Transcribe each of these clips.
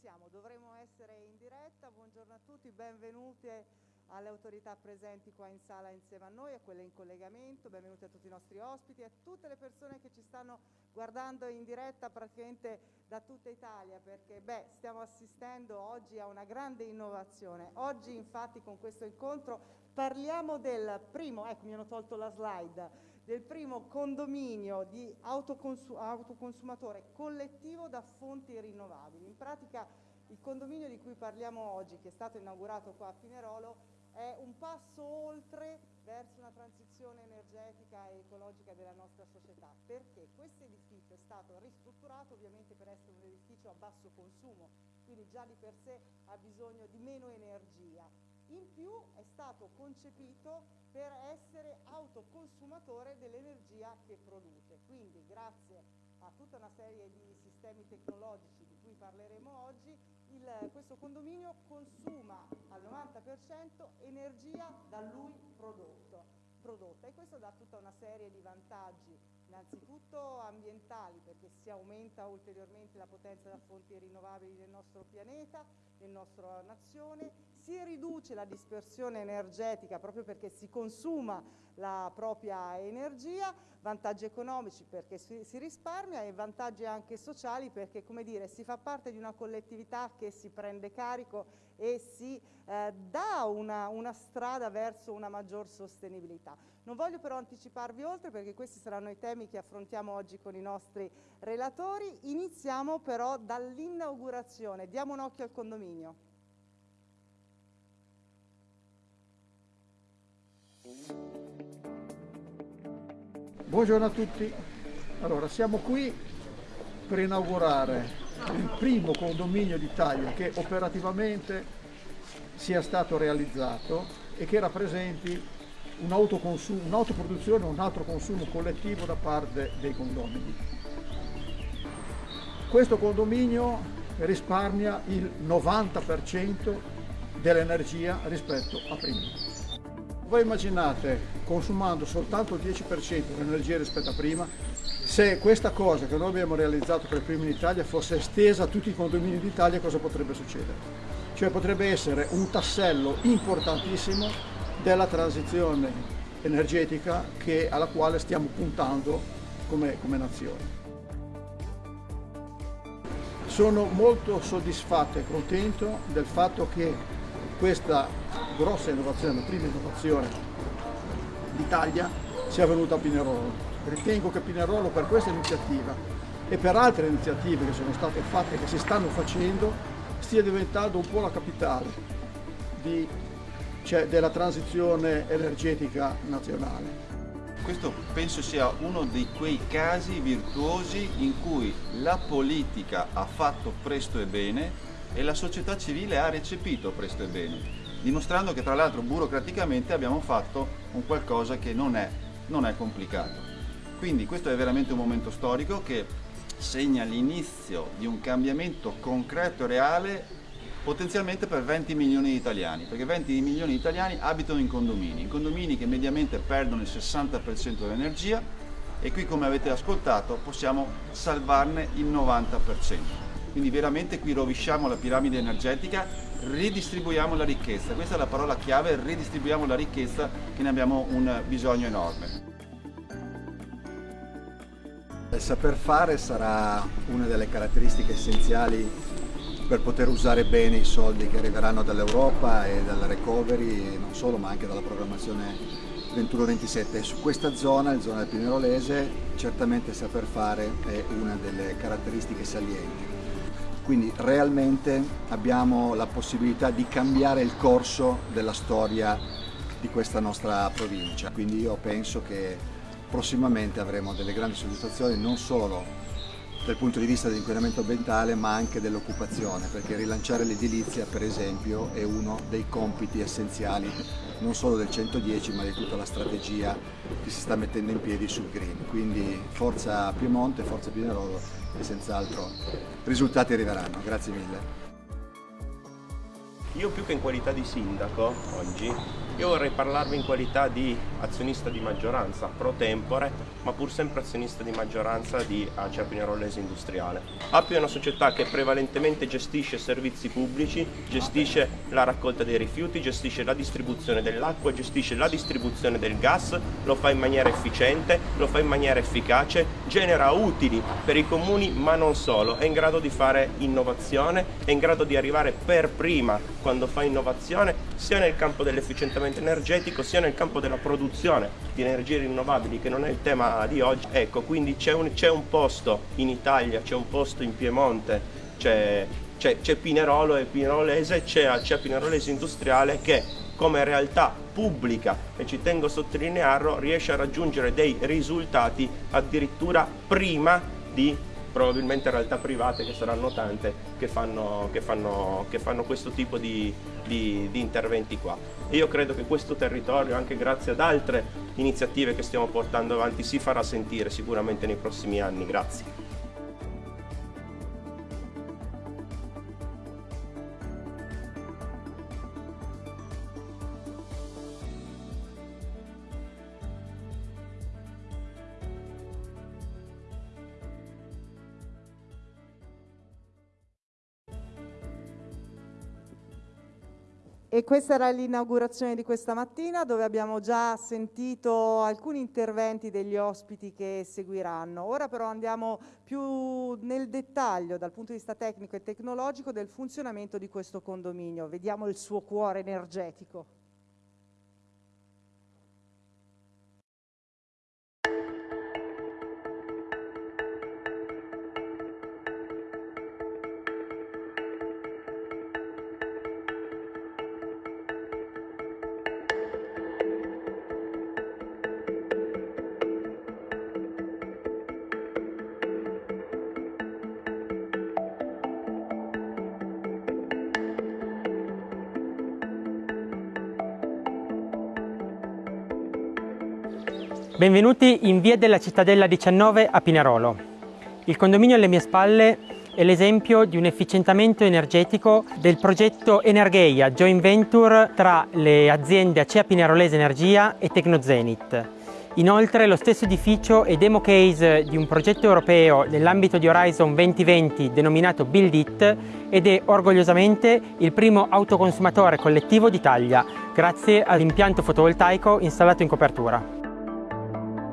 siamo, dovremmo essere in diretta. Buongiorno a tutti, benvenute alle autorità presenti qua in sala insieme a noi, a quelle in collegamento, benvenuti a tutti i nostri ospiti, a tutte le persone che ci stanno guardando in diretta praticamente da tutta Italia, perché beh, stiamo assistendo oggi a una grande innovazione. Oggi infatti con questo incontro parliamo del primo, ecco mi hanno tolto la slide, del primo condominio di autoconsu autoconsumatore collettivo da fonti rinnovabili. In pratica il condominio di cui parliamo oggi, che è stato inaugurato qua a Pinerolo, è un passo oltre verso una transizione energetica e ecologica della nostra società, perché questo edificio è stato ristrutturato ovviamente per essere un edificio a basso consumo, quindi già di per sé ha bisogno di meno energia. In più è stato concepito per essere autoconsumatore dell'energia che produce. Quindi grazie a tutta una serie di sistemi tecnologici di cui parleremo oggi, il, questo condominio consuma al 90% energia da lui prodotto, prodotta e questo dà tutta una serie di vantaggi innanzitutto ambientali perché si aumenta ulteriormente la potenza da fonti rinnovabili del nostro pianeta, nella nostra nazione, si riduce la dispersione energetica proprio perché si consuma la propria energia, vantaggi economici perché si, si risparmia e vantaggi anche sociali perché come dire, si fa parte di una collettività che si prende carico e si eh, dà una, una strada verso una maggior sostenibilità. Non voglio però anticiparvi oltre perché questi saranno i temi che affrontiamo oggi con i nostri relatori. Iniziamo però dall'inaugurazione. Diamo un occhio al condominio. Buongiorno a tutti. Allora, siamo qui per inaugurare il primo condominio d'Italia che operativamente sia stato realizzato e che rappresenti un'autoproduzione un, un altro consumo collettivo da parte dei condomini. Questo condominio risparmia il 90% dell'energia rispetto a prima. Voi immaginate, consumando soltanto il 10% dell'energia rispetto a prima, se questa cosa che noi abbiamo realizzato per prima in Italia fosse estesa a tutti i condomini d'Italia, cosa potrebbe succedere? Cioè potrebbe essere un tassello importantissimo della transizione energetica che, alla quale stiamo puntando come, come nazione. Sono molto soddisfatto e contento del fatto che questa grossa innovazione, la prima innovazione d'Italia sia venuta a Pinerolo. Ritengo che Pinerolo per questa iniziativa e per altre iniziative che sono state fatte e che si stanno facendo stia diventando un po' la capitale di, cioè, della transizione energetica nazionale. Questo penso sia uno di quei casi virtuosi in cui la politica ha fatto presto e bene e la società civile ha recepito presto e bene dimostrando che tra l'altro burocraticamente abbiamo fatto un qualcosa che non è, non è complicato. Quindi questo è veramente un momento storico che segna l'inizio di un cambiamento concreto e reale potenzialmente per 20 milioni di italiani, perché 20 milioni di italiani abitano in condomini, in condomini che mediamente perdono il 60% dell'energia e qui come avete ascoltato possiamo salvarne il 90%. Quindi veramente qui rovesciamo la piramide energetica, ridistribuiamo la ricchezza. Questa è la parola chiave, ridistribuiamo la ricchezza che ne abbiamo un bisogno enorme. Il saper fare sarà una delle caratteristiche essenziali per poter usare bene i soldi che arriveranno dall'Europa e dalla recovery, non solo ma anche dalla programmazione 21-27. Su questa zona, la zona del Pinerolese, certamente saper fare è una delle caratteristiche salienti quindi realmente abbiamo la possibilità di cambiare il corso della storia di questa nostra provincia, quindi io penso che prossimamente avremo delle grandi soddisfazioni non solo dal punto di vista dell'inquinamento ambientale ma anche dell'occupazione perché rilanciare l'edilizia per esempio è uno dei compiti essenziali non solo del 110 ma di tutta la strategia che si sta mettendo in piedi sul green. Quindi forza Piemonte, forza Pinerolo e senz'altro risultati arriveranno. Grazie mille. Io più che in qualità di sindaco oggi Io vorrei parlarvi in qualità di azionista di maggioranza pro tempore, ma pur sempre azionista di maggioranza di Acea Pinerolese Industriale. API è una società che prevalentemente gestisce servizi pubblici, gestisce la raccolta dei rifiuti, gestisce la distribuzione dell'acqua, gestisce la distribuzione del gas, lo fa in maniera efficiente, lo fa in maniera efficace, genera utili per i comuni ma non solo, è in grado di fare innovazione, è in grado di arrivare per prima quando fa innovazione sia nel campo dell'efficientamento risparmiamento energetico sia nel campo della produzione di energie rinnovabili che non è il tema di oggi. Ecco, quindi c'è un, un, posto in Italia, c'è un posto in Piemonte, c'è, Pinerolo e Pinerolese, c'è Pinerolese Industriale che come realtà pubblica e ci tengo a sottolinearlo riesce a raggiungere dei risultati addirittura prima di probabilmente realtà private che saranno tante che fanno, che fanno, che fanno questo tipo di, di, di interventi qua. E io credo che questo territorio, anche grazie ad altre iniziative che stiamo portando avanti, si farà sentire sicuramente nei prossimi anni. Grazie. E questa era l'inaugurazione di questa mattina dove abbiamo già sentito alcuni interventi degli ospiti che seguiranno. Ora però andiamo più nel dettaglio dal punto di vista tecnico e tecnologico del funzionamento di questo condominio. Vediamo il suo cuore energetico. Benvenuti in via della Cittadella 19 a Pinerolo. Il condominio alle mie spalle è l'esempio di un efficientamento energetico del progetto Energeia, joint venture tra le aziende Acea Pinerolese Energia e Tecnozenit. Inoltre lo stesso edificio è demo case di un progetto europeo nell'ambito di Horizon 2020 denominato Build It ed è orgogliosamente il primo autoconsumatore collettivo d'Italia grazie all'impianto fotovoltaico installato in copertura.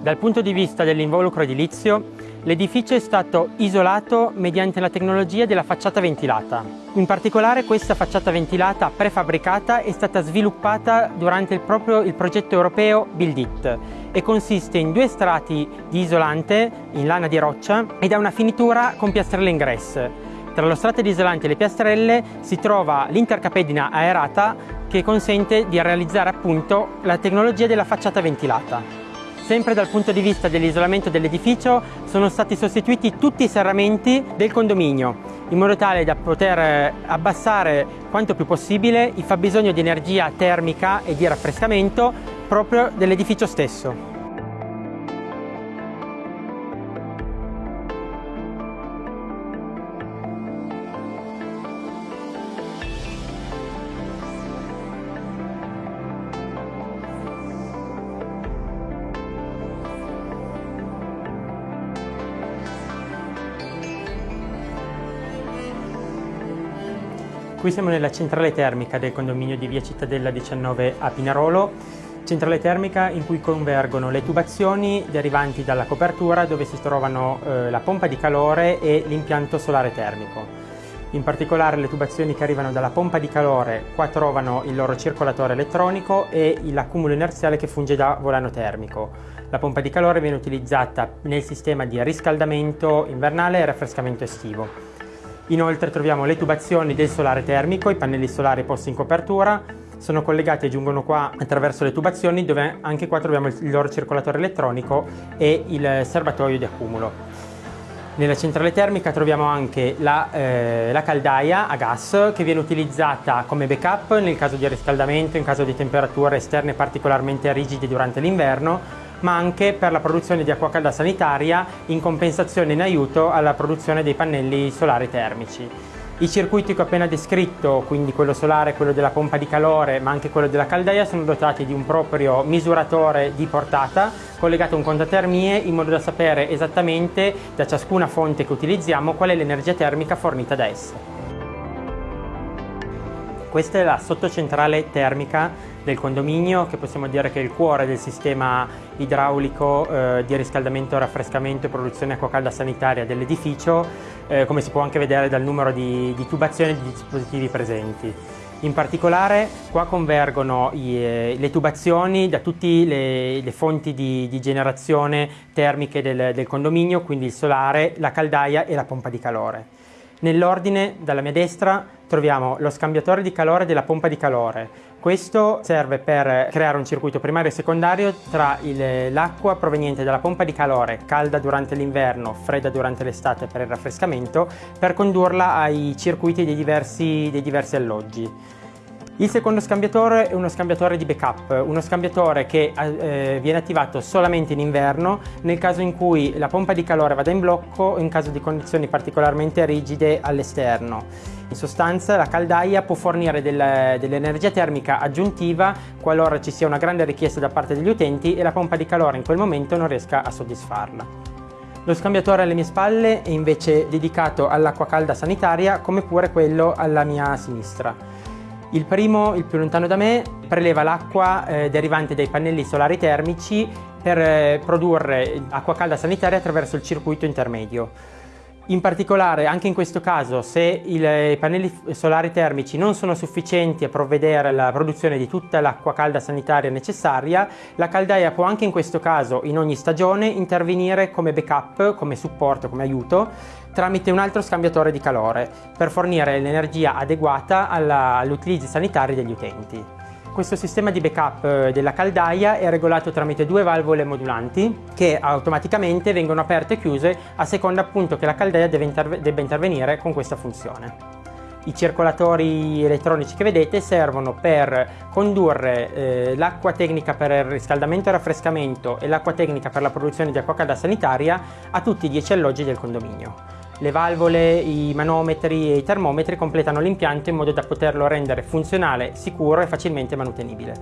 Dal punto di vista dell'involucro edilizio, l'edificio è stato isolato mediante la tecnologia della facciata ventilata. In particolare questa facciata ventilata prefabbricata è stata sviluppata durante il proprio il progetto europeo Build It e consiste in due strati di isolante in lana di roccia ed ha una finitura con piastrelle in gress. Tra lo strato di isolante e le piastrelle si trova l'intercapedina aerata che consente di realizzare appunto la tecnologia della facciata ventilata. Sempre dal punto di vista dell'isolamento dell'edificio sono stati sostituiti tutti i serramenti del condominio in modo tale da poter eh, abbassare quanto più possibile il fabbisogno di energia termica e di raffrescamento proprio dell'edificio stesso. Qui siamo nella centrale termica del condominio di via Cittadella 19 a Pinarolo, centrale termica in cui convergono le tubazioni derivanti dalla copertura dove si trovano eh, la pompa di calore e l'impianto solare termico. In particolare le tubazioni che arrivano dalla pompa di calore qua trovano il loro circolatore elettronico e l'accumulo inerziale che funge da volano termico. La pompa di calore viene utilizzata nel sistema di riscaldamento invernale e raffrescamento estivo. Inoltre troviamo le tubazioni del solare termico, i pannelli solari posti in copertura, sono collegati e giungono qua attraverso le tubazioni dove anche qua troviamo il loro circolatore elettronico e il serbatoio di accumulo. Nella centrale termica troviamo anche la, eh, la, caldaia a gas che viene utilizzata come backup nel caso di riscaldamento, in caso di temperature esterne particolarmente rigide durante l'inverno ma anche per la produzione di acqua calda sanitaria in compensazione in aiuto alla produzione dei pannelli solari termici. I circuiti che ho appena descritto, quindi quello solare, quello della pompa di calore, ma anche quello della caldaia, sono dotati di un proprio misuratore di portata collegato a un contatermie in modo da sapere esattamente da ciascuna fonte che utilizziamo qual è l'energia termica fornita da essa. Questa è la sottocentrale termica del condominio che possiamo dire che è il cuore del sistema idraulico eh, di riscaldamento, raffrescamento e produzione acqua calda sanitaria dell'edificio, eh, come si può anche vedere dal numero di, di tubazioni e di dispositivi presenti. In particolare qua convergono i, eh, le tubazioni da tutte le, le, fonti di, di generazione termiche del, del condominio, quindi il solare, la caldaia e la pompa di calore. Nell'ordine, dalla mia destra, troviamo lo scambiatore di calore della pompa di calore, questo serve per creare un circuito primario e secondario tra l'acqua proveniente dalla pompa di calore, calda durante l'inverno, fredda durante l'estate per il raffrescamento, per condurla ai circuiti dei diversi, dei diversi alloggi. Il secondo scambiatore è uno scambiatore di backup, uno scambiatore che eh, viene attivato solamente in inverno nel caso in cui la pompa di calore vada in blocco in caso di condizioni particolarmente rigide all'esterno. In sostanza la caldaia può fornire del, dell'energia termica aggiuntiva qualora ci sia una grande richiesta da parte degli utenti e la pompa di calore in quel momento non riesca a soddisfarla. Lo scambiatore alle mie spalle è invece dedicato all'acqua calda sanitaria come pure quello alla mia sinistra. Il primo, il più lontano da me, preleva l'acqua eh, derivante dai pannelli solari termici per eh, produrre acqua calda sanitaria attraverso il circuito intermedio. In particolare, anche in questo caso, se i pannelli solari termici non sono sufficienti a provvedere alla produzione di tutta l'acqua calda sanitaria necessaria, la caldaia può anche in questo caso, in ogni stagione, intervenire come backup, come supporto, come aiuto, tramite un altro scambiatore di calore, per fornire l'energia adeguata agli utilizzi sanitari degli utenti. Questo sistema di backup eh, della caldaia è regolato tramite due valvole modulanti che automaticamente vengono aperte e chiuse a seconda appunto che la caldaia interve debba intervenire con questa funzione. I circolatori elettronici che vedete servono per condurre eh, l'acqua tecnica per il riscaldamento e raffrescamento e l'acqua tecnica per la produzione di acqua calda sanitaria a tutti i 10 alloggi del condominio. Le valvole, i manometri e i termometri completano l'impianto in modo da poterlo rendere funzionale, sicuro e facilmente manutenibile.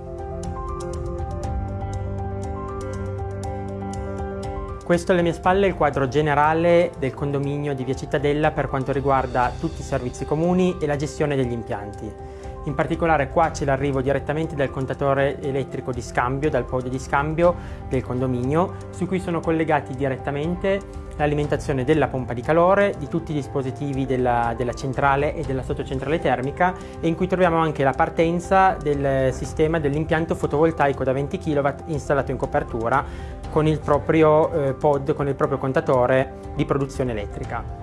Questo alle mie spalle è il quadro generale del condominio di Via Cittadella per quanto riguarda tutti i servizi comuni e la gestione degli impianti. In particolare qua c'è l'arrivo direttamente dal contatore elettrico di scambio, dal podio di scambio del condominio, su cui sono collegati direttamente l'alimentazione della pompa di calore, di tutti i dispositivi della, della, centrale e della sottocentrale termica e in cui troviamo anche la partenza del sistema dell'impianto fotovoltaico da 20 kW installato in copertura con il proprio eh, pod, con il proprio contatore di produzione elettrica.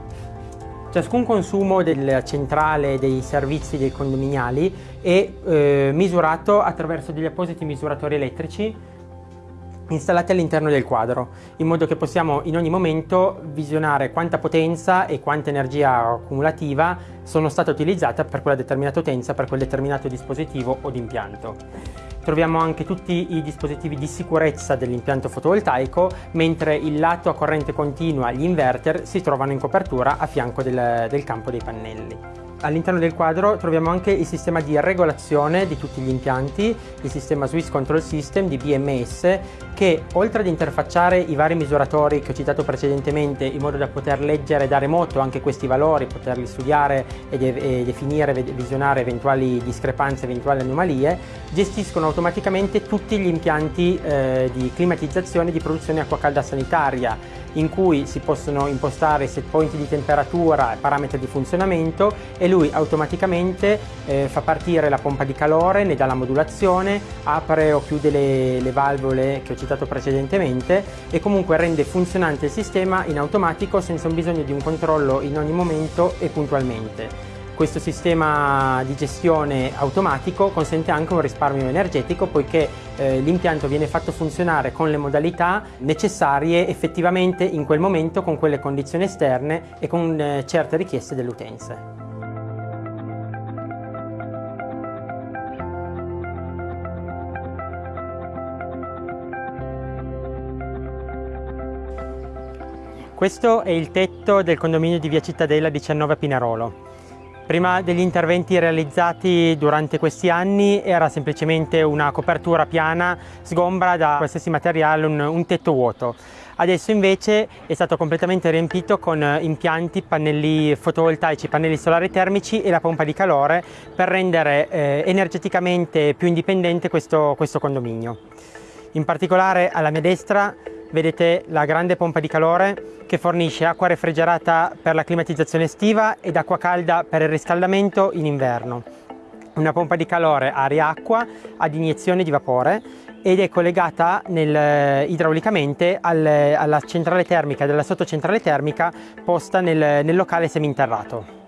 Ciascun consumo della centrale dei servizi dei condominiali è eh, misurato attraverso degli appositi misuratori elettrici installati all'interno del quadro, in modo che possiamo in ogni momento visionare quanta potenza e quanta energia accumulativa sono state utilizzate per quella determinata utenza, per quel determinato dispositivo o d'impianto. Troviamo anche tutti i dispositivi di sicurezza dell'impianto fotovoltaico, mentre il lato a corrente continua, gli inverter, si trovano in copertura a fianco del, del campo dei pannelli. All'interno del quadro troviamo anche il sistema di regolazione di tutti gli impianti, il sistema Swiss Control System di BMS che oltre ad interfacciare i vari misuratori che ho citato precedentemente in modo da poter leggere da remoto anche questi valori, poterli studiare e, de e definire, visionare eventuali discrepanze, eventuali anomalie, gestiscono automaticamente tutti gli impianti eh, di climatizzazione e di produzione acqua calda sanitaria in cui si possono impostare set point di temperatura e parametri di funzionamento e lui automaticamente eh, fa partire la pompa di calore, ne dà la modulazione, apre o chiude le, le valvole che ho citato precedentemente e comunque rende funzionante il sistema in automatico senza un bisogno di un controllo in ogni momento e puntualmente. Questo sistema di gestione automatico consente anche un risparmio energetico poiché eh, l'impianto viene fatto funzionare con le modalità necessarie effettivamente in quel momento con quelle condizioni esterne e con eh, certe richieste delle utenze. Questo è il tetto del condominio di via Cittadella 19 a Pinarolo. Prima degli interventi realizzati durante questi anni era semplicemente una copertura piana, sgombra da qualsiasi materiale, un, un tetto vuoto. Adesso invece è stato completamente riempito con impianti, pannelli fotovoltaici, pannelli solari termici e la pompa di calore per rendere eh, energeticamente più indipendente questo, questo condominio. In particolare alla mia destra vedete la grande pompa di calore che fornisce acqua refrigerata per la climatizzazione estiva ed acqua calda per il riscaldamento in inverno. Una pompa di calore aria-acqua ad iniezione di vapore ed è collegata nel, idraulicamente al, alla centrale termica della sottocentrale termica posta nel, nel locale seminterrato.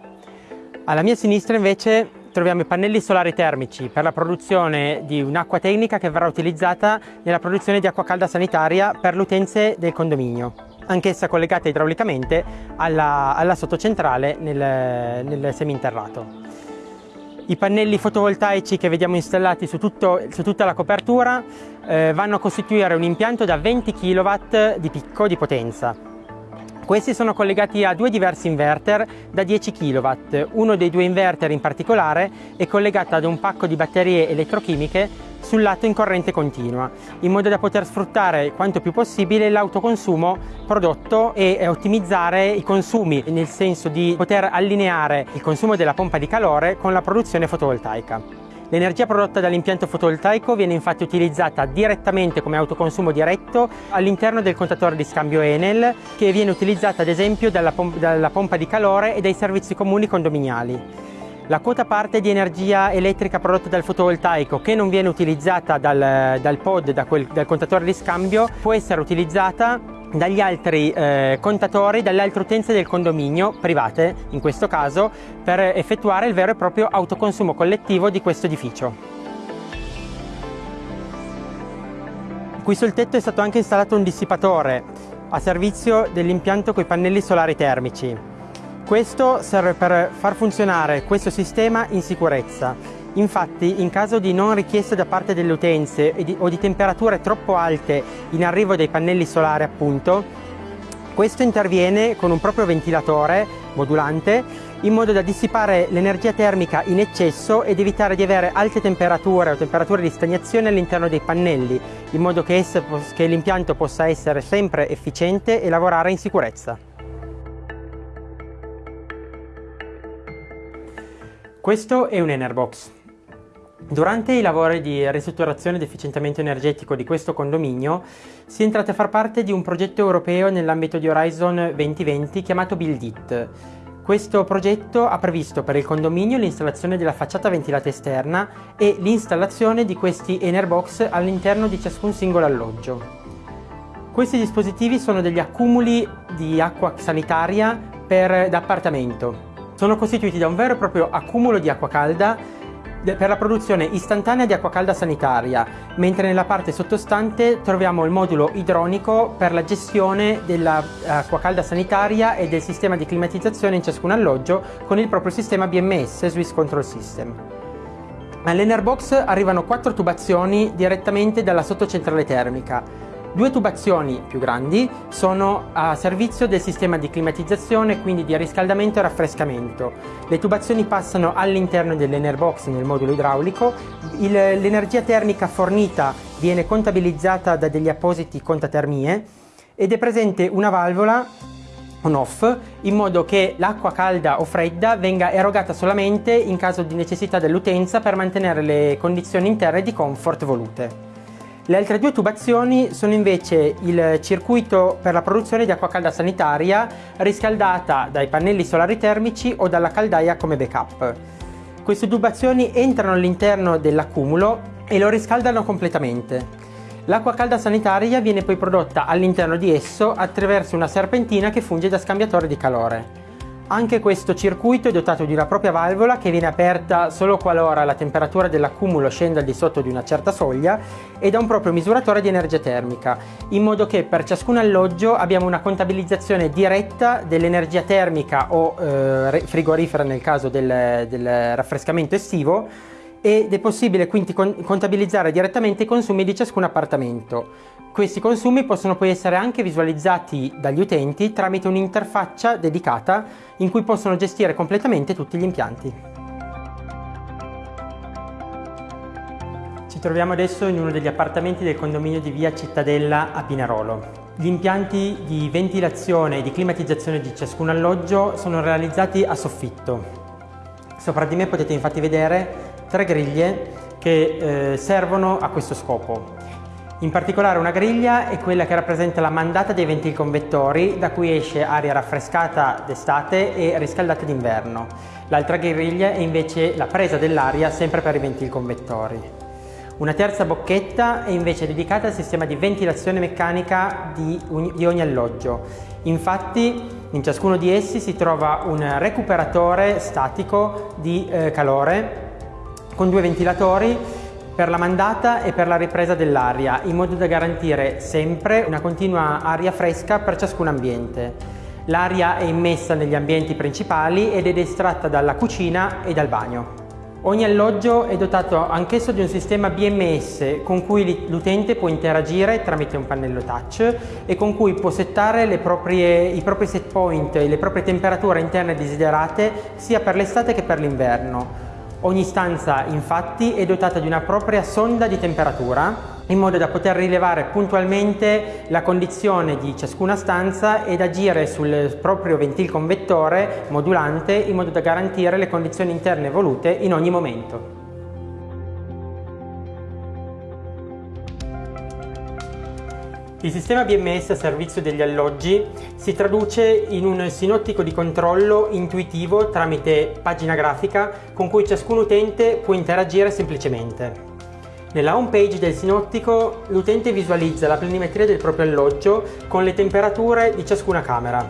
Alla mia sinistra invece troviamo i pannelli solari termici per la produzione di un'acqua tecnica che verrà utilizzata nella produzione di acqua calda sanitaria per le utenze del condominio anch'essa collegata idraulicamente alla, alla sottocentrale nel, nel seminterrato. I pannelli fotovoltaici che vediamo installati su, tutto, su tutta la copertura eh, vanno a costituire un impianto da 20 kW di picco di potenza. Questi sono collegati a due diversi inverter da 10 kW. Uno dei due inverter in particolare è collegato ad un pacco di batterie elettrochimiche sul lato in corrente continua, in modo da poter sfruttare quanto più possibile l'autoconsumo prodotto e ottimizzare i consumi, nel senso di poter allineare il consumo della pompa di calore con la produzione fotovoltaica. L'energia prodotta dall'impianto fotovoltaico viene infatti utilizzata direttamente come autoconsumo diretto all'interno del contatore di scambio Enel che viene utilizzata ad esempio dalla, pom dalla pompa di calore e dai servizi comuni condominiali. La quota parte di energia elettrica prodotta dal fotovoltaico che non viene utilizzata dal, dal pod, da quel, dal contatore di scambio, può essere utilizzata dagli altri eh, contatori, dalle altre utenze del condominio, private in questo caso, per effettuare il vero e proprio autoconsumo collettivo di questo edificio. Qui sul tetto è stato anche installato un dissipatore a servizio dell'impianto con i pannelli solari termici. Questo serve per far funzionare questo sistema in sicurezza. Infatti, in caso di non richieste da parte delle utenze o di temperature troppo alte in arrivo dei pannelli solari, appunto, questo interviene con un proprio ventilatore modulante in modo da dissipare l'energia termica in eccesso ed evitare di avere alte temperature o temperature di stagnazione all'interno dei pannelli, in modo che, che l'impianto possa essere sempre efficiente e lavorare in sicurezza. Questo è un Enerbox. Durante i lavori di ristrutturazione ed efficientamento energetico di questo condominio si è entrati a far parte di un progetto europeo nell'ambito di Horizon 2020 chiamato Build It. Questo progetto ha previsto per il condominio l'installazione della facciata ventilata esterna e l'installazione di questi Enerbox all'interno di ciascun singolo alloggio. Questi dispositivi sono degli accumuli di acqua sanitaria per, da appartamento sono costituiti da un vero e proprio accumulo di acqua calda per la produzione istantanea di acqua calda sanitaria, mentre nella parte sottostante troviamo il modulo idronico per la gestione dell'acqua calda sanitaria e del sistema di climatizzazione in ciascun alloggio con il proprio sistema BMS, Swiss Control System. All'Enerbox arrivano quattro tubazioni direttamente dalla sottocentrale termica, Due tubazioni più grandi sono a servizio del sistema di climatizzazione, quindi di riscaldamento e raffrescamento. Le tubazioni passano all'interno dell'Enerbox nel modulo idraulico, l'energia termica fornita viene contabilizzata da degli appositi contatermie ed è presente una valvola on-off in modo che l'acqua calda o fredda venga erogata solamente in caso di necessità dell'utenza per mantenere le condizioni interne di comfort volute. Le altre due tubazioni sono invece il circuito per la produzione di acqua calda sanitaria riscaldata dai pannelli solari termici o dalla caldaia come backup. Queste tubazioni entrano all'interno dell'accumulo e lo riscaldano completamente. L'acqua calda sanitaria viene poi prodotta all'interno di esso attraverso una serpentina che funge da scambiatore di calore. Anche questo circuito è dotato di una propria valvola che viene aperta solo qualora la temperatura dell'accumulo scenda al di sotto di una certa soglia e da un proprio misuratore di energia termica, in modo che per ciascun alloggio abbiamo una contabilizzazione diretta dell'energia termica o eh, frigorifera nel caso del, del raffrescamento estivo ed è possibile quindi contabilizzare direttamente i consumi di ciascun appartamento. Questi consumi possono poi essere anche visualizzati dagli utenti tramite un'interfaccia dedicata in cui possono gestire completamente tutti gli impianti. Ci troviamo adesso in uno degli appartamenti del condominio di via Cittadella a Pinarolo. Gli impianti di ventilazione e di climatizzazione di ciascun alloggio sono realizzati a soffitto. Sopra di me potete infatti vedere tre griglie che eh, servono a questo scopo. In particolare una griglia è quella che rappresenta la mandata dei ventilconvettori da cui esce aria raffrescata d'estate e riscaldata d'inverno. L'altra griglia è invece la presa dell'aria sempre per i ventilconvettori. Una terza bocchetta è invece dedicata al sistema di ventilazione meccanica di, ogni alloggio. Infatti in ciascuno di essi si trova un recuperatore statico di eh, calore con due ventilatori per la mandata e per la ripresa dell'aria, in modo da garantire sempre una continua aria fresca per ciascun ambiente. L'aria è immessa negli ambienti principali ed è estratta dalla cucina e dal bagno. Ogni alloggio è dotato anch'esso di un sistema BMS con cui l'utente può interagire tramite un pannello touch e con cui può settare proprie, i propri set point e le proprie temperature interne desiderate sia per l'estate che per l'inverno. Ogni stanza infatti è dotata di una propria sonda di temperatura in modo da poter rilevare puntualmente la condizione di ciascuna stanza ed agire sul proprio ventilconvettore modulante in modo da garantire le condizioni interne volute in ogni momento. Il sistema BMS a servizio degli alloggi si traduce in un sinottico di controllo intuitivo tramite pagina grafica con cui ciascun utente può interagire semplicemente. Nella home page del sinottico l'utente visualizza la planimetria del proprio alloggio con le temperature di ciascuna camera.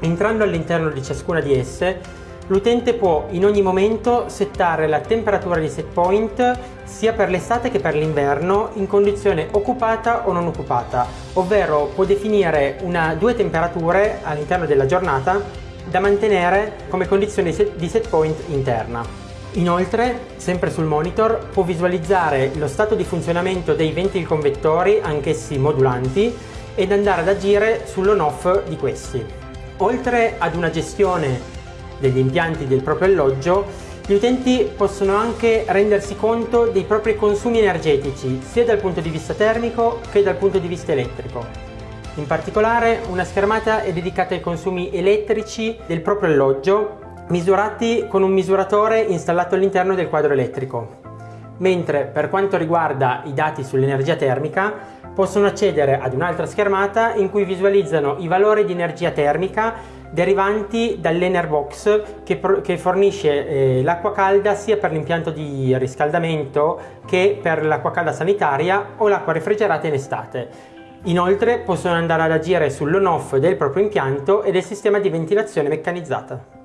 Entrando all'interno di ciascuna di esse L'utente può in ogni momento settare la temperatura di set point sia per l'estate che per l'inverno in condizione occupata o non occupata, ovvero può definire una, due temperature all'interno della giornata da mantenere come condizione di set point interna. Inoltre, sempre sul monitor, può visualizzare lo stato di funzionamento dei ventilconvettori, anch'essi modulanti, ed andare ad agire sull'on-off di questi. Oltre ad una gestione degli impianti del proprio alloggio, gli utenti possono anche rendersi conto dei propri consumi energetici, sia dal punto di vista termico che dal punto di vista elettrico. In particolare una schermata è dedicata ai consumi elettrici del proprio alloggio, misurati con un misuratore installato all'interno del quadro elettrico. Mentre per quanto riguarda i dati sull'energia termica, possono accedere ad un'altra schermata in cui visualizzano i valori di energia termica derivanti dall'Enerbox che, che fornisce eh, l'acqua calda sia per l'impianto di riscaldamento che per l'acqua calda sanitaria o l'acqua refrigerata in estate. Inoltre possono andare ad agire sull'on-off del proprio impianto e del sistema di ventilazione meccanizzata.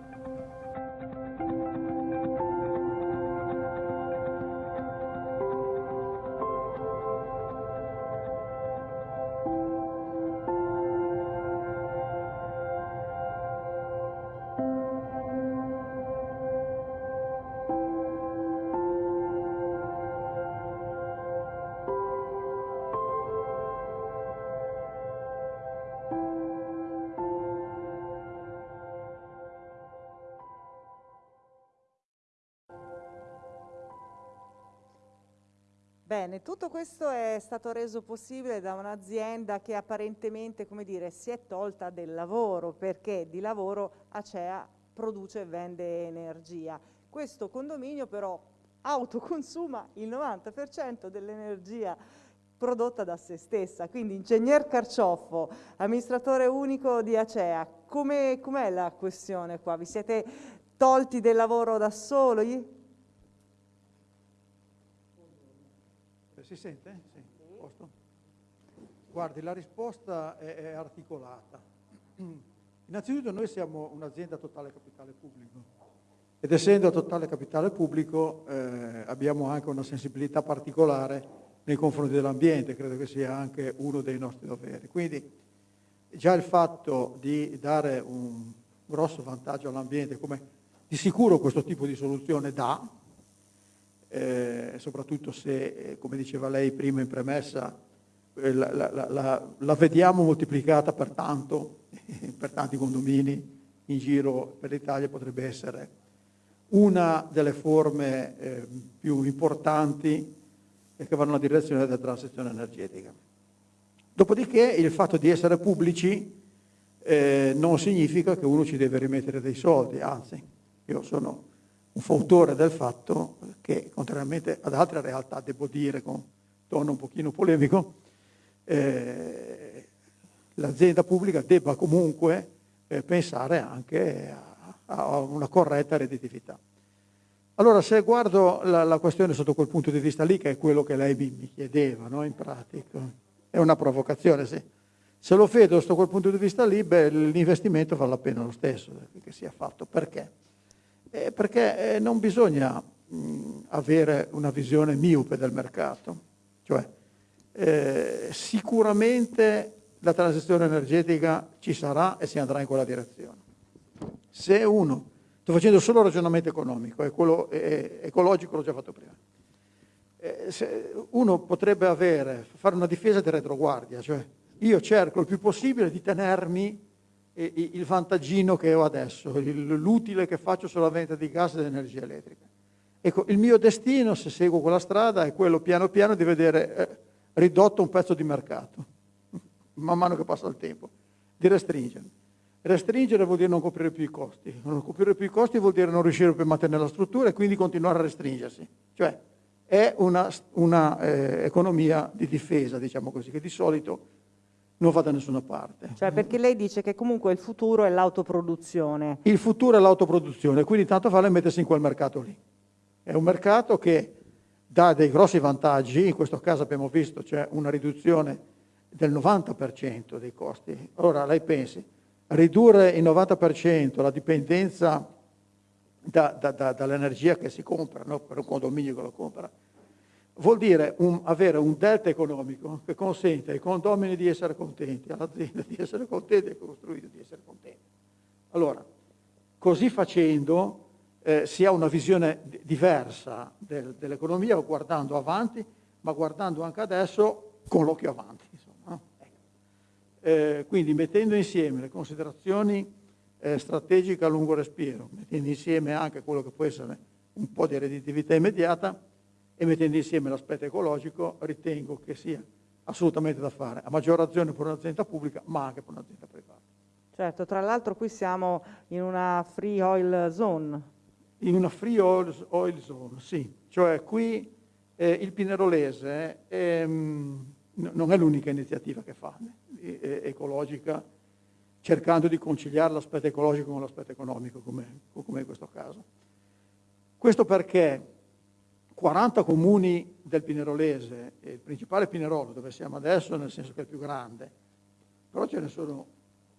Bene, tutto questo è stato reso possibile da un'azienda che apparentemente, dire, si è tolta del lavoro perché di lavoro Acea produce e vende energia. Questo condominio però autoconsuma il 90% dell'energia prodotta da se stessa. Quindi ingegner Carcioffo, amministratore unico di Acea, com'è com la questione qua? Vi siete tolti del lavoro da soli? Si sente? Sì. Posto? Guardi, la risposta è, è articolata. Innanzitutto noi siamo un'azienda a totale capitale pubblico ed essendo a totale capitale pubblico eh, abbiamo anche una sensibilità particolare nei confronti dell'ambiente, credo che sia anche uno dei nostri doveri. Quindi già il fatto di dare un grosso vantaggio all'ambiente, come di sicuro questo tipo di soluzione dà, eh, soprattutto se, eh, come diceva lei prima in premessa, eh, la, la, la, la, vediamo moltiplicata per tanto, per tanti condomini in giro per l'Italia, potrebbe essere una delle forme eh, più importanti che vanno nella direzione della transizione energetica. Dopodiché il fatto di essere pubblici eh, non significa che uno ci deve rimettere dei soldi, anzi, io sono fautore del fatto che, contrariamente ad altre realtà, devo dire con tono un pochino polemico, eh, l'azienda pubblica debba comunque eh, pensare anche a, a, una corretta redditività. Allora, se guardo la, la, questione sotto quel punto di vista lì, che è quello che lei mi chiedeva, no? in pratica, è una provocazione, sì. Se lo vedo sotto quel punto di vista lì, beh, l'investimento vale la pena lo stesso che sia fatto. Perché? Eh, perché eh, non bisogna mh, avere una visione miope del mercato. Cioè, eh, sicuramente la transizione energetica ci sarà e si andrà in quella direzione. Se uno, sto facendo solo ragionamento economico, e quello ecologico l'ho già fatto prima, eh, uno potrebbe avere, fare una difesa di retroguardia, cioè io cerco il più possibile di tenermi il vantaggino che ho adesso, l'utile che faccio sulla vendita di gas ed energia elettrica. Ecco, il mio destino, se seguo quella strada, è quello piano piano di vedere eh, ridotto un pezzo di mercato, man mano che passa il tempo, di restringere. Restringere vuol dire non coprire più i costi, non coprire più i costi vuol dire non riuscire più a mantenere la struttura e quindi continuare a restringersi. Cioè, è una, una eh, economia di difesa, diciamo così, che di solito non va da nessuna parte. Cioè perché lei dice che comunque il futuro è l'autoproduzione. Il futuro è l'autoproduzione, quindi tanto vale mettersi in quel mercato lì. È un mercato che dà dei grossi vantaggi, in questo caso abbiamo visto c'è una riduzione del 90% dei costi. Ora lei pensi, ridurre il 90% la dipendenza da, da, da, dall'energia che si compra, no? per un condominio che lo compra, vuol dire un, avere un delta economico che consente ai condomini di essere contenti, all'azienda di essere contenti e ai costruiti di essere contenti. Allora, così facendo eh, si ha una visione diversa del, dell'economia guardando avanti, ma guardando anche adesso con l'occhio avanti. Insomma, eh, quindi mettendo insieme le considerazioni eh, strategica a lungo respiro, mettendo insieme anche quello che può essere un po' di redditività immediata e mettendo insieme l'aspetto ecologico, ritengo che sia assolutamente da fare, a maggior ragione per un'azienda pubblica, ma anche per un'azienda privata. Certo, tra l'altro qui siamo in una free oil zone. In una free oil, oil zone, sì. Cioè qui eh, il Pinerolese mh, non è l'unica iniziativa che fa, eh, ecologica, cercando di conciliare l'aspetto ecologico con l'aspetto economico, come, come in questo caso. Questo perché 40 comuni del Pinerolese, il principale Pinerolo, dove siamo adesso, nel senso che è il più grande, però ce ne sono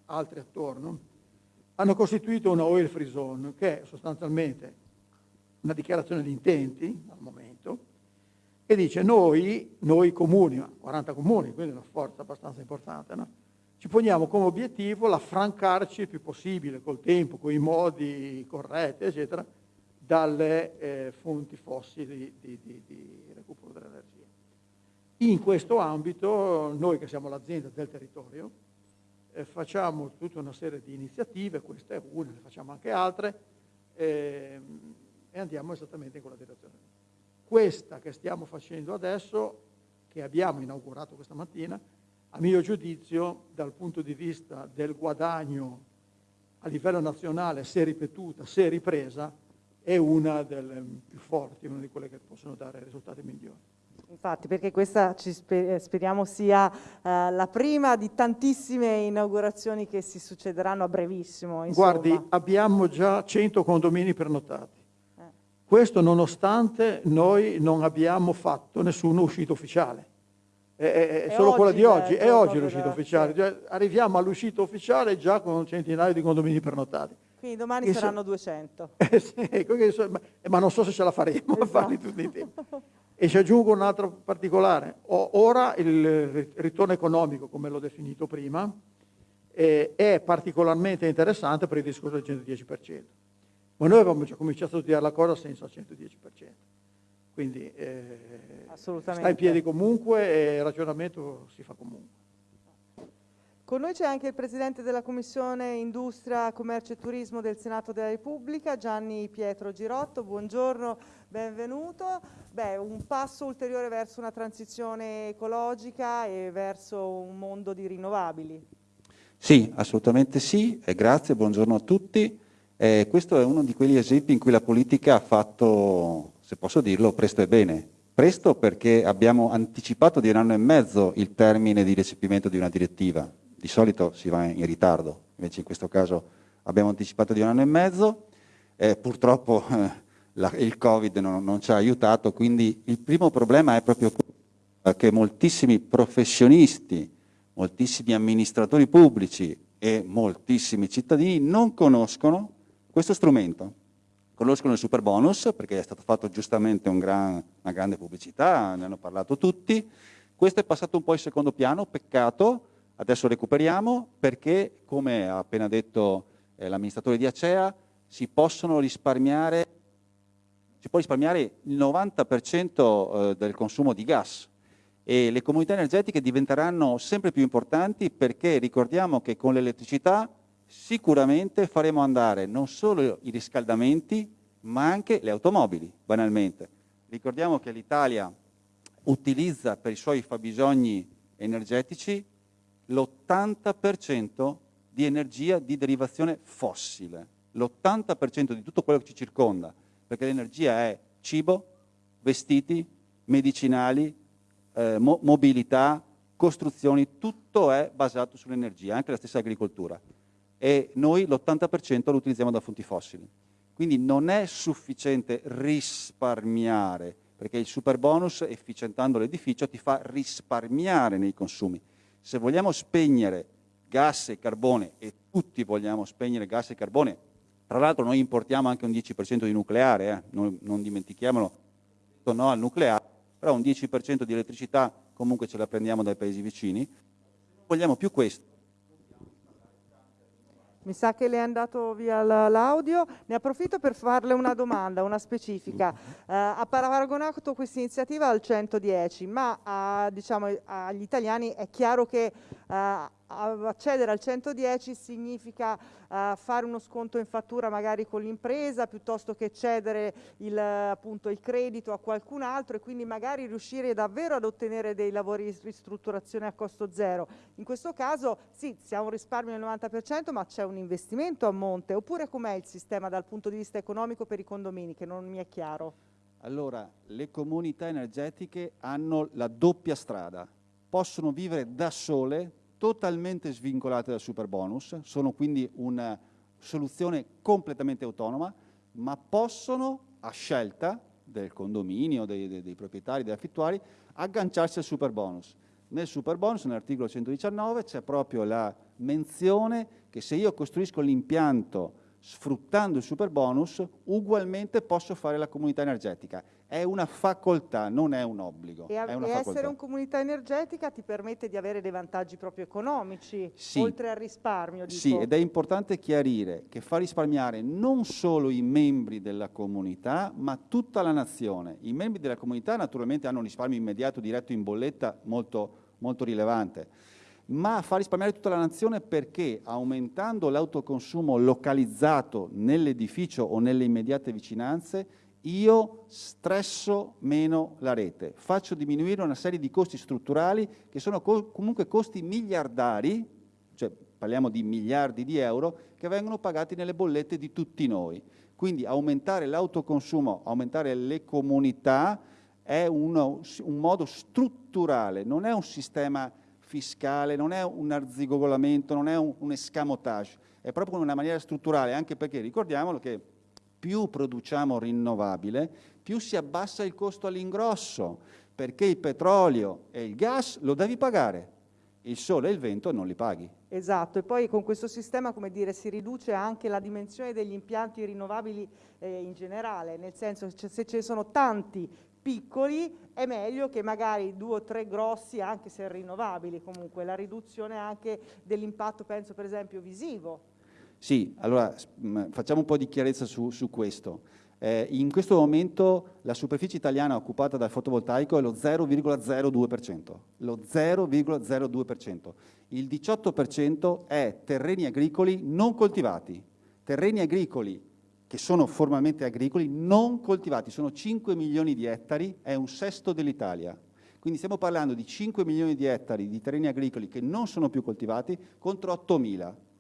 altri attorno, hanno costituito una oil free zone, che è sostanzialmente una dichiarazione di intenti al momento, che dice noi, noi comuni, 40 comuni, quindi una forza abbastanza importante, no? ci poniamo come obiettivo l'affrancarci il più possibile col tempo, con i modi corretti, eccetera, dalle eh, fonti fossili di, di, di recupero dell'energia. In questo ambito, noi che siamo l'azienda del territorio, eh, facciamo tutta una serie di iniziative, questa è una, ne facciamo anche altre, eh, e andiamo esattamente in quella direzione. Questa che stiamo facendo adesso, che abbiamo inaugurato questa mattina, a mio giudizio, dal punto di vista del guadagno a livello nazionale, se ripetuta, se ripresa, è una delle più forti, una di quelle che possono dare risultati migliori. Infatti, perché questa ci speriamo sia uh, la prima di tantissime inaugurazioni che si succederanno a brevissimo. Insomma. Guardi, abbiamo già 100 condomini prenotati. Eh. Questo nonostante noi non abbiamo fatto nessuna uscita ufficiale è, è solo quella di oggi, è oggi l'uscita ufficiale, cioè, arriviamo all'uscita ufficiale già con centinaio di condomini prenotati. Quindi domani e saranno so, 200. Eh, sì, ecco ma, non so se ce la faremo esatto. a farli tutti in tempo. E ci aggiungo un altro particolare. ora il ritorno economico, come l'ho definito prima, eh, è particolarmente interessante per il discorso del 110%. Ma noi avevamo già cominciato a studiare la cosa senza il 110%. Quindi eh, sta in piedi comunque e il ragionamento si fa comunque. Con noi c'è anche il Presidente della Commissione Industria, Commercio e Turismo del Senato della Repubblica, Gianni Pietro Girotto. Buongiorno, benvenuto. Beh, un passo ulteriore verso una transizione ecologica e verso un mondo di rinnovabili. Sì, assolutamente sì, e grazie, buongiorno a tutti. Eh, questo è uno di quegli esempi in cui la politica ha fatto, se posso dirlo, presto e bene. Presto perché abbiamo anticipato di un anno e mezzo il termine di recepimento di una direttiva, di solito si va in ritardo, invece in questo caso abbiamo anticipato di un anno e mezzo, eh, purtroppo eh, la, il Covid non, non, ci ha aiutato, quindi il primo problema è proprio che moltissimi professionisti, moltissimi amministratori pubblici e moltissimi cittadini non conoscono questo strumento. Conoscono il super bonus perché è stato fatto giustamente un gran, una grande pubblicità, ne hanno parlato tutti, questo è passato un po' in secondo piano, peccato, Adesso recuperiamo perché, come ha appena detto eh, l'amministratore di Acea, si possono risparmiare, si può risparmiare il 90% eh, del consumo di gas e le comunità energetiche diventeranno sempre più importanti perché ricordiamo che con l'elettricità sicuramente faremo andare non solo i riscaldamenti ma anche le automobili, banalmente. Ricordiamo che l'Italia utilizza per i suoi fabbisogni energetici l'80% di energia di derivazione fossile, l'80% di tutto quello che ci circonda, perché l'energia è cibo, vestiti, medicinali, eh, mo mobilità, costruzioni, tutto è basato sull'energia, anche la stessa agricoltura. E noi l'80% lo utilizziamo da fonti fossili. Quindi non è sufficiente risparmiare, perché il super bonus, efficientando l'edificio, ti fa risparmiare nei consumi se vogliamo spegnere gas e carbone, e tutti vogliamo spegnere gas e carbone, tra l'altro noi importiamo anche un 10% di nucleare, eh? non, non dimentichiamolo, no al nucleare, però un 10% di elettricità comunque ce la prendiamo dai paesi vicini, vogliamo più questo, mi sa che le è andato via l'audio. Ne approfitto per farle una domanda, una specifica. Eh, ha paragonato questa iniziativa al 110, ma a, diciamo, agli italiani è chiaro che eh, accedere al 110 significa uh, fare uno sconto in fattura magari con l'impresa piuttosto che cedere il, appunto, il credito a qualcun altro e quindi magari riuscire davvero ad ottenere dei lavori di ristrutturazione a costo zero. In questo caso sì, si ha un risparmio del 90% ma c'è un investimento a monte oppure com'è il sistema dal punto di vista economico per i condomini che non mi è chiaro? Allora, le comunità energetiche hanno la doppia strada, possono vivere da sole totalmente svincolate dal super bonus, sono quindi una soluzione completamente autonoma, ma possono, a scelta del condominio, dei, dei, dei proprietari, degli affittuari, agganciarsi al super bonus. Nel super bonus, nell'articolo 119, c'è proprio la menzione che se io costruisco l'impianto sfruttando il super bonus, ugualmente posso fare la comunità energetica. È una facoltà, non è un obbligo. E, e essere una comunità energetica ti permette di avere dei vantaggi proprio economici, sì. oltre al risparmio. Dico. Sì, ed è importante chiarire che fa risparmiare non solo i membri della comunità, ma tutta la nazione. I membri della comunità naturalmente hanno un risparmio immediato, diretto in bolletta, molto, molto rilevante ma fa risparmiare tutta la nazione perché aumentando l'autoconsumo localizzato nell'edificio o nelle immediate vicinanze, io stresso meno la rete, faccio diminuire una serie di costi strutturali che sono co comunque costi miliardari, cioè parliamo di miliardi di euro, che vengono pagati nelle bollette di tutti noi. Quindi aumentare l'autoconsumo, aumentare le comunità è uno, un modo strutturale, non è un sistema fiscale, non è un arzigogolamento, non è un, un escamotage, è proprio una maniera strutturale, anche perché ricordiamolo che più produciamo rinnovabile, più si abbassa il costo all'ingrosso, perché il petrolio e il gas lo devi pagare, il sole e il vento non li paghi. Esatto, e poi con questo sistema come dire, si riduce anche la dimensione degli impianti rinnovabili eh, in generale, nel senso se ce ne sono tanti piccoli è meglio che magari due o tre grossi anche se rinnovabili comunque, la riduzione anche dell'impatto penso per esempio visivo. Sì, allora facciamo un po' di chiarezza su, su questo. Eh, in questo momento la superficie italiana occupata dal fotovoltaico è lo 0,02%, lo 0,02%. Il 18% è terreni agricoli non coltivati, terreni agricoli che sono formalmente agricoli non coltivati, sono 5 milioni di ettari, è un sesto dell'Italia. Quindi stiamo parlando di 5 milioni di ettari di terreni agricoli che non sono più coltivati contro 8 mila.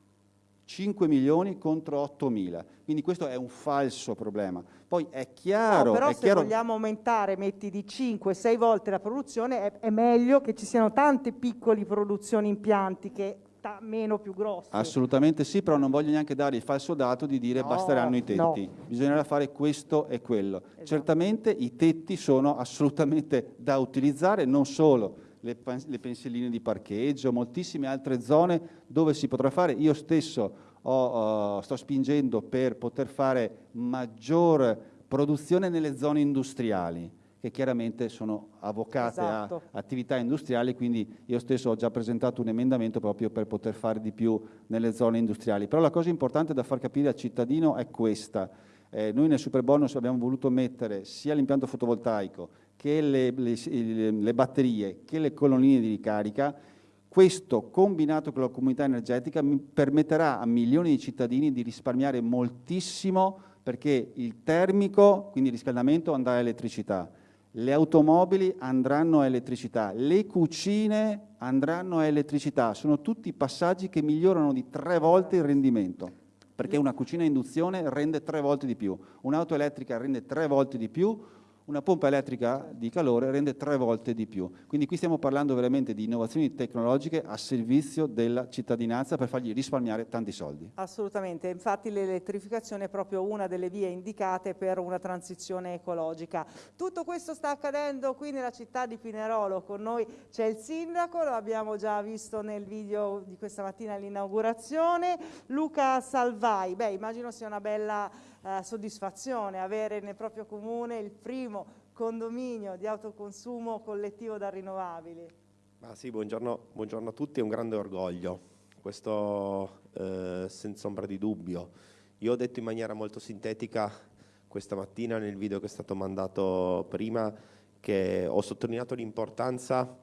5 milioni contro 8 mila. Quindi questo è un falso problema. Poi è chiaro... No, però è se chiaro... vogliamo aumentare, metti di 5-6 volte la produzione, è, è, meglio che ci siano tante piccole produzioni impianti che meno più grossi. Assolutamente sì, però non voglio neanche dare il falso dato di dire no, basteranno i tetti. No. Bisognerà fare questo e quello. Esatto. Certamente i tetti sono assolutamente da utilizzare, non solo le, le pensilline di parcheggio, moltissime altre zone dove si potrà fare. Io stesso ho, uh, sto spingendo per poter fare maggior produzione nelle zone industriali che chiaramente sono avvocate esatto. a attività industriali, quindi io stesso ho già presentato un emendamento proprio per poter fare di più nelle zone industriali. Però la cosa importante da far capire al cittadino è questa. Eh, noi nel super bonus abbiamo voluto mettere sia l'impianto fotovoltaico che le, le, le batterie, che le colonnine di ricarica, questo combinato con la comunità energetica permetterà a milioni di cittadini di risparmiare moltissimo perché il termico, quindi il riscaldamento, andrà a elettricità, le automobili andranno a elettricità, le cucine andranno a elettricità, sono tutti passaggi che migliorano di tre volte il rendimento, perché una cucina a induzione rende tre volte di più, un'auto elettrica rende tre volte di più, una pompa elettrica di calore rende tre volte di più. Quindi qui stiamo parlando veramente di innovazioni tecnologiche a servizio della cittadinanza per fargli risparmiare tanti soldi. Assolutamente, infatti l'elettrificazione è proprio una delle vie indicate per una transizione ecologica. Tutto questo sta accadendo qui nella città di Pinerolo, con noi c'è il sindaco, lo abbiamo già visto nel video di questa mattina all'inaugurazione, Luca Salvai, beh immagino sia una bella eh, soddisfazione avere nel proprio comune il primo condominio di autoconsumo collettivo da rinnovabili. Ah sì, buongiorno, buongiorno, a tutti, è un grande orgoglio, questo eh, senza ombra di dubbio. Io ho detto in maniera molto sintetica questa mattina nel video che è stato mandato prima che ho sottolineato l'importanza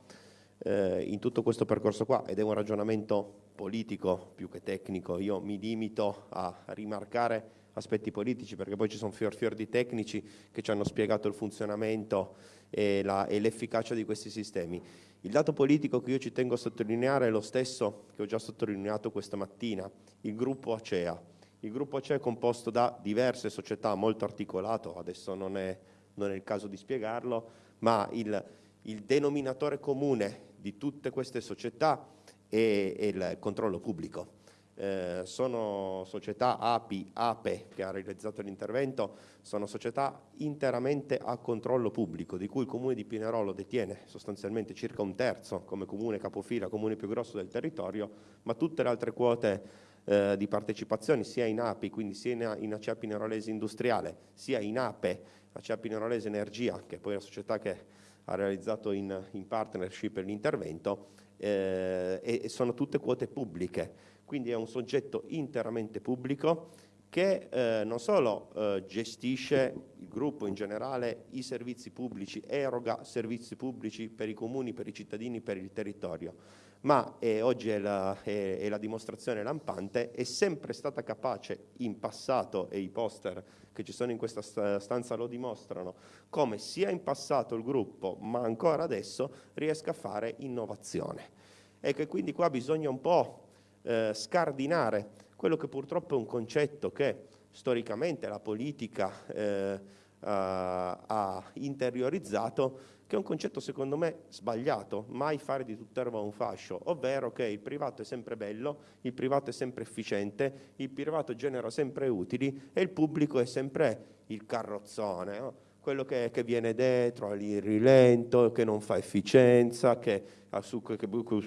eh, in tutto questo percorso qua ed è un ragionamento politico più che tecnico. Io mi limito a rimarcare aspetti politici, perché poi ci sono fior fior di tecnici che ci hanno spiegato il funzionamento e, l'efficacia di questi sistemi. Il dato politico che io ci tengo a sottolineare è lo stesso che ho già sottolineato questa mattina, il gruppo Acea. Il gruppo Acea è composto da diverse società, molto articolato, adesso non è, non è il caso di spiegarlo, ma il, il denominatore comune di tutte queste società è, è il controllo pubblico eh, sono società API, APE che ha realizzato l'intervento, sono società interamente a controllo pubblico, di cui il Comune di Pinerolo detiene sostanzialmente circa un terzo come comune capofila, comune più grosso del territorio, ma tutte le altre quote eh, di partecipazione sia in API, quindi sia in, Acea Pinerolese Industriale, sia in APE, Acea Pinerolese Energia, che è poi la società che ha realizzato in, in partnership l'intervento, eh, e sono tutte quote pubbliche quindi è un soggetto interamente pubblico che eh, non solo eh, gestisce il gruppo in generale, i servizi pubblici, eroga servizi pubblici per i comuni, per i cittadini, per il territorio, ma e oggi è la, è, è la, dimostrazione lampante, è sempre stata capace in passato, e i poster che ci sono in questa stanza lo dimostrano, come sia in passato il gruppo, ma ancora adesso riesca a fare innovazione. E che quindi qua bisogna un po' eh, scardinare quello che purtroppo è un concetto che storicamente la politica eh, ha interiorizzato, che è un concetto secondo me sbagliato, mai fare di tutt'erba un fascio, ovvero che il privato è sempre bello, il privato è sempre efficiente, il privato genera sempre utili e il pubblico è sempre il carrozzone. No? Quello che, che, viene dietro, il rilento, che non fa efficienza, che, su, che,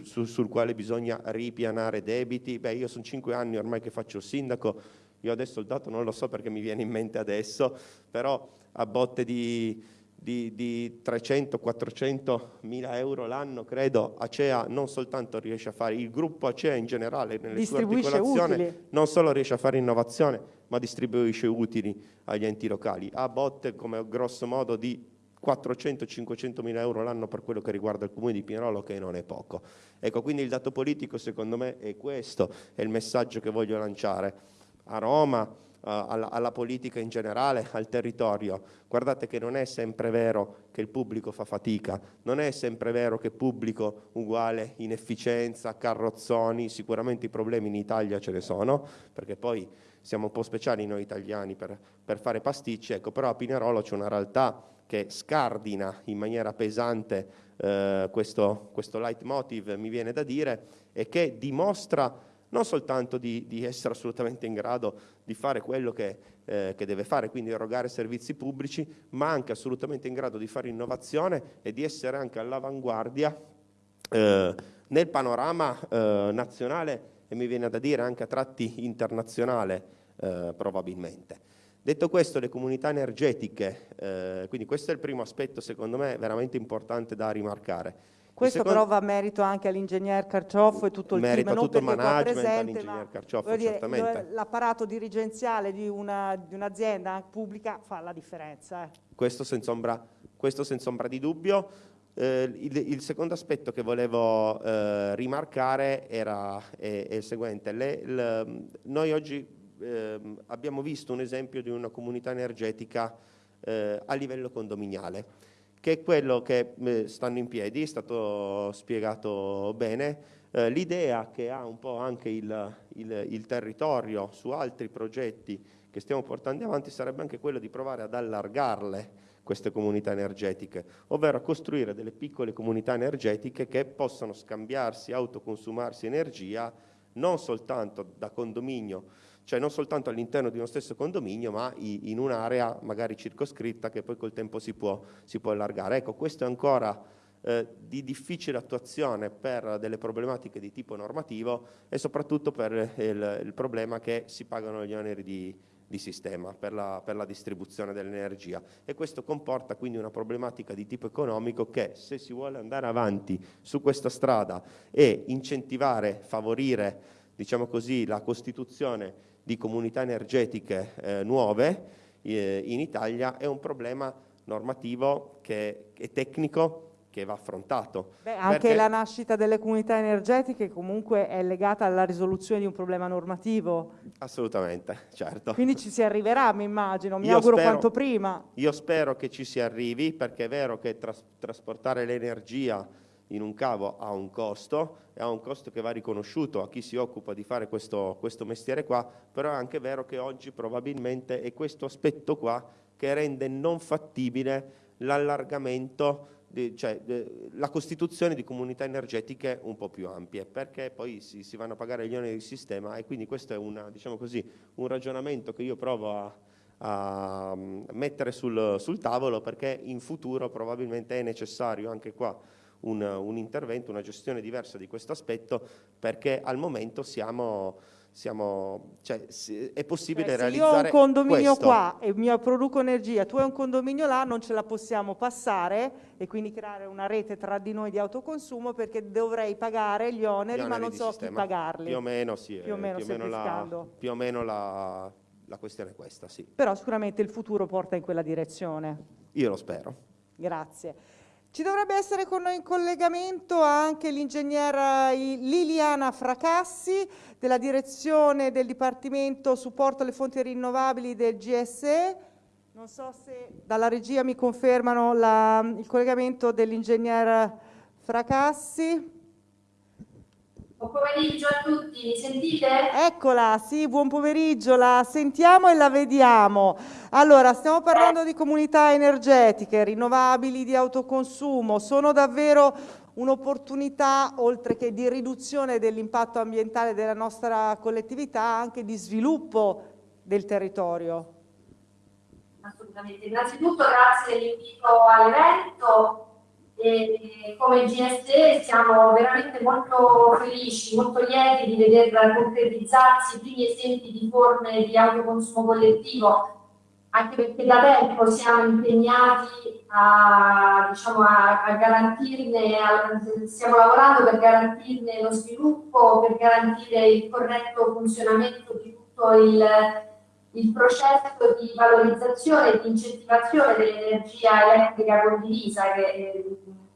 su, sul quale bisogna ripianare debiti. Beh, io sono cinque anni ormai che faccio il sindaco, io adesso il dato non lo so perché mi viene in mente adesso, però a botte di, di, di 300-400 mila euro l'anno, credo, Acea non soltanto riesce a fare, il gruppo Acea in generale nelle sue articolazioni utili. non solo riesce a fare innovazione, ma distribuisce utili agli enti locali. Ha botte come grosso modo di 400-500 mila euro l'anno per quello che riguarda il comune di Pinerolo, che non è poco. Ecco, quindi il dato politico secondo me è questo, è il messaggio che voglio lanciare a Roma, alla, alla, politica in generale, al territorio. Guardate che non è sempre vero che il pubblico fa fatica, non è sempre vero che pubblico uguale inefficienza, carrozzoni, sicuramente i problemi in Italia ce ne sono, perché poi siamo un po' speciali noi italiani per, per fare pasticci, ecco, però a Pinerolo c'è una realtà che scardina in maniera pesante eh, questo, questo leitmotiv, mi viene da dire, e che dimostra non soltanto di, di, essere assolutamente in grado di fare quello che, eh, che, deve fare, quindi erogare servizi pubblici, ma anche assolutamente in grado di fare innovazione e di essere anche all'avanguardia eh, nel panorama eh, nazionale e mi viene da dire anche a tratti internazionale eh, probabilmente. Detto questo, le comunità energetiche, eh, quindi questo è il primo aspetto secondo me veramente importante da rimarcare. Questo secondo... però va merito anche all'ingegner Carcioffo e tutto il merito team, non tutto il management all'ingegner Carcioffo, certamente. L'apparato dirigenziale di, un'azienda un pubblica fa la differenza. Eh. Questo, senza ombra, questo senza ombra di dubbio. Eh, il, il, secondo aspetto che volevo eh, rimarcare era, è, è il seguente. Le, le, noi oggi ehm, abbiamo visto un esempio di una comunità energetica eh, a livello condominiale che è quello che eh, stanno in piedi, è stato spiegato bene, eh, l'idea che ha un po' anche il, il, il, territorio su altri progetti che stiamo portando avanti sarebbe anche quello di provare ad allargarle queste comunità energetiche, ovvero costruire delle piccole comunità energetiche che possano scambiarsi, autoconsumarsi energia non soltanto da condominio cioè non soltanto all'interno di uno stesso condominio, ma in un'area magari circoscritta che poi col tempo si può, si può allargare. Ecco, questo è ancora eh, di difficile attuazione per delle problematiche di tipo normativo e soprattutto per il, il problema che si pagano gli oneri di, di sistema per la, per la, distribuzione dell'energia e questo comporta quindi una problematica di tipo economico che se si vuole andare avanti su questa strada e incentivare, favorire diciamo così, la costituzione di comunità energetiche eh, nuove eh, in Italia è un problema normativo che è tecnico che va affrontato. Beh, anche la nascita delle comunità energetiche comunque è legata alla risoluzione di un problema normativo. Assolutamente, certo. Quindi ci si arriverà, mi immagino, mi io auguro spero, quanto prima. Io spero che ci si arrivi perché è vero che tras trasportare l'energia in un cavo ha un costo, e ha un costo che va riconosciuto a chi si occupa di fare questo, questo mestiere qua, però è anche vero che oggi probabilmente è questo aspetto qua che rende non fattibile l'allargamento, cioè la costituzione di comunità energetiche un po' più ampie, perché poi si, si vanno a pagare gli oneri del sistema e quindi questo è una, diciamo così, un ragionamento che io provo a, a mettere sul, sul tavolo perché in futuro probabilmente è necessario anche qua un, un intervento, una gestione diversa di questo aspetto perché al momento siamo, siamo, cioè, è possibile eh, realizzare io ho un condominio questo. qua e mi produco energia, tu hai un condominio là, non ce la possiamo passare e quindi creare una rete tra di noi di autoconsumo perché dovrei pagare gli oneri, gli oneri ma non so sistema. chi pagarli. Più o meno sì, più o meno, più o meno, la, più o meno la, la questione è questa, sì. Però sicuramente il futuro porta in quella direzione. Io lo spero. Grazie. Ci dovrebbe essere con noi in collegamento anche l'ingegnera Liliana Fracassi della direzione del Dipartimento Supporto alle Fonti Rinnovabili del GSE. Non so se dalla regia mi confermano la, il collegamento dell'ingegnera Fracassi. Buon pomeriggio a tutti, mi sentite? Eccola, sì, buon pomeriggio, la sentiamo e la vediamo. Allora, stiamo parlando di comunità energetiche, rinnovabili, di autoconsumo, sono davvero un'opportunità, oltre che di riduzione dell'impatto ambientale della nostra collettività, anche di sviluppo del territorio. Assolutamente, innanzitutto grazie dell'invito all'evento e come GSE siamo veramente molto felici, molto lieti di veder concretizzarsi i primi esempi di forme di autoconsumo collettivo anche perché da tempo siamo impegnati a, diciamo, a, a garantirne, a, stiamo lavorando per garantirne lo sviluppo, per garantire il corretto funzionamento di tutto il, il processo di valorizzazione e di incentivazione dell'energia elettrica condivisa, che è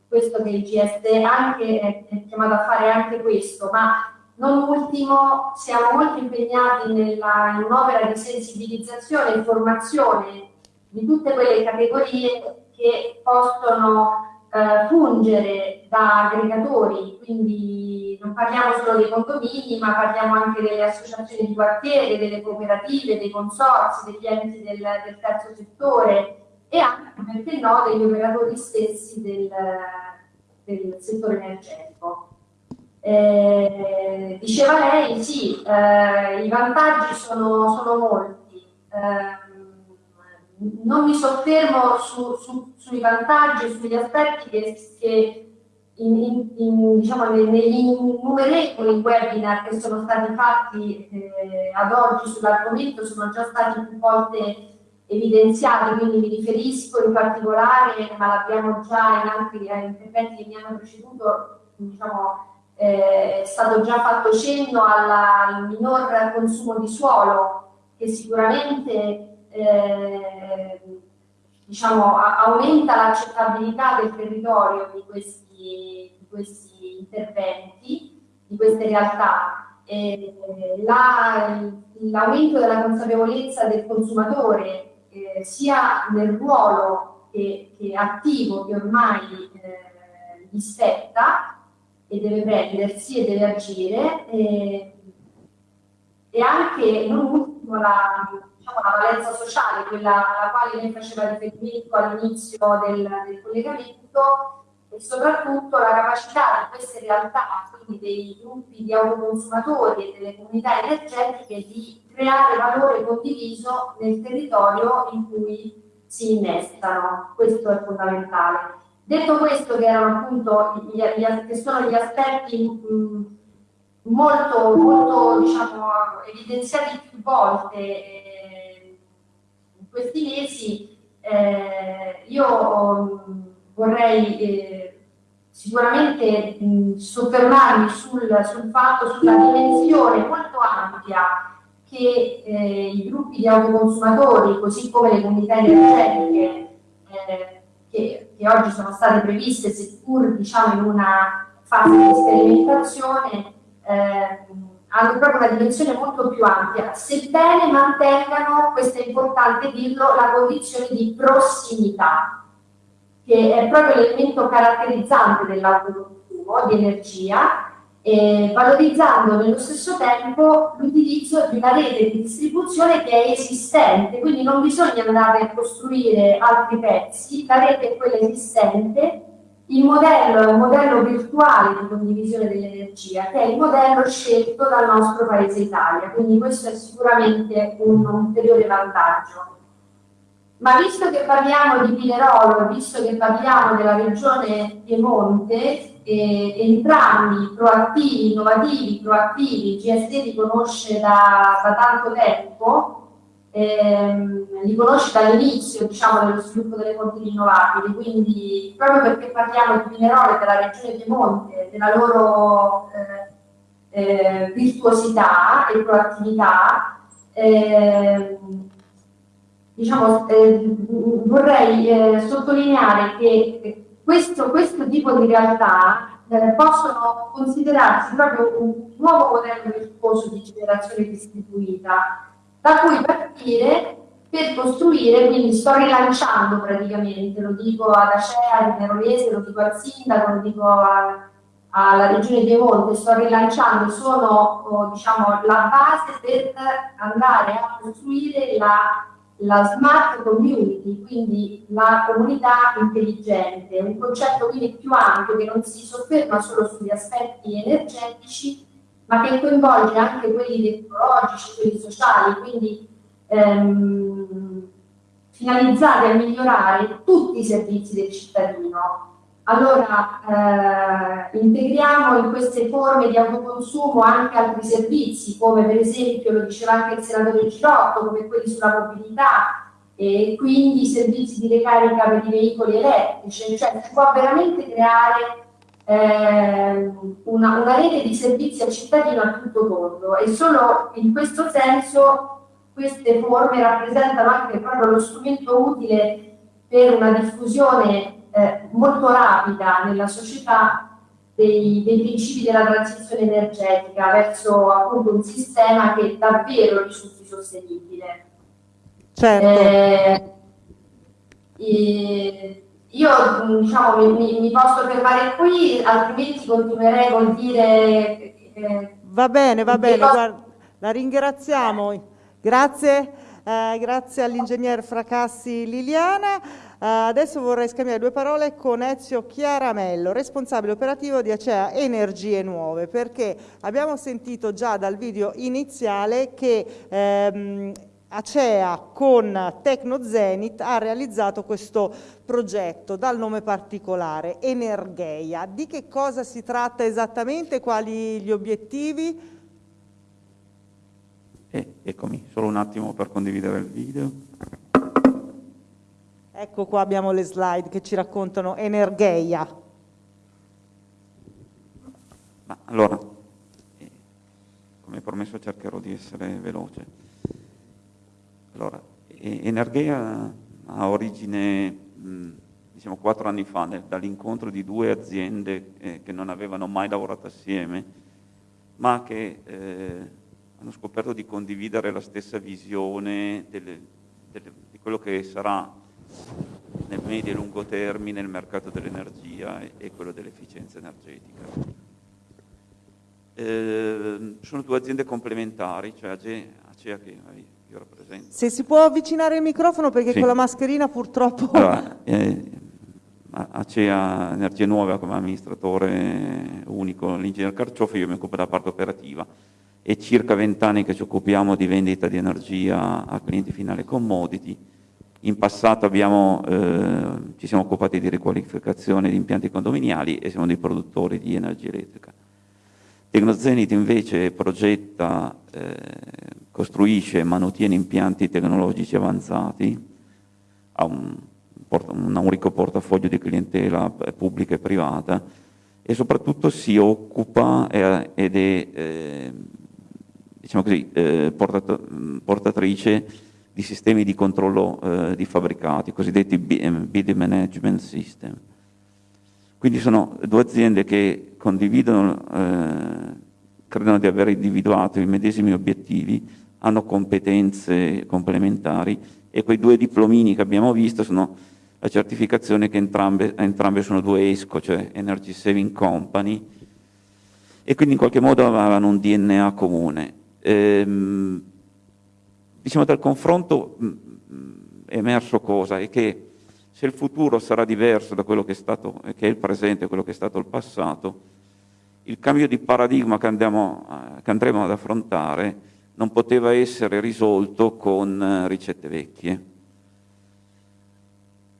questo che il GSD anche, è, è chiamato a fare anche questo, ma non ultimo, siamo molto impegnati nella, in un'opera di sensibilizzazione e formazione di tutte quelle categorie che possono eh, fungere da aggregatori, quindi non parliamo solo dei condomini, ma parliamo anche delle associazioni di quartiere, delle cooperative, dei consorsi, degli enti del, del terzo settore e anche, perché no, degli operatori stessi del, del settore energetico. Eh, diceva lei, sì, eh, i vantaggi sono, sono molti. Eh, non mi soffermo su, su, sui vantaggi, sugli aspetti che, che in, in, in, diciamo, negli innumerevoli webinar che sono stati fatti eh, ad oggi sull'argomento sono già stati più volte evidenziati, quindi mi riferisco in particolare, ma l'abbiamo già in altri interventi che mi hanno preceduto, diciamo, eh, è stato già fatto cenno alla, al minor consumo di suolo che sicuramente eh, diciamo, aumenta l'accettabilità del territorio di questi, di questi, interventi, di queste realtà. L'aumento della consapevolezza del consumatore eh, sia nel ruolo che, che attivo che ormai eh, gli spetta e deve prendersi e deve agire e, e anche non ultimo la, diciamo, la, valenza sociale, quella alla quale lei faceva riferimento all'inizio del, del, collegamento e soprattutto la capacità di queste realtà, quindi dei gruppi di autoconsumatori e delle comunità energetiche di creare valore condiviso nel territorio in cui si innestano. Questo è fondamentale. Detto questo, che appunto gli, gli, che sono gli aspetti mh, molto, molto diciamo, evidenziati più volte eh, in questi mesi, eh, io mh, vorrei eh, sicuramente mh, soffermarmi sul, sul, fatto, sulla dimensione molto ampia che eh, i gruppi di autoconsumatori, così come le comunità energetiche, eh, che, che oggi sono state previste, seppur diciamo, in una fase di sperimentazione, eh, hanno proprio una dimensione molto più ampia, sebbene mantengano, questo è importante dirlo, la condizione di prossimità, che è proprio l'elemento caratterizzante dell'autoconsumo di energia eh, valorizzando nello stesso tempo l'utilizzo di una rete di distribuzione che è esistente, quindi non bisogna andare a costruire altri pezzi, la rete è quella esistente, il modello è un modello virtuale di condivisione dell'energia, che è il modello scelto dal nostro paese Italia, quindi questo è sicuramente un ulteriore vantaggio. Ma visto che parliamo di Pinerolo, visto che parliamo della regione Piemonte, eh, entrambi proattivi, innovativi, proattivi, GSD li conosce da, da tanto tempo, ehm, li conosce dall'inizio diciamo, dello sviluppo delle fonti rinnovabili, quindi proprio perché parliamo di minerale della regione Piemonte, della loro eh, eh, virtuosità e proattività, ehm, diciamo, eh, vorrei eh, sottolineare che questo, questo tipo di realtà eh, possono considerarsi proprio un nuovo modello virtuoso di generazione distribuita, da cui partire per costruire, quindi sto rilanciando praticamente, lo dico ad Acea, al Nerolese, lo dico al Sindaco, lo dico a, alla Regione Piemonte, sto rilanciando, sono oh, diciamo, la base per andare a costruire la la smart community, quindi la comunità intelligente, un concetto quindi più ampio che non si sofferma solo sugli aspetti energetici, ma che coinvolge anche quelli tecnologici, quelli sociali, quindi ehm, finalizzati a migliorare tutti i servizi del cittadino, allora, eh, integriamo in queste forme di autoconsumo anche altri servizi, come per esempio, lo diceva anche il senatore Girotto, come quelli sulla mobilità, e quindi servizi di ricarica per i veicoli elettrici, cioè si può veramente creare eh, una, una, rete di servizi al cittadino a tutto tondo e solo in questo senso queste forme rappresentano anche proprio lo strumento utile per una diffusione eh, molto rapida nella società dei, dei, principi della transizione energetica verso appunto un sistema che davvero risulti sostenibile. Certo. Eh, io diciamo, mi, mi, posso fermare qui, altrimenti continuerei col dire... Eh, va bene, va bene, guarda, la ringraziamo. Grazie, eh, grazie all'ingegner Fracassi Liliana. Uh, adesso vorrei scambiare due parole con Ezio Chiaramello, responsabile operativo di Acea Energie Nuove, perché abbiamo sentito già dal video iniziale che ehm, Acea con Tecno Zenith ha realizzato questo progetto dal nome particolare Energeia. Di che cosa si tratta esattamente? Quali gli obiettivi? Eh, eccomi, solo un attimo per condividere il video. Ecco qua abbiamo le slide che ci raccontano Energeia. Allora, eh, come promesso cercherò di essere veloce. Allora, eh, Energeia ha origine, diciamo, quattro anni fa, dall'incontro di due aziende eh, che non avevano mai lavorato assieme, ma che eh, hanno scoperto di condividere la stessa visione delle, delle, di quello che sarà nel medio e lungo termine il mercato dell'energia e, quello dell'efficienza energetica. Eh, sono due aziende complementari, cioè Acea che io rappresento. Se si può avvicinare il microfono perché sì. con la mascherina purtroppo... Allora, eh, Acea Energie Nuove come amministratore unico, l'ingegner Carcioffi, io mi occupo della parte operativa è circa vent'anni che ci occupiamo di vendita di energia a clienti finali commodity. In passato abbiamo, eh, ci siamo occupati di riqualificazione di impianti condominiali e siamo dei produttori di energia elettrica. Tecnozenit invece progetta, eh, costruisce e manutiene impianti tecnologici avanzati, ha un, un ricco portafoglio di clientela pubblica e privata e soprattutto si occupa eh, ed è eh, diciamo così, eh, portatrice di sistemi di controllo eh, di fabbricati, cosiddetti Bid Management System. Quindi sono due aziende che condividono, eh, credono di aver individuato i medesimi obiettivi, hanno competenze complementari e quei due diplomini che abbiamo visto sono la certificazione che entrambe, entrambe sono due ESCO, cioè Energy Saving Company, e quindi in qualche modo avevano un DNA comune. Ehm, diciamo dal confronto mm, mm, è emerso cosa? È che se il futuro sarà diverso da quello che è, stato, che è il presente, quello che è stato il passato, il cambio di paradigma che, andiamo, che andremo ad affrontare non poteva essere risolto con eh, ricette vecchie.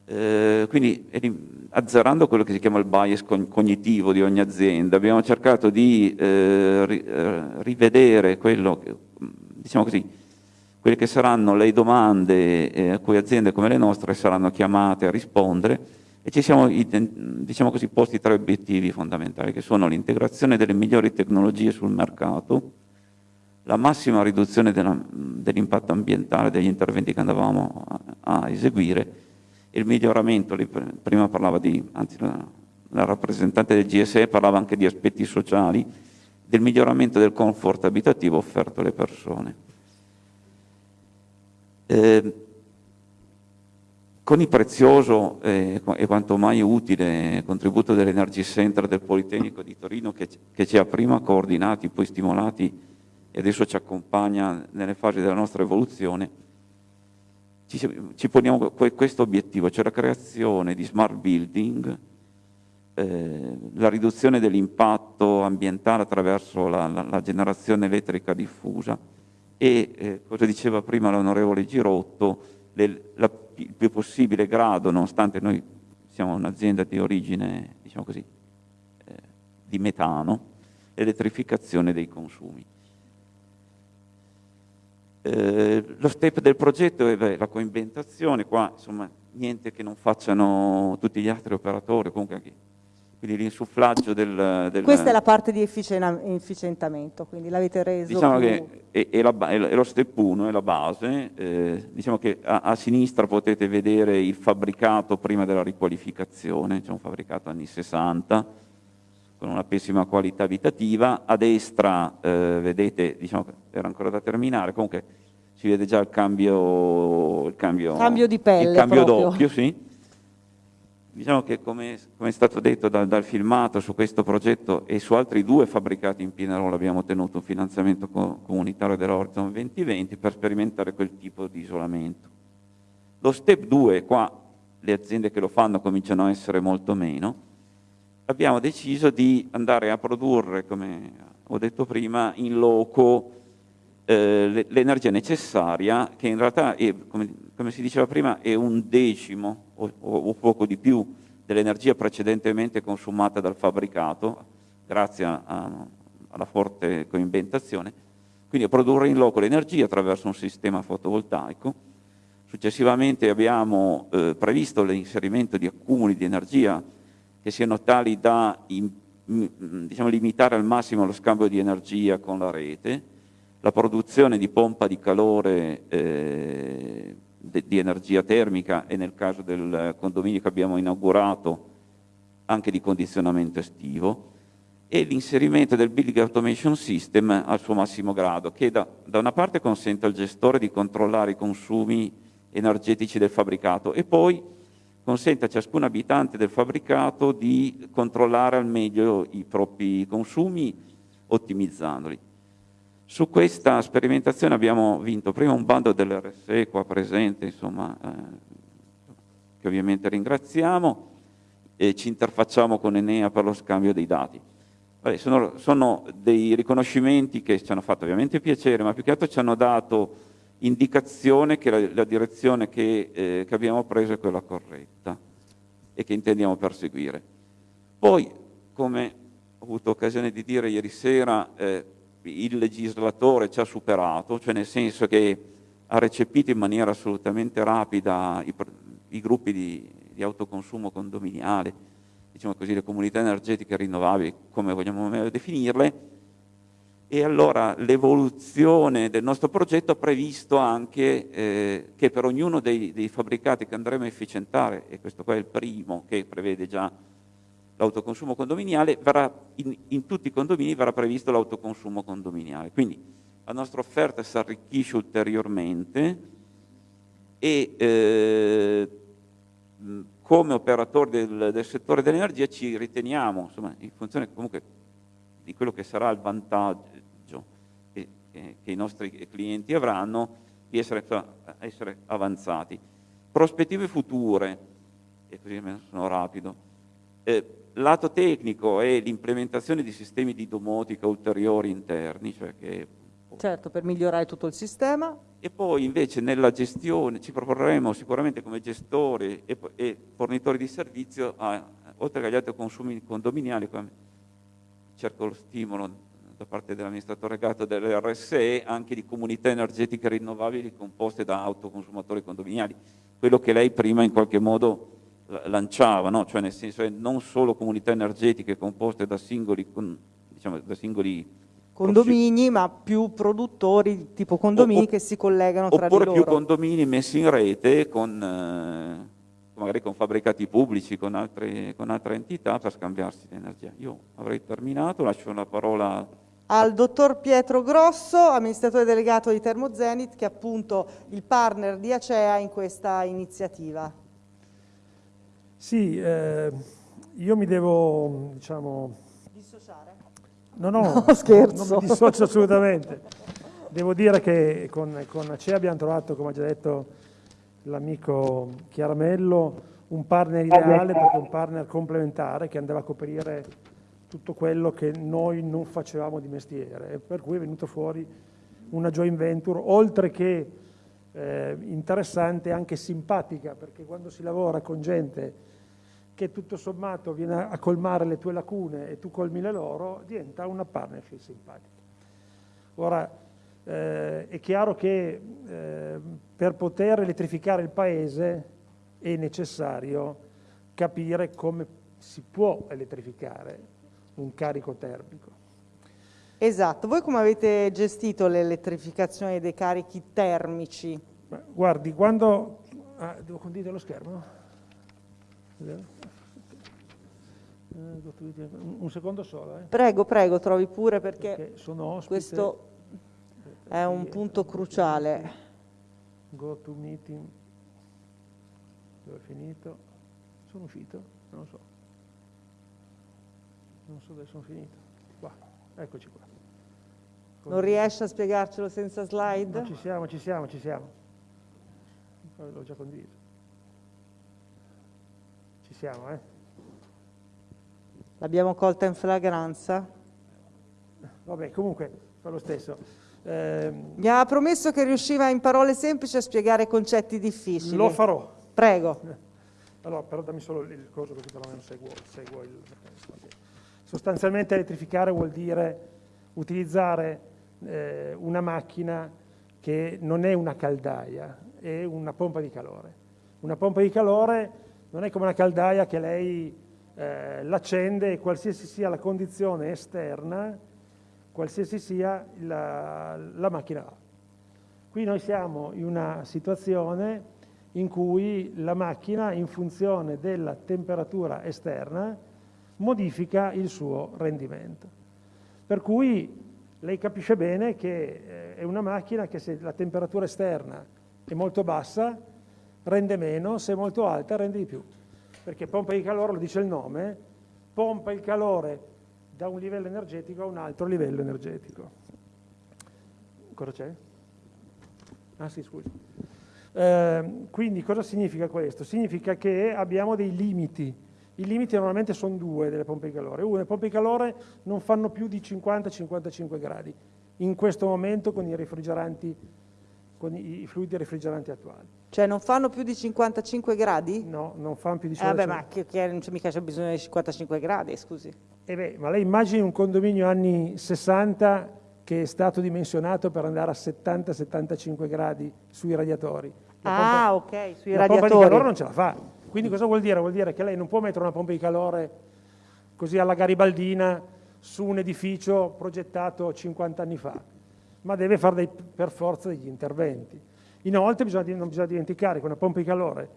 Eh, quindi azzerando quello che si chiama il bias cognitivo di ogni azienda, abbiamo cercato di eh, eh, rivedere quello che, diciamo così, quelle che saranno le domande eh, a cui aziende come le nostre saranno chiamate a rispondere e ci siamo diciamo così, posti tre obiettivi fondamentali che sono l'integrazione delle migliori tecnologie sul mercato, la massima riduzione dell'impatto ambientale degli interventi che andavamo a, a eseguire il miglioramento, prima parlava di, anzi la, la rappresentante del GSE parlava anche di aspetti sociali, del miglioramento del comfort abitativo offerto alle persone. Eh, con il prezioso eh, e quanto mai utile contributo dell'Energy Center del Politecnico di Torino che, che, ci ha prima coordinati, poi stimolati e adesso ci accompagna nelle fasi della nostra evoluzione, ci, ci poniamo questo obiettivo, cioè la creazione di smart building, eh, la riduzione dell'impatto ambientale attraverso la, la, la, generazione elettrica diffusa e, eh, come diceva prima l'onorevole Girotto, le, la, il più possibile grado, nonostante noi siamo un'azienda di origine, diciamo così, eh, di metano, l'elettrificazione dei consumi. Eh, lo step del progetto è la coinventazione, qua insomma niente che non facciano tutti gli altri operatori, comunque anche quindi l'insufflaggio del, del, Questa è la parte di efficientamento, quindi l'avete reso Diciamo più... che è, è, la, è, lo step 1, è la base, eh, diciamo che a, a, sinistra potete vedere il fabbricato prima della riqualificazione, c'è un fabbricato anni 60, con una pessima qualità abitativa, a destra eh, vedete, diciamo era ancora da terminare, comunque si vede già il cambio, il cambio, cambio di pelle il cambio proprio. doppio, sì. Diciamo che come, come è stato detto dal, dal, filmato su questo progetto e su altri due fabbricati in Pinerolo abbiamo ottenuto un finanziamento co comunitario dell'Horizon 2020 per sperimentare quel tipo di isolamento. Lo step 2, qua le aziende che lo fanno cominciano a essere molto meno, abbiamo deciso di andare a produrre, come ho detto prima, in loco eh, l'energia necessaria, che in realtà, è, come, come, si diceva prima, è un decimo o, o poco di più dell'energia precedentemente consumata dal fabbricato, grazie a, alla forte coinventazione, quindi a produrre in loco l'energia attraverso un sistema fotovoltaico. Successivamente abbiamo eh, previsto l'inserimento di accumuli di energia che siano tali da in, diciamo, limitare al massimo lo scambio di energia con la rete, la produzione di pompa di calore eh, di energia termica e nel caso del condominio che abbiamo inaugurato anche di condizionamento estivo e l'inserimento del Building Automation System al suo massimo grado che da, da una parte consente al gestore di controllare i consumi energetici del fabbricato e poi consente a ciascun abitante del fabbricato di controllare al meglio i propri consumi ottimizzandoli. Su questa sperimentazione abbiamo vinto prima un bando dell'RSE qua presente, insomma, eh, che ovviamente ringraziamo, e ci interfacciamo con Enea per lo scambio dei dati. Vabbè, sono, sono, dei riconoscimenti che ci hanno fatto ovviamente piacere, ma più che altro ci hanno dato indicazione che la, la direzione che, eh, che abbiamo preso è quella corretta e che intendiamo perseguire. Poi, come ho avuto occasione di dire ieri sera, eh, il legislatore ci ha superato, cioè nel senso che ha recepito in maniera assolutamente rapida i, i gruppi di, di, autoconsumo condominiale, diciamo così, le comunità energetiche rinnovabili, come vogliamo definirle, e allora l'evoluzione del nostro progetto ha previsto anche eh, che per ognuno dei, dei fabbricati che andremo a efficientare, e questo qua è il primo che prevede già l'autoconsumo condominiale, verrà, in, in, tutti i condomini verrà previsto l'autoconsumo condominiale. Quindi la nostra offerta si arricchisce ulteriormente e eh, come operatori del, del, settore dell'energia ci riteniamo, insomma, in funzione comunque di quello che sarà il vantaggio che, che, che i nostri clienti avranno, di essere, essere avanzati. Prospettive future, e così sono rapido, eh, lato tecnico è l'implementazione di sistemi di domotica ulteriori interni, cioè che Certo, per migliorare tutto il sistema. E poi invece nella gestione ci proporremo sicuramente come gestori e, e fornitori di servizio, a, oltre agli altri consumi condominiali, cerco lo stimolo da parte dell'amministratore gato delle RSE, anche di comunità energetiche rinnovabili composte da autoconsumatori condominiali. Quello che lei prima in qualche modo lanciava, no? cioè nel senso che non solo comunità energetiche composte da singoli, diciamo, da singoli condomini, ma più produttori tipo condomini o, che si collegano tra di loro. Oppure più condomini messi in rete con, eh, magari con fabbricati pubblici, con altre, con altre entità per scambiarsi l'energia. Io avrei terminato, lascio la parola al dottor Pietro Grosso, amministratore delegato di Termozenit, che è appunto il partner di Acea in questa iniziativa. Sì, eh, io mi devo, diciamo... Dissociare? No, no, no scherzo. Non mi dissocio assolutamente. Devo dire che con, con Acea abbiamo trovato, come ha già detto l'amico Chiaramello, un partner ideale, proprio un partner complementare che andava a coprire tutto quello che noi non facevamo di mestiere e per cui è venuto fuori una joint venture, oltre che eh, interessante anche simpatica, perché quando si lavora con gente che tutto sommato viene a colmare le tue lacune e tu colmi le loro, diventa una partnership simpatica. Ora, eh, è chiaro che eh, per poter elettrificare il paese è necessario capire come si può elettrificare un carico termico. Esatto, voi come avete gestito l'elettrificazione dei carichi termici? Guardi, quando... Ah, devo condividere lo schermo? Un secondo solo. Eh. Prego, prego, trovi pure perché, perché questo è un punto cruciale. Go to meeting. Dove è finito? Sono uscito? Non lo so. Non so dove sono finito. Qua, eccoci qua. Non riesce a spiegarcelo senza slide? No, ci siamo, ci siamo, ci siamo. L'ho già condiviso. Ci siamo, eh? L'abbiamo colta in flagranza? Vabbè, comunque, fa lo stesso. Eh, Mi ha promesso che riusciva in parole semplici a spiegare concetti difficili. Lo farò. Prego. Allora, però dammi solo il coso così perlomeno seguo, seguo il... Sostanzialmente elettrificare vuol dire utilizzare eh, una macchina che non è una caldaia, è una pompa di calore. Una pompa di calore non è come una caldaia che lei eh, l'accende e qualsiasi sia la condizione esterna, qualsiasi sia la, la macchina va. Qui noi siamo in una situazione in cui la macchina, in funzione della temperatura esterna, modifica il suo rendimento. Per cui lei capisce bene che eh, è una macchina che se la temperatura esterna è molto bassa rende meno, se è molto alta rende di più perché pompa di calore, lo dice il nome, pompa il calore da un livello energetico a un altro livello energetico. Cosa c'è? Ah sì, scusi. Eh, quindi cosa significa questo? Significa che abbiamo dei limiti. I limiti normalmente sono due delle pompe di calore. Uno, le pompe di calore non fanno più di 50-55 gradi. In questo momento con i refrigeranti, con i fluidi refrigeranti attuali. Cioè non fanno più di 55 gradi? No, non fanno più di 55 eh, vabbè, ma che, che non c'è mica c'è bisogno di 55 gradi, scusi. Eh beh, ma lei immagini un condominio anni 60 che è stato dimensionato per andare a 70-75 gradi sui radiatori. La ah, pompa, ok, sui la radiatori. La pompa di calore non ce la fa. Quindi cosa vuol dire? Vuol dire che lei non può mettere una pompa di calore così alla garibaldina su un edificio progettato 50 anni fa, ma deve fare dei, per forza degli interventi. Inoltre bisogna, non bisogna dimenticare che una pompa di calore,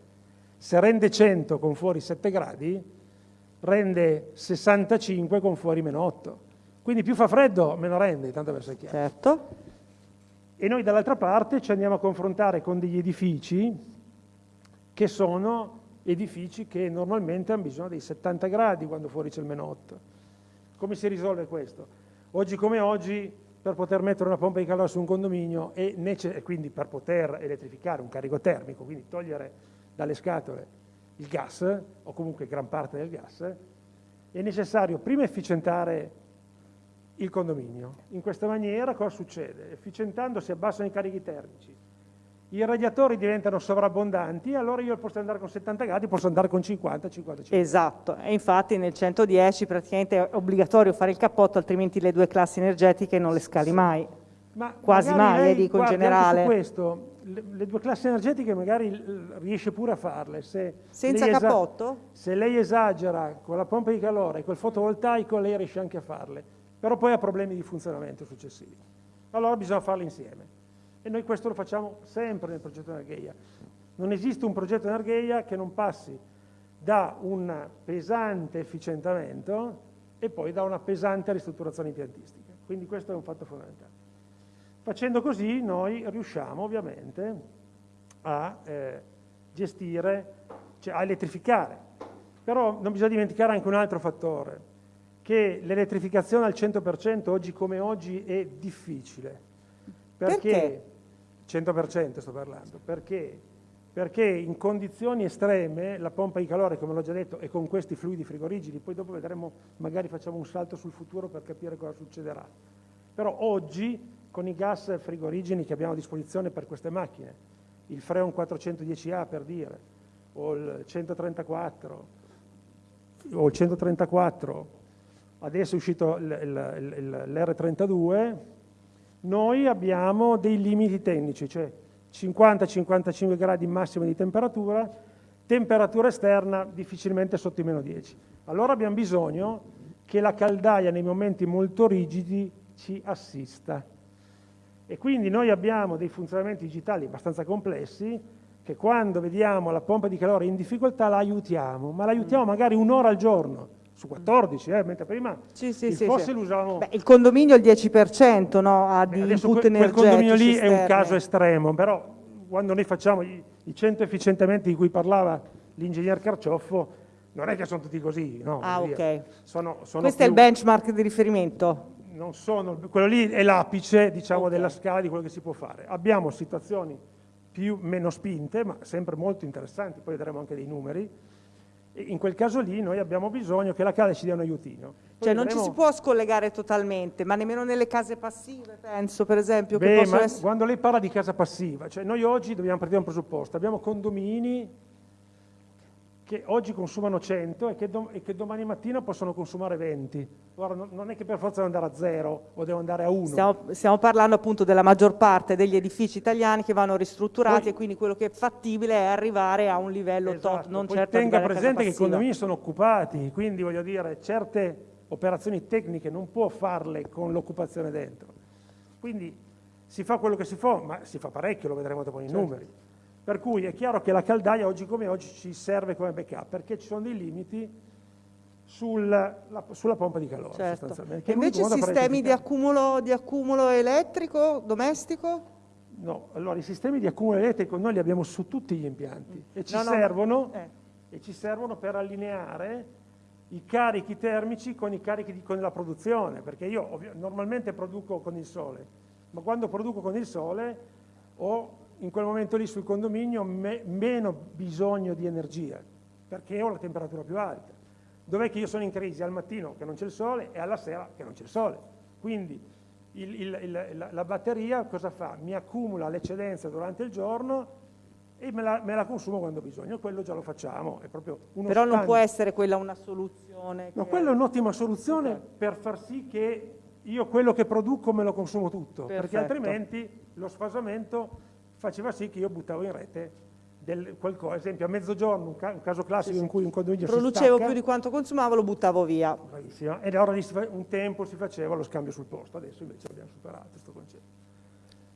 se rende 100 con fuori 7 gradi, rende 65 con fuori meno 8. Quindi più fa freddo, meno rende, tanto per essere chiaro. Certo. E noi dall'altra parte ci andiamo a confrontare con degli edifici che sono edifici che normalmente hanno bisogno dei 70 gradi quando fuori c'è il meno 8. Come si risolve questo? Oggi come oggi per poter mettere una pompa di calore su un condominio e quindi per poter elettrificare un carico termico, quindi togliere dalle scatole il gas, o comunque gran parte del gas, è necessario prima efficientare il condominio. In questa maniera cosa succede? Efficientando si abbassano i carichi termici, i radiatori diventano sovrabbondanti, allora io posso andare con 70 gradi, posso andare con 50, 55. Esatto, e infatti nel 110 praticamente è obbligatorio fare il cappotto, altrimenti le due classi energetiche non le scali mai. Ma Quasi mai, lei, dico in generale. Questo, le, le, due classi energetiche magari riesce pure a farle. Se Senza cappotto? se lei esagera con la pompa di calore e col fotovoltaico, lei riesce anche a farle, però poi ha problemi di funzionamento successivi. Allora bisogna farle insieme. E noi questo lo facciamo sempre nel progetto Energeia. Non esiste un progetto Energeia che non passi da un pesante efficientamento e poi da una pesante ristrutturazione impiantistica. Quindi questo è un fatto fondamentale. Facendo così noi riusciamo ovviamente a eh, gestire, cioè a elettrificare. Però non bisogna dimenticare anche un altro fattore, che l'elettrificazione al 100% oggi come oggi è difficile. Perché? Perché? 100% sto parlando. Perché? Perché in condizioni estreme la pompa di calore, come l'ho già detto, è con questi fluidi frigorigidi, poi dopo vedremo, magari facciamo un salto sul futuro per capire cosa succederà. Però oggi, con i gas frigorigeni che abbiamo a disposizione per queste macchine, il Freon 410A per dire, o il 134, o il 134, adesso è uscito l'R32, noi abbiamo dei limiti tecnici, cioè 50-55 gradi massimo di temperatura, temperatura esterna difficilmente sotto i meno 10. Allora abbiamo bisogno che la caldaia nei momenti molto rigidi ci assista. E quindi noi abbiamo dei funzionamenti digitali abbastanza complessi che quando vediamo la pompa di calore in difficoltà la aiutiamo, ma la aiutiamo magari un'ora al giorno su 14, eh, mentre prima sì, sì, il sì, fossil sì. usavamo... Beh, il condominio il 10% no, ha di Adesso input quel, quel energetici condominio lì è un caso estremo, però quando noi facciamo i, i 100 efficientamenti di cui parlava l'ingegner Carcioffo, non è che sono tutti così, no? Ah, ok. Sono, sono Questo è il più- benchmark di riferimento? non sono, quello lì è l'apice diciamo, Ok. della scala di quello che si può fare. Abbiamo situazioni più meno spinte, ma sempre molto interessanti, poi vedremo anche dei numeri. In quel caso lì noi abbiamo bisogno che la CADE ci dia un aiutino. Poi Cioè non ci vedremo- si può scollegare totalmente, ma nemmeno nelle case passive, penso, per esempio, che Beh, essere... quando lei parla di casa passiva, cioè noi oggi dobbiamo partire da un presupposto, abbiamo condomini che oggi consumano 100 e che, dom- e che domani mattina possono consumare 20. Ora non, non è che per forza devo andare a 0 o devo andare a 1. Stiamo, stiamo parlando appunto della maggior parte degli edifici italiani che vanno ristrutturati Poi- e quindi quello che è fattibile è arrivare a un livello top, Esatto, non poi certo tenga presente che i condomini sono occupati, quindi voglio dire, certe operazioni tecniche non può farle con l'occupazione dentro. Quindi si fa quello che si fa, ma si fa parecchio, lo vedremo dopo nei Certo. numeri. Per cui è chiaro che la caldaia oggi come oggi ci serve come backup, perché ci sono dei limiti sul- la- sulla pompa di calore Certo. sostanzialmente. invece sistemi di accumulo, di accumulo elettrico, domestico? No, allora i sistemi di accumulo elettrico noi li abbiamo su tutti gli impianti e ci No, no, servono eh. e ci servono per allineare i carichi termici con i carichi di, con la produzione, perché io ovvio- normalmente produco con il sole, ma quando produco con il sole ho in quel momento lì sul condominio me- meno bisogno di energia, perché ho la temperatura più alta. Dov'è che io sono in crisi? Al mattino che non c'è il sole e alla sera che non c'è il sole. Quindi il- il- il- la, la batteria cosa fa? Mi accumula l'eccedenza durante il giorno e me la, me la consumo quando ho bisogno. Quello già lo facciamo, è proprio uno Però non stand. può essere quella una soluzione. No, quella è un'ottima soluzione per far sì che io quello che produco me lo consumo tutto, perché Perfetto. altrimenti lo sfasamento faceva sì che io buttavo in rete del qualcosa, ad esempio a mezzogiorno, un, ca- un caso classico in cui un condominio Producevo stacca, più di quanto consumavo, lo buttavo via. Bravissima. E allora un tempo si faceva lo scambio sul posto, adesso invece l'abbiamo superato questo concetto.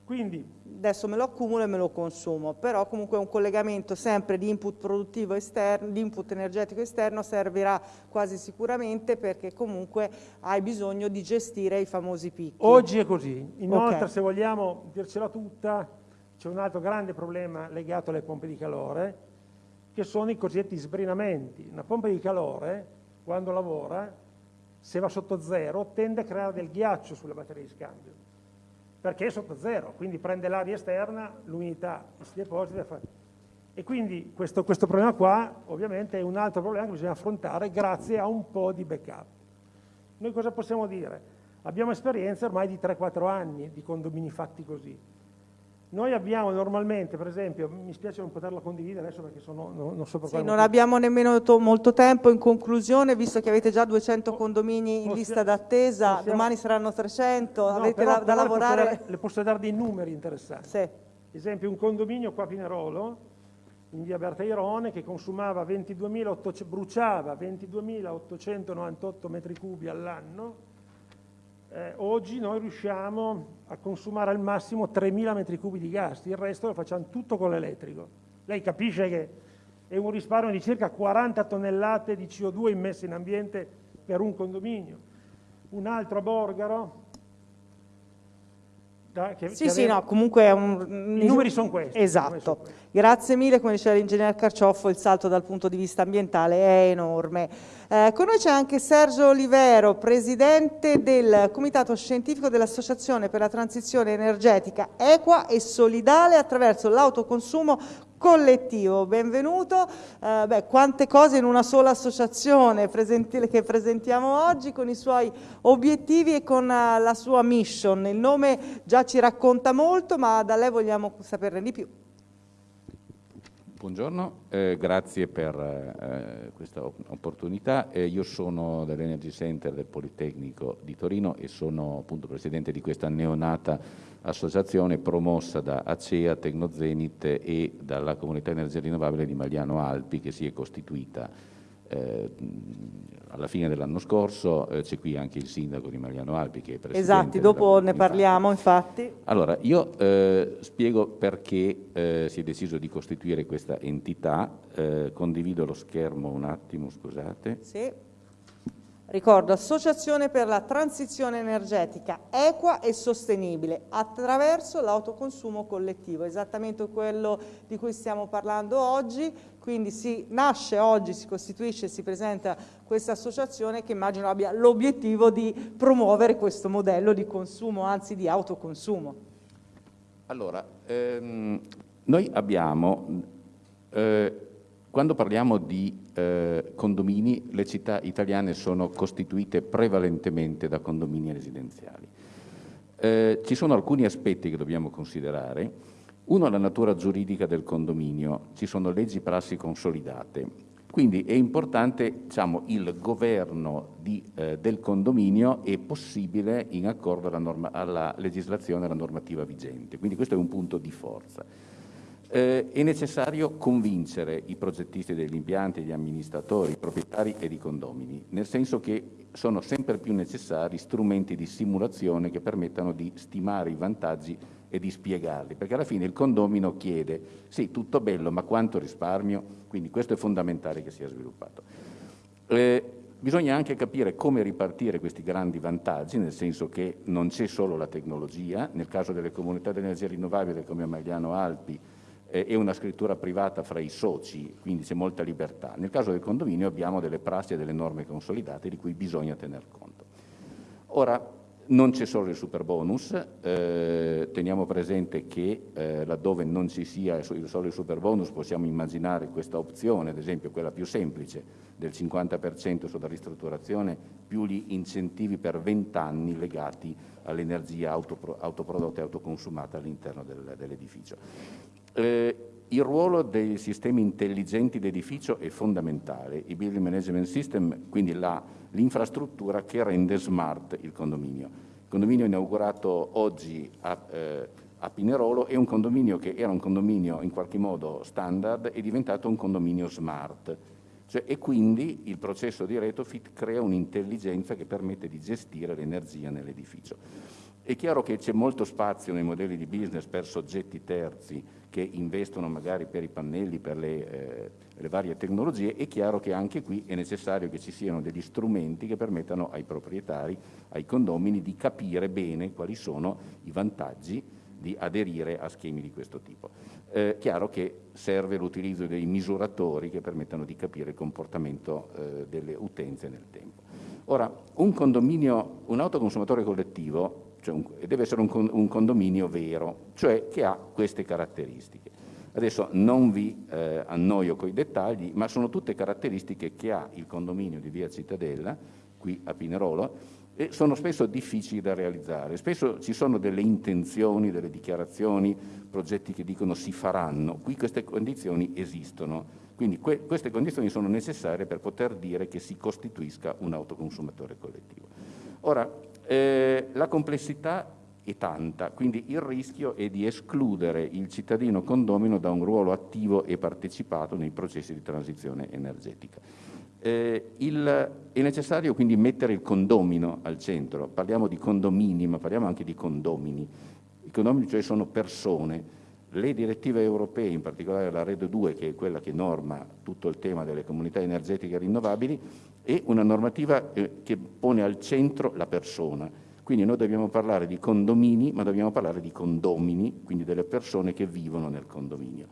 Quindi Adesso me lo accumulo e me lo consumo, però comunque un collegamento sempre di input produttivo esterno, di input energetico esterno servirà quasi sicuramente perché comunque hai bisogno di gestire i famosi picchi. oggi è così. Inoltre, Ok. se vogliamo dircela tutta, c'è un altro grande problema legato alle pompe di calore, che sono i cosiddetti sbrinamenti. Una pompa di calore, quando lavora, se va sotto zero, tende a creare del ghiaccio sulla batteria di scambio, perché è sotto zero, quindi prende l'aria esterna, l'umidità si deposita. e quindi questo, questo problema qua, ovviamente, è un altro problema che bisogna affrontare grazie a un po' di backup. Noi cosa possiamo dire? Abbiamo esperienza ormai di 3-4 anni di condomini fatti così. Noi abbiamo normalmente, per esempio, mi spiace non poterla condividere adesso perché sono, no- non so per Sì, non motivo. abbiamo nemmeno to- molto tempo. In conclusione, visto che avete già 200 condomini in possia- lista d'attesa, possiamo- domani saranno 300, No, avete però- la- da però le posso lavorare. dare- le posso dare dei numeri interessanti. Sì. Esempio un condominio qua a Pinerolo, in via Bertairone, che consumava 22.800 bruciava 22.898 metri cubi all'anno, eh, oggi noi riusciamo a consumare al massimo 3.000 metri cubi di gas, il resto lo facciamo tutto con l'elettrico. Lei capisce che è un risparmio di circa 40 tonnellate di CO2 immesse in ambiente per un condominio. Un altro Borgaro, da- che- Sì, che sì, no, comunque un... I numeri sono questi, numeri sono Esatto. questi. Grazie mille, come diceva l'ingegner Carcioffo, il salto dal punto di vista ambientale è enorme. Eh, con noi c'è anche Sergio Olivero, presidente del Comitato Scientifico dell'Associazione per la Transizione Energetica Equa e Solidale attraverso l'autoconsumo collettivo. Benvenuto. Eh, beh, quante cose in una sola associazione presenti- che presentiamo oggi con i suoi obiettivi e con eh, la sua mission. Il nome già ci racconta molto, ma da lei vogliamo saperne di più. Buongiorno, eh, grazie per eh, questa opportunità. Eh, io sono dell'Energy Center del Politecnico di Torino e sono appunto presidente di questa neonata associazione promossa da ACEA, Tecnozenit e dalla Comunità Energia Rinnovabile di Magliano Alpi che si è costituita eh, alla fine dell'anno scorso, eh, c'è qui anche il sindaco di Mariano Alpi che è presidente. Esatto, dopo ne parliamo infatti. Allora, io eh, spiego perché eh, si è deciso di costituire questa entità, eh, condivido lo schermo un attimo, scusate. Sì. Ricordo, Associazione per la transizione energetica equa e sostenibile attraverso l'autoconsumo collettivo, esattamente quello di cui stiamo parlando oggi, quindi si nasce oggi, si costituisce, si presenta questa associazione che immagino abbia l'obiettivo di promuovere questo modello di consumo, anzi di autoconsumo. Allora, ehm, noi abbiamo, eh, quando parliamo di eh, condomini, le città italiane sono costituite prevalentemente da condomini residenziali. Eh, ci sono alcuni aspetti che dobbiamo considerare. Uno, la natura giuridica del condominio. Ci sono leggi prassi consolidate. Quindi è importante diciamo, il governo di, eh, del condominio è possibile in accordo alla, norma, alla legislazione e alla normativa vigente. Quindi questo è un punto di forza. Eh, è necessario convincere i progettisti degli impianti, gli amministratori, i proprietari e i condomini, nel senso che sono sempre più necessari strumenti di simulazione che permettano di stimare i vantaggi e di spiegarli, perché alla fine il condomino chiede, sì, tutto bello, ma quanto risparmio? Quindi questo è fondamentale che sia sviluppato. Eh, bisogna anche capire come ripartire questi grandi vantaggi, nel senso che non c'è solo la tecnologia, nel caso delle comunità di energia rinnovabile come Magliano Alpi, eh, è una scrittura privata fra i soci, quindi c'è molta libertà. Nel caso del condominio abbiamo delle prassi e delle norme consolidate di cui bisogna tener conto. Ora, non c'è solo il super bonus, eh, teniamo presente che eh, laddove non ci sia solo il super bonus possiamo immaginare questa opzione, ad esempio quella più semplice del 50% sulla ristrutturazione più gli incentivi per 20 anni legati all'energia autopro autoprodotta e autoconsumata all'interno del, dell'edificio. Eh, il ruolo dei sistemi intelligenti d'edificio è fondamentale, i building management system, quindi l'infrastruttura che rende smart il condominio. Il condominio inaugurato oggi a, eh, a Pinerolo è un condominio che era un condominio in qualche modo standard, è diventato un condominio smart. Cioè, e quindi il processo di retrofit crea un'intelligenza che permette di gestire l'energia nell'edificio. È chiaro che c'è molto spazio nei modelli di business per soggetti terzi che investono magari per i pannelli, per le, eh, le, varie tecnologie, è chiaro che anche qui è necessario che ci siano degli strumenti che permettano ai proprietari, ai condomini, di capire bene quali sono i vantaggi di aderire a schemi di questo tipo. Eh, chiaro che serve l'utilizzo dei misuratori che permettano di capire il comportamento eh, delle utenze nel tempo. Ora, un condominio, un autoconsumatore collettivo cioè un, deve essere un, un, condominio vero, cioè che ha queste caratteristiche. Adesso non vi eh, annoio con i dettagli, ma sono tutte caratteristiche che ha il condominio di via Cittadella, qui a Pinerolo, e sono spesso difficili da realizzare. Spesso ci sono delle intenzioni, delle dichiarazioni, progetti che dicono si faranno. Qui queste condizioni esistono. Quindi que queste condizioni sono necessarie per poter dire che si costituisca un autoconsumatore collettivo. Ora, eh, la complessità è tanta, quindi il rischio è di escludere il cittadino condomino da un ruolo attivo e partecipato nei processi di transizione energetica. Eh, il, è necessario quindi mettere il condomino al centro, parliamo di condomini ma parliamo anche di condomini. I condomini cioè sono persone, le direttive europee, in particolare la RED 2 che è quella che norma tutto il tema delle comunità energetiche rinnovabili, è una normativa eh, che pone al centro la persona. Quindi noi dobbiamo parlare di condomini, ma dobbiamo parlare di condomini, quindi delle persone che vivono nel condominio.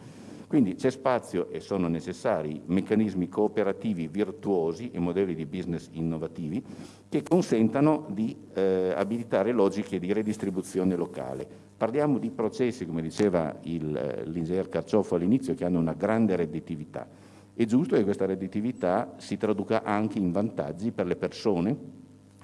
Quindi c'è spazio e sono necessari meccanismi cooperativi virtuosi e modelli di business innovativi che consentano di eh, abilitare logiche di redistribuzione locale. Parliamo di processi, come diceva eh, l'ingegner Carciofo all'inizio, che hanno una grande redditività è giusto che questa redditività si traduca anche in vantaggi per le persone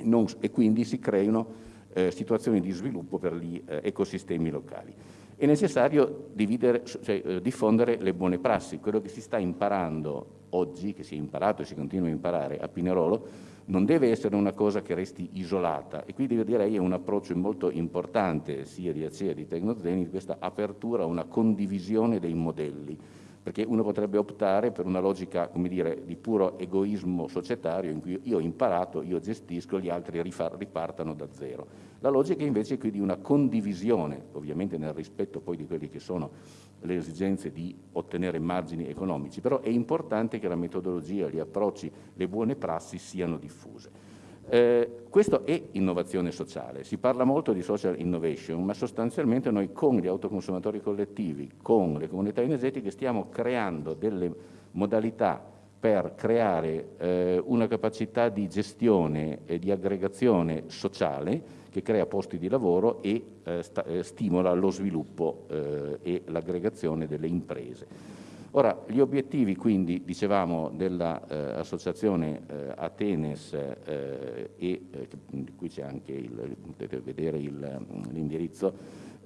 non, e quindi si creino eh, situazioni di sviluppo per gli eh, ecosistemi locali. È necessario dividere, cioè, eh, diffondere le buone prassi, quello che si sta imparando oggi, che si è imparato e si continua a imparare a Pinerolo, non deve essere una cosa che resti isolata. E qui direi è un approccio molto importante sia di ACEA che di Tecnozeni di questa apertura a una condivisione dei modelli. Perché uno potrebbe optare per una logica come dire, di puro egoismo societario in cui io ho imparato, io gestisco, gli altri ripartano da zero. La logica invece è qui di una condivisione, ovviamente nel rispetto poi di quelli che sono le esigenze di ottenere margini economici, però è importante che la metodologia, gli approcci, le buone prassi siano diffuse. Eh, questo è innovazione sociale, si parla molto di social innovation, ma sostanzialmente noi con gli autoconsumatori collettivi, con le comunità energetiche stiamo creando delle modalità per creare eh, una capacità di gestione e di aggregazione sociale che crea posti di lavoro e eh, sta, eh, stimola lo sviluppo eh, e l'aggregazione delle imprese. Ora, gli obiettivi quindi, dicevamo, dell'associazione eh, eh, Atenes eh, e qui c'è anche, il, potete vedere l'indirizzo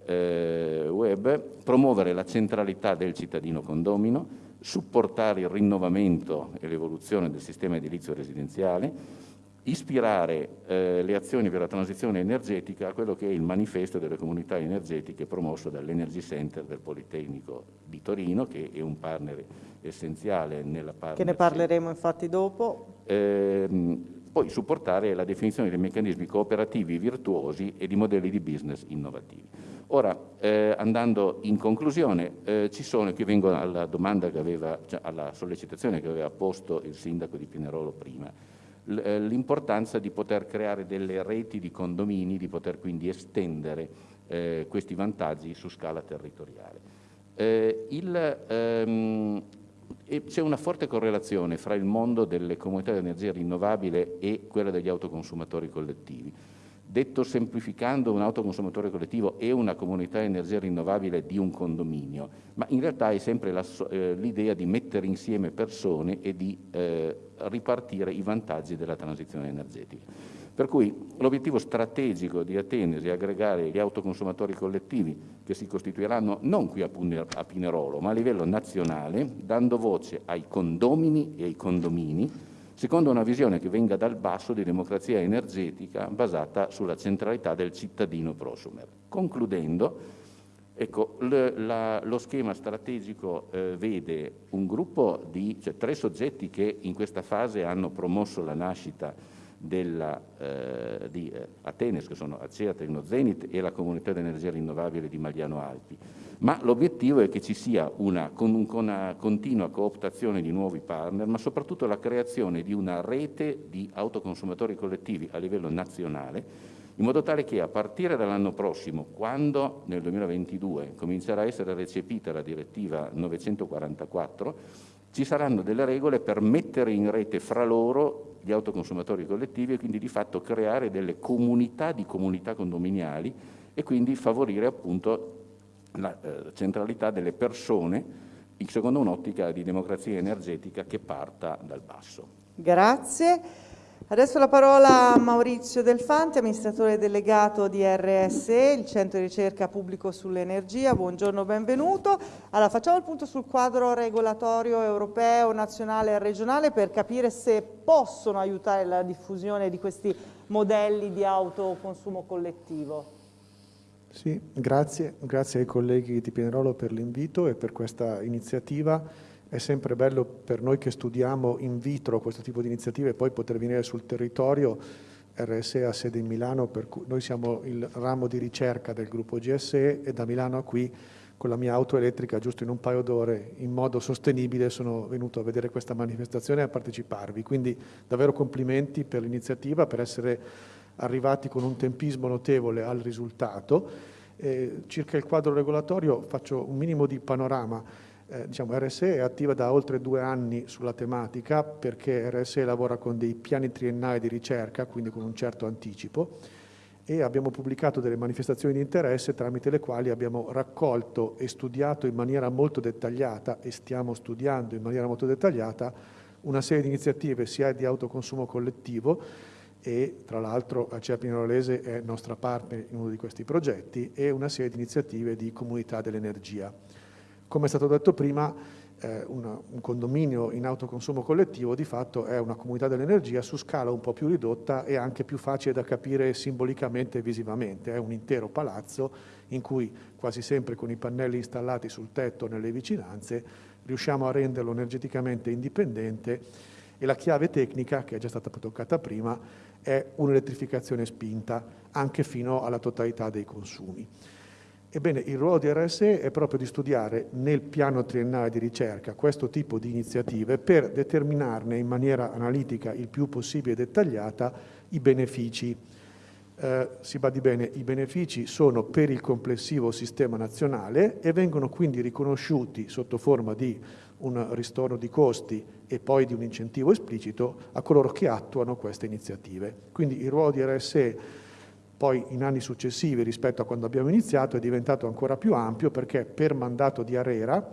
eh, web, promuovere la centralità del cittadino condomino, supportare il rinnovamento e l'evoluzione del sistema edilizio residenziale, ispirare eh, le azioni per la transizione energetica a quello che è il manifesto delle comunità energetiche promosso dall'Energy Center del Politecnico di Torino, che è un partner essenziale nella parte... Che ne parleremo infatti dopo. Eh, poi supportare la definizione dei meccanismi cooperativi virtuosi e di modelli di business innovativi. Ora, eh, andando in conclusione, eh, ci sono, qui vengo alla domanda che aveva, cioè alla sollecitazione che aveva posto il sindaco di Pinerolo prima, l'importanza di poter creare delle reti di condomini, di poter quindi estendere eh, questi vantaggi su scala territoriale. Eh, ehm, c'è una forte correlazione fra il mondo delle comunità di energia rinnovabile e quella degli autoconsumatori collettivi. Detto semplificando, un autoconsumatore collettivo è una comunità energia rinnovabile di un condominio, ma in realtà è sempre eh, l'idea di mettere insieme persone e di eh, ripartire i vantaggi della transizione energetica. Per cui l'obiettivo strategico di Atenesi è aggregare gli autoconsumatori collettivi che si costituiranno non qui a Pinerolo, ma a livello nazionale, dando voce ai condomini e ai condomini, secondo una visione che venga dal basso di democrazia energetica basata sulla centralità del cittadino prosumer. Concludendo, ecco, la, lo schema strategico eh, vede un gruppo di cioè, tre soggetti che in questa fase hanno promosso la nascita della, eh, di eh, Atenes, che sono Acea, Tecnozenit e la comunità di energia rinnovabile di Magliano Alpi. Ma l'obiettivo è che ci sia una, una continua cooptazione di nuovi partner, ma soprattutto la creazione di una rete di autoconsumatori collettivi a livello nazionale, in modo tale che a partire dall'anno prossimo, quando nel 2022 comincerà a essere recepita la direttiva 944, ci saranno delle regole per mettere in rete fra loro gli autoconsumatori collettivi e quindi di fatto creare delle comunità di comunità condominiali e quindi favorire appunto la eh, centralità delle persone secondo un'ottica di democrazia energetica che parta dal basso. Grazie. Adesso la parola a Maurizio Delfanti, amministratore delegato di RSE, il centro di ricerca pubblico sull'energia. Buongiorno, benvenuto. Allora, facciamo il punto sul quadro regolatorio europeo, nazionale e regionale per capire se possono aiutare la diffusione di questi modelli di autoconsumo collettivo. Sì, grazie, grazie ai colleghi di Pinerolo per l'invito e per questa iniziativa è sempre bello per noi che studiamo in vitro questo tipo di iniziative e poi poter venire sul territorio. RSE ha sede in Milano, per cui noi siamo il ramo di ricerca del gruppo GSE e da Milano a qui con la mia auto elettrica giusto in un paio d'ore in modo sostenibile sono venuto a vedere questa manifestazione e a parteciparvi. Quindi davvero complimenti per l'iniziativa, per essere arrivati con un tempismo notevole al risultato. Eh, circa il quadro regolatorio faccio un minimo di panorama eh, diciamo, RSE è attiva da oltre due anni sulla tematica perché RSE lavora con dei piani triennali di ricerca, quindi con un certo anticipo, e abbiamo pubblicato delle manifestazioni di interesse tramite le quali abbiamo raccolto e studiato in maniera molto dettagliata e stiamo studiando in maniera molto dettagliata una serie di iniziative sia di autoconsumo collettivo e tra l'altro Acea Pinerolese è nostra partner in uno di questi progetti e una serie di iniziative di comunità dell'energia. Come è stato detto prima, eh, una, un condominio in autoconsumo collettivo di fatto è una comunità dell'energia su scala un po' più ridotta e anche più facile da capire simbolicamente e visivamente. È un intero palazzo in cui quasi sempre con i pannelli installati sul tetto nelle vicinanze riusciamo a renderlo energeticamente indipendente e la chiave tecnica, che è già stata toccata prima, è un'elettrificazione spinta anche fino alla totalità dei consumi. Ebbene, il ruolo di RSE è proprio di studiare nel piano triennale di ricerca questo tipo di iniziative per determinarne in maniera analitica il più possibile dettagliata i benefici. Eh, si badi bene, i benefici sono per il complessivo sistema nazionale e vengono quindi riconosciuti sotto forma di un ristorno di costi e poi di un incentivo esplicito a coloro che attuano queste iniziative. Quindi il ruolo di RSE poi in anni successivi rispetto a quando abbiamo iniziato è diventato ancora più ampio perché per mandato di Arera,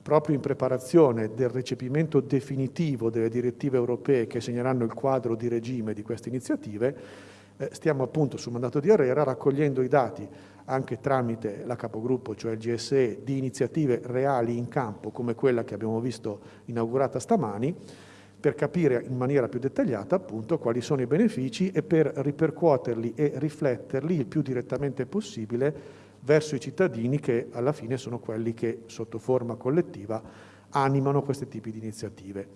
proprio in preparazione del recepimento definitivo delle direttive europee che segneranno il quadro di regime di queste iniziative, eh, stiamo appunto sul mandato di Arera raccogliendo i dati anche tramite la capogruppo, cioè il GSE, di iniziative reali in campo come quella che abbiamo visto inaugurata stamani, per capire in maniera più dettagliata appunto quali sono i benefici e per ripercuoterli e rifletterli il più direttamente possibile verso i cittadini che alla fine sono quelli che sotto forma collettiva animano questi tipi di iniziative.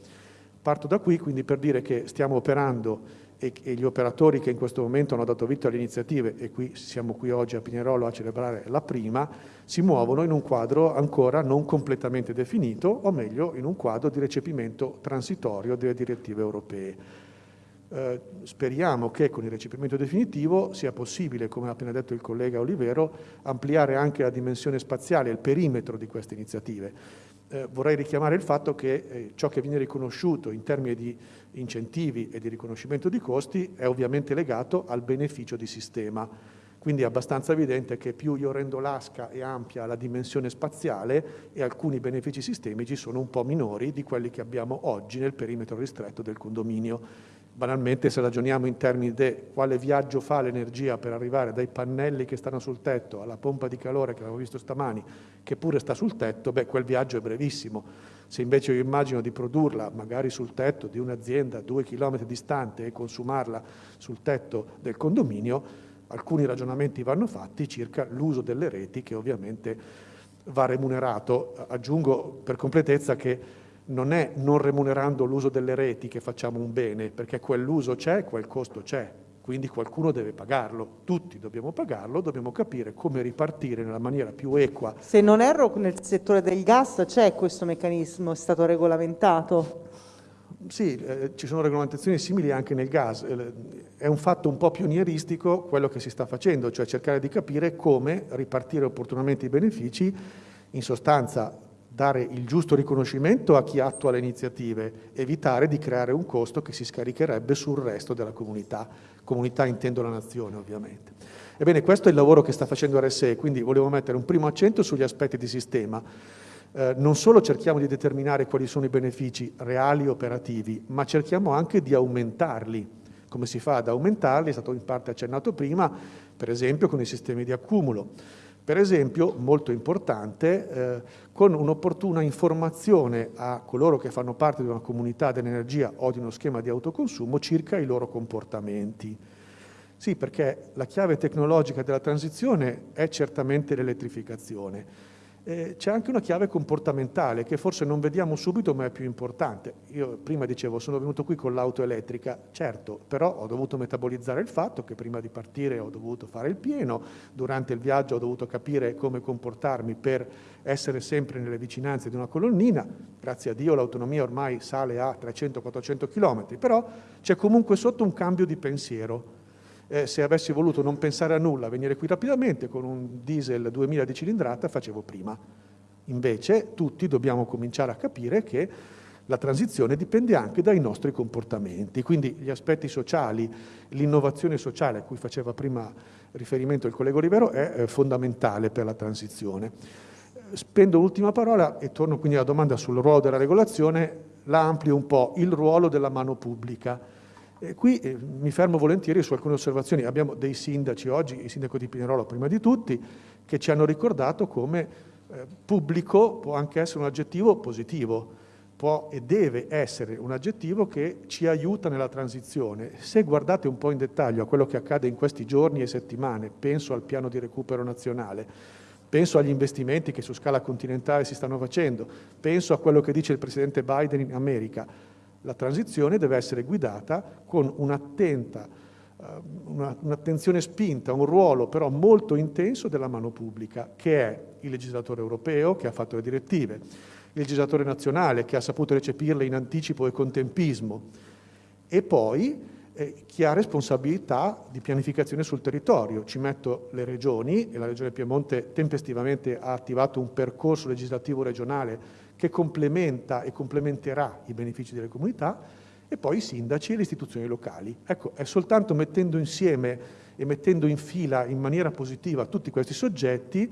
Parto da qui quindi per dire che stiamo operando e, e, gli operatori che in questo momento hanno dato vita alle iniziative, e qui siamo qui oggi a Pinerolo a celebrare la prima, si muovono in un quadro ancora non completamente definito, o meglio in un quadro di recepimento transitorio delle direttive europee. Eh, speriamo che con il recepimento definitivo sia possibile, come ha appena detto il collega Olivero, ampliare anche la dimensione spaziale, il perimetro di queste iniziative eh, vorrei richiamare il fatto che eh, ciò che viene riconosciuto in termini di incentivi e di riconoscimento di costi è ovviamente legato al beneficio di sistema. Quindi è abbastanza evidente che più io rendo lasca e ampia la dimensione spaziale e alcuni benefici sistemici sono un po' minori di quelli che abbiamo oggi nel perimetro ristretto del condominio banalmente se ragioniamo in termini di quale viaggio fa l'energia per arrivare dai pannelli che stanno sul tetto alla pompa di calore che avevo visto stamani, che pure sta sul tetto, beh, quel viaggio è brevissimo. Se invece io immagino di produrla magari sul tetto di un'azienda due chilometri distante e consumarla sul tetto del condominio, alcuni ragionamenti vanno fatti circa l'uso delle reti che ovviamente va remunerato. Aggiungo per completezza che non è non remunerando l'uso delle reti che facciamo un bene, perché quell'uso c'è, quel costo c'è, quindi qualcuno deve pagarlo, tutti dobbiamo pagarlo, dobbiamo capire come ripartire nella maniera più equa. Se non erro nel settore del gas c'è questo meccanismo, è stato regolamentato? Sì, eh, ci sono regolamentazioni simili anche nel gas. Eh, è un fatto un po' pionieristico quello che si sta facendo, cioè cercare di capire come ripartire opportunamente i benefici, in sostanza dare il giusto riconoscimento a chi attua le iniziative, evitare di creare un costo che si scaricherebbe sul resto della comunità. Comunità intendo la nazione ovviamente. Ebbene, questo è il lavoro che sta facendo RSE, quindi volevo mettere un primo accento sugli aspetti di sistema. Eh, non solo cerchiamo di determinare quali sono i benefici reali e operativi, ma cerchiamo anche di aumentarli. Come si fa ad aumentarli? È stato in parte accennato prima, per esempio con i sistemi di accumulo. Per esempio, molto importante, eh, con un'opportuna informazione a coloro che fanno parte di una comunità dell'energia o di uno schema di autoconsumo circa i loro comportamenti. Sì, perché la chiave tecnologica della transizione è certamente l'elettrificazione eh, c'è anche una chiave comportamentale che forse non vediamo subito ma è più importante. Io prima dicevo sono venuto qui con l'auto elettrica, certo, però ho dovuto metabolizzare il fatto che prima di partire ho dovuto fare il pieno, durante il viaggio ho dovuto capire come comportarmi per essere sempre nelle vicinanze di una colonnina, grazie a Dio l'autonomia ormai sale a 300-400 km, però c'è comunque sotto un cambio di pensiero, eh, se avessi voluto non pensare a nulla, venire qui rapidamente con un diesel 2000 di cilindrata facevo prima. Invece tutti dobbiamo cominciare a capire che la transizione dipende anche dai nostri comportamenti, quindi gli aspetti sociali, l'innovazione sociale a cui faceva prima riferimento il collega Olivero è fondamentale per la transizione. Spendo l'ultima parola e torno quindi alla domanda sul ruolo della regolazione, la amplio un po', il ruolo della mano pubblica E qui eh, mi fermo volentieri su alcune osservazioni. Abbiamo dei sindaci oggi, il sindaco di Pinerolo prima di tutti, che ci hanno ricordato come eh, pubblico può anche essere un aggettivo positivo può e deve essere un aggettivo che ci aiuta nella transizione. Se guardate un po' in dettaglio a quello che accade in questi giorni e settimane, penso al piano di recupero nazionale, penso agli investimenti che su scala continentale si stanno facendo, penso a quello che dice il Presidente Biden in America, la transizione deve essere guidata con un'attenta, uh, un'attenzione spinta, un ruolo però molto intenso della mano pubblica, che è il legislatore europeo che ha fatto le direttive, il legislatore nazionale che ha saputo recepirle in anticipo e con tempismo e poi eh, chi ha responsabilità di pianificazione sul territorio. Ci metto le regioni e la Regione Piemonte tempestivamente ha attivato un percorso legislativo regionale che complementa e complementerà i benefici delle comunità e poi i sindaci e le istituzioni locali. Ecco, è soltanto mettendo insieme e mettendo in fila in maniera positiva tutti questi soggetti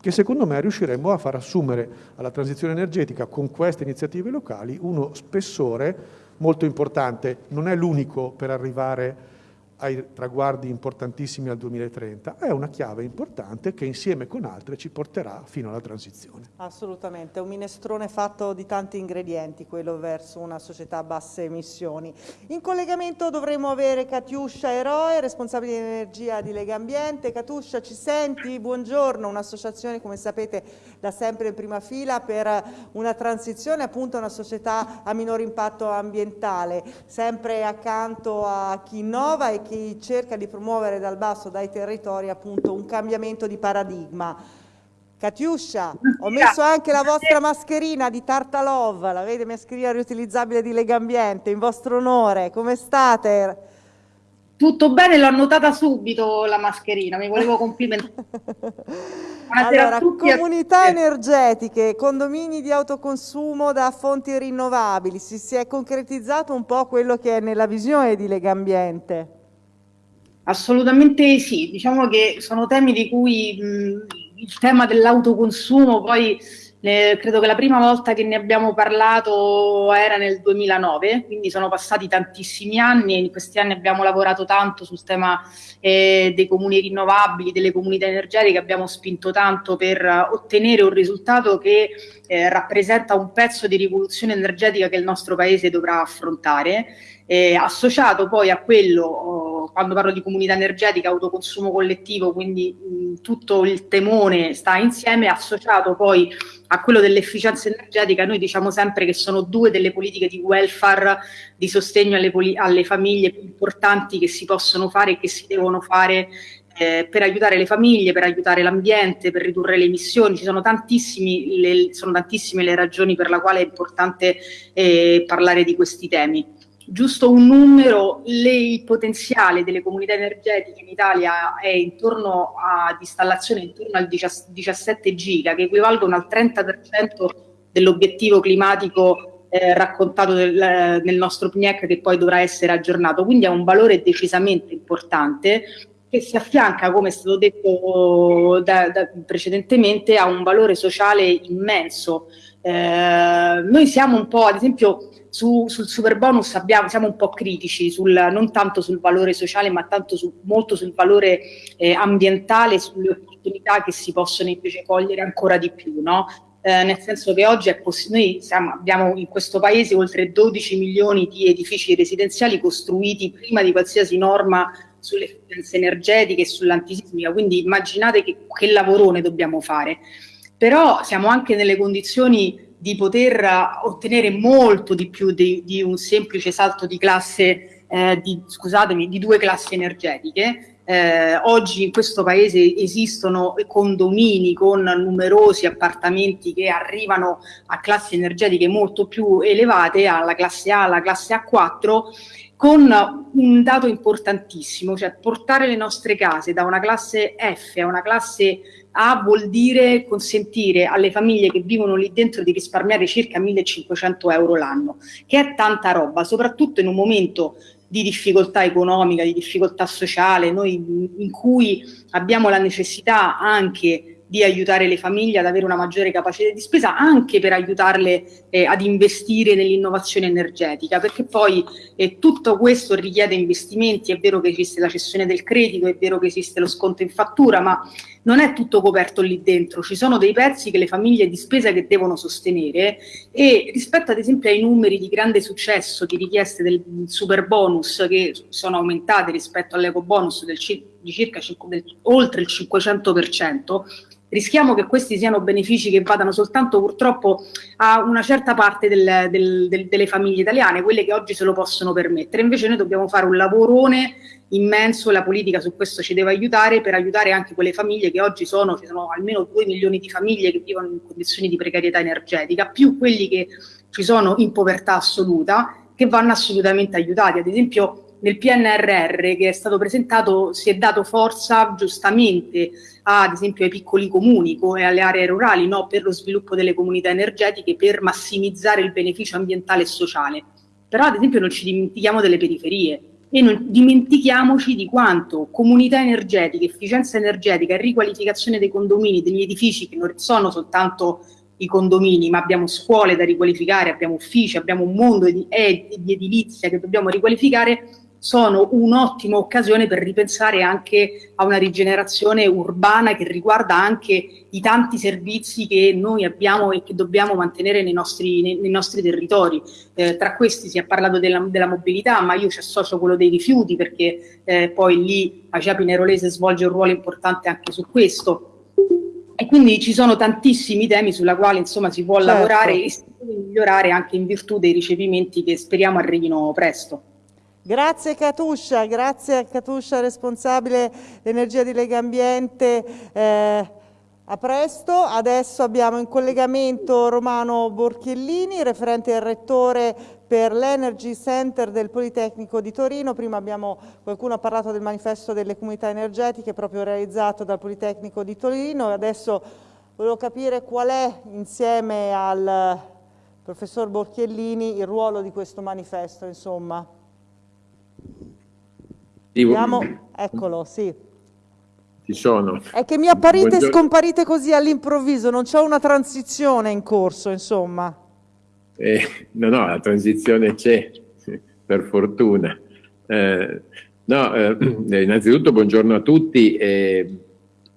che secondo me riusciremo a far assumere alla transizione energetica con queste iniziative locali uno spessore molto importante. Non è l'unico per arrivare ai traguardi importantissimi al 2030, è una chiave importante che insieme con altre ci porterà fino alla transizione. Assolutamente, un minestrone fatto di tanti ingredienti, quello verso una società a basse emissioni. In collegamento dovremo avere Katiuscia Eroe, responsabile di energia di Lega Ambiente. Katiuscia, ci senti? Buongiorno, un'associazione come sapete da sempre in prima fila per una transizione appunto a una società a minor impatto ambientale, sempre accanto a chi innova e chi cerca di promuovere dal basso, dai territori, appunto un cambiamento di paradigma. Catiuscia, ho messo anche la vostra mascherina di Tartalov, la vede mascherina riutilizzabile di Legambiente, in vostro onore, come state? Tutto bene, l'ho annotata subito la mascherina, mi volevo complimentare. allora, comunità energetiche, condomini di autoconsumo da fonti rinnovabili, si, si è concretizzato un po' quello che è nella visione di Legambiente? Assolutamente sì, diciamo che sono temi di cui mh, il tema dell'autoconsumo poi eh, credo che la prima volta che ne abbiamo parlato era nel 2009, quindi sono passati tantissimi anni e in questi anni abbiamo lavorato tanto sul tema eh, dei comuni rinnovabili, delle comunità energetiche, abbiamo spinto tanto per ottenere un risultato che eh, rappresenta un pezzo di rivoluzione energetica che il nostro Paese dovrà affrontare eh, associato poi a quello, oh, quando parlo di comunità energetica, autoconsumo collettivo, quindi mh, tutto il temone sta insieme, associato poi a quello dell'efficienza energetica, noi diciamo sempre che sono due delle politiche di welfare, di sostegno alle, alle famiglie più importanti che si possono fare e che si devono fare eh, per aiutare le famiglie, per aiutare l'ambiente, per ridurre le emissioni. Ci sono, le, sono tantissime le ragioni per la quale è importante eh, parlare di questi temi giusto un numero, le, il potenziale delle comunità energetiche in Italia è intorno ad installazione intorno al 17 giga, che equivalgono al 30% dell'obiettivo climatico eh, raccontato del, nel nostro PNIEC che poi dovrà essere aggiornato, quindi ha un valore decisamente importante che si affianca, come è stato detto da, da, precedentemente, a un valore sociale immenso. Eh, noi siamo un po', ad esempio, su, sul super bonus abbiamo, siamo un po' critici, sul, non tanto sul valore sociale, ma tanto su, molto sul valore eh, ambientale, sulle opportunità che si possono invece cogliere ancora di più. No? Eh, nel senso che oggi è noi siamo, abbiamo in questo paese oltre 12 milioni di edifici residenziali costruiti prima di qualsiasi norma sulle efficienze energetiche e sull'antisismica, quindi immaginate che, che lavorone dobbiamo fare. Però siamo anche nelle condizioni di poter ottenere molto di più di, di un semplice salto di classe, eh, di, scusatemi, di due classi energetiche. Eh, oggi in questo paese esistono condomini con numerosi appartamenti che arrivano a classi energetiche molto più elevate, alla classe A, alla classe A4, con un dato importantissimo, cioè portare le nostre case da una classe F a una classe a vuol dire consentire alle famiglie che vivono lì dentro di risparmiare circa 1500 euro l'anno, che è tanta roba, soprattutto in un momento di difficoltà economica, di difficoltà sociale, noi in cui abbiamo la necessità anche di aiutare le famiglie ad avere una maggiore capacità di spesa, anche per aiutarle eh, ad investire nell'innovazione energetica, perché poi eh, tutto questo richiede investimenti, è vero che esiste la cessione del credito, è vero che esiste lo sconto in fattura, ma non è tutto coperto lì dentro, ci sono dei pezzi che le famiglie di spesa che devono sostenere e rispetto ad esempio ai numeri di grande successo di richieste del super bonus che sono aumentate rispetto all'eco bonus del, di circa del, oltre il 500%, rischiamo che questi siano benefici che vadano soltanto purtroppo a una certa parte del, del, del, delle famiglie italiane, quelle che oggi se lo possono permettere. Invece noi dobbiamo fare un lavorone immenso, la politica su questo ci deve aiutare per aiutare anche quelle famiglie che oggi sono, ci sono almeno 2 milioni di famiglie che vivono in condizioni di precarietà energetica, più quelli che ci sono in povertà assoluta, che vanno assolutamente aiutati. Ad esempio nel PNRR che è stato presentato si è dato forza giustamente ad esempio ai piccoli comuni e alle aree rurali no? per lo sviluppo delle comunità energetiche per massimizzare il beneficio ambientale e sociale. Però ad esempio non ci dimentichiamo delle periferie e non dimentichiamoci di quanto comunità energetiche, efficienza energetica e riqualificazione dei condomini, degli edifici che non sono soltanto i condomini, ma abbiamo scuole da riqualificare, abbiamo uffici, abbiamo un mondo di, eh, di edilizia che dobbiamo riqualificare, sono un'ottima occasione per ripensare anche a una rigenerazione urbana che riguarda anche i tanti servizi che noi abbiamo e che dobbiamo mantenere nei nostri, nei, nei nostri territori. Eh, tra questi si è parlato della, della, mobilità, ma io ci associo quello dei rifiuti perché eh, poi lì Acia Pinerolese svolge un ruolo importante anche su questo. E quindi ci sono tantissimi temi sulla quale insomma si può certo. lavorare e si può migliorare anche in virtù dei ricevimenti che speriamo arrivino presto. Grazie Catuscia, grazie a Catuscia responsabile energia di Lega Ambiente. Eh, a presto, adesso abbiamo in collegamento Romano Borchiellini, referente e rettore per l'Energy Center del Politecnico di Torino. Prima abbiamo, qualcuno ha parlato del manifesto delle comunità energetiche proprio realizzato dal Politecnico di Torino. Adesso volevo capire qual è insieme al professor Borchiellini il ruolo di questo manifesto. Insomma. Vediamo, eccolo, sì. Ci sono. È che mi apparite Buongiorno. e scomparite così all'improvviso, non c'è una transizione in corso, insomma. Eh, no, no, la transizione c'è, per fortuna. Eh, no, eh, innanzitutto buongiorno a tutti.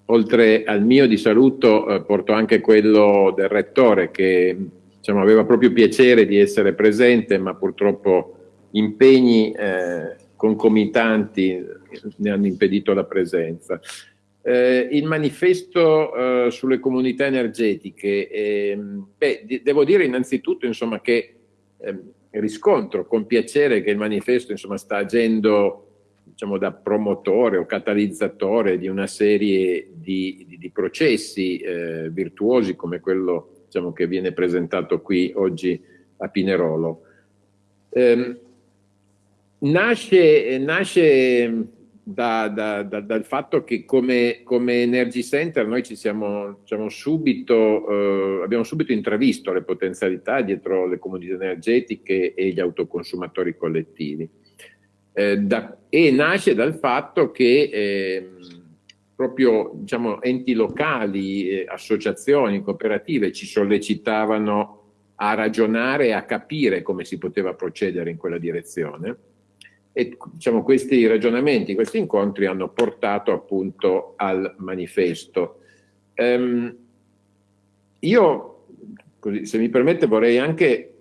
oltre al mio di saluto eh, porto anche quello del rettore che diciamo, aveva proprio piacere di essere presente, ma purtroppo impegni eh, concomitanti ne hanno impedito la presenza. Eh, il manifesto eh, sulle comunità energetiche, ehm, beh, devo dire innanzitutto insomma, che ehm, riscontro con piacere che il manifesto insomma, sta agendo diciamo, da promotore o catalizzatore di una serie di, di, di processi eh, virtuosi come quello diciamo, che viene presentato qui oggi a Pinerolo. Eh, Nasce, nasce da, da, da, dal fatto che come, come, Energy Center noi ci siamo, siamo subito, eh, abbiamo subito intravisto le potenzialità dietro le comunità energetiche e gli autoconsumatori collettivi. Eh, e nasce dal fatto che eh, proprio diciamo, enti locali, eh, associazioni, cooperative ci sollecitavano a ragionare e a capire come si poteva procedere in quella direzione e diciamo, questi ragionamenti, questi incontri hanno portato appunto al manifesto. Um, io, così, se mi permette, vorrei anche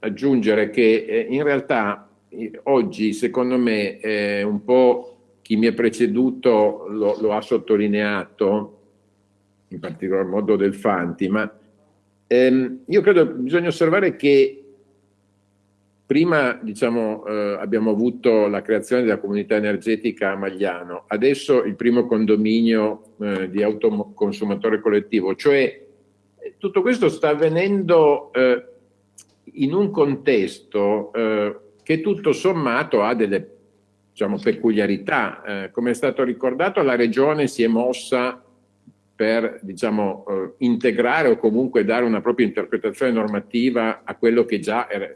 aggiungere che eh, in realtà eh, oggi, secondo me, eh, un po' chi mi ha preceduto lo, lo, ha sottolineato, in particolar modo del Fanti, ma ehm, io credo che bisogna osservare che Prima diciamo, eh, abbiamo avuto la creazione della comunità energetica a Magliano, adesso il primo condominio eh, di autoconsumatore collettivo, cioè eh, tutto questo sta avvenendo eh, in un contesto eh, che tutto sommato ha delle diciamo, peculiarità. Eh, come è stato ricordato, la Regione si è mossa per diciamo, integrare o comunque dare una propria interpretazione normativa a quello che già era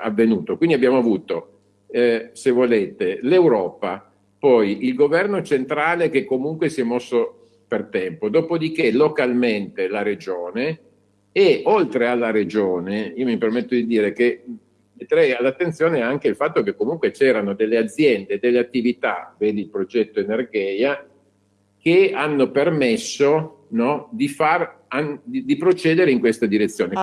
avvenuto. Quindi abbiamo avuto, eh, se volete, l'Europa, poi il governo centrale che comunque si è mosso per tempo, dopodiché localmente la regione e oltre alla regione, io mi permetto di dire che metterei all'attenzione anche il fatto che comunque c'erano delle aziende, delle attività, vedi il progetto Energeia, che hanno permesso no, di, far, di, di, procedere in questa direzione.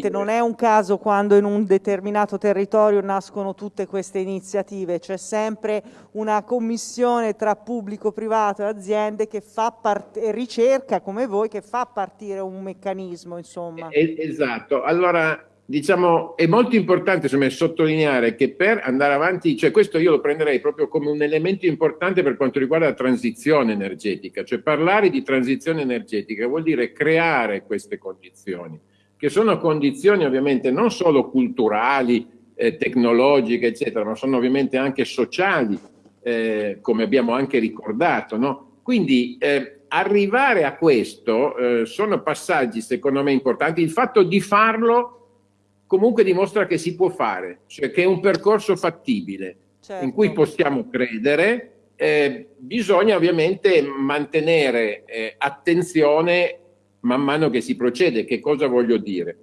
Dire? non è un caso quando in un determinato territorio nascono tutte queste iniziative, c'è sempre una commissione tra pubblico, privato e aziende che fa part- e ricerca come voi che fa partire un meccanismo. Insomma. esatto, allora diciamo, è molto importante me, sottolineare che per andare avanti, cioè questo io lo prenderei proprio come un elemento importante per quanto riguarda la transizione energetica, cioè parlare di transizione energetica vuol dire creare queste condizioni, che sono condizioni ovviamente non solo culturali, eh, tecnologiche, eccetera, ma sono ovviamente anche sociali, eh, come abbiamo anche ricordato, no? Quindi eh, arrivare a questo eh, sono passaggi secondo me importanti, il fatto di farlo comunque dimostra che si può fare, cioè che è un percorso fattibile certo. in cui possiamo credere. Eh, bisogna ovviamente mantenere eh, attenzione man mano che si procede. Che cosa voglio dire?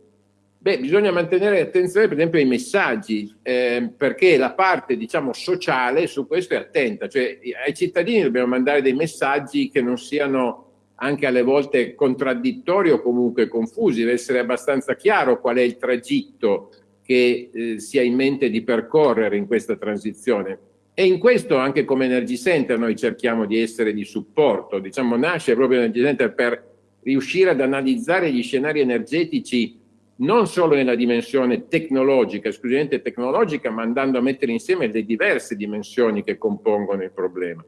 Beh, bisogna mantenere attenzione per esempio ai messaggi, eh, perché la parte diciamo sociale su questo è attenta, cioè ai cittadini dobbiamo mandare dei messaggi che non siano anche alle volte contraddittori o comunque confusi, deve essere abbastanza chiaro qual è il tragitto che eh, si ha in mente di percorrere in questa transizione. E in questo anche come Energy Center noi cerchiamo di essere di supporto, diciamo nasce proprio Energy Center per riuscire ad analizzare gli scenari energetici non solo nella dimensione tecnologica, esclusivamente tecnologica, ma andando a mettere insieme le diverse dimensioni che compongono il problema.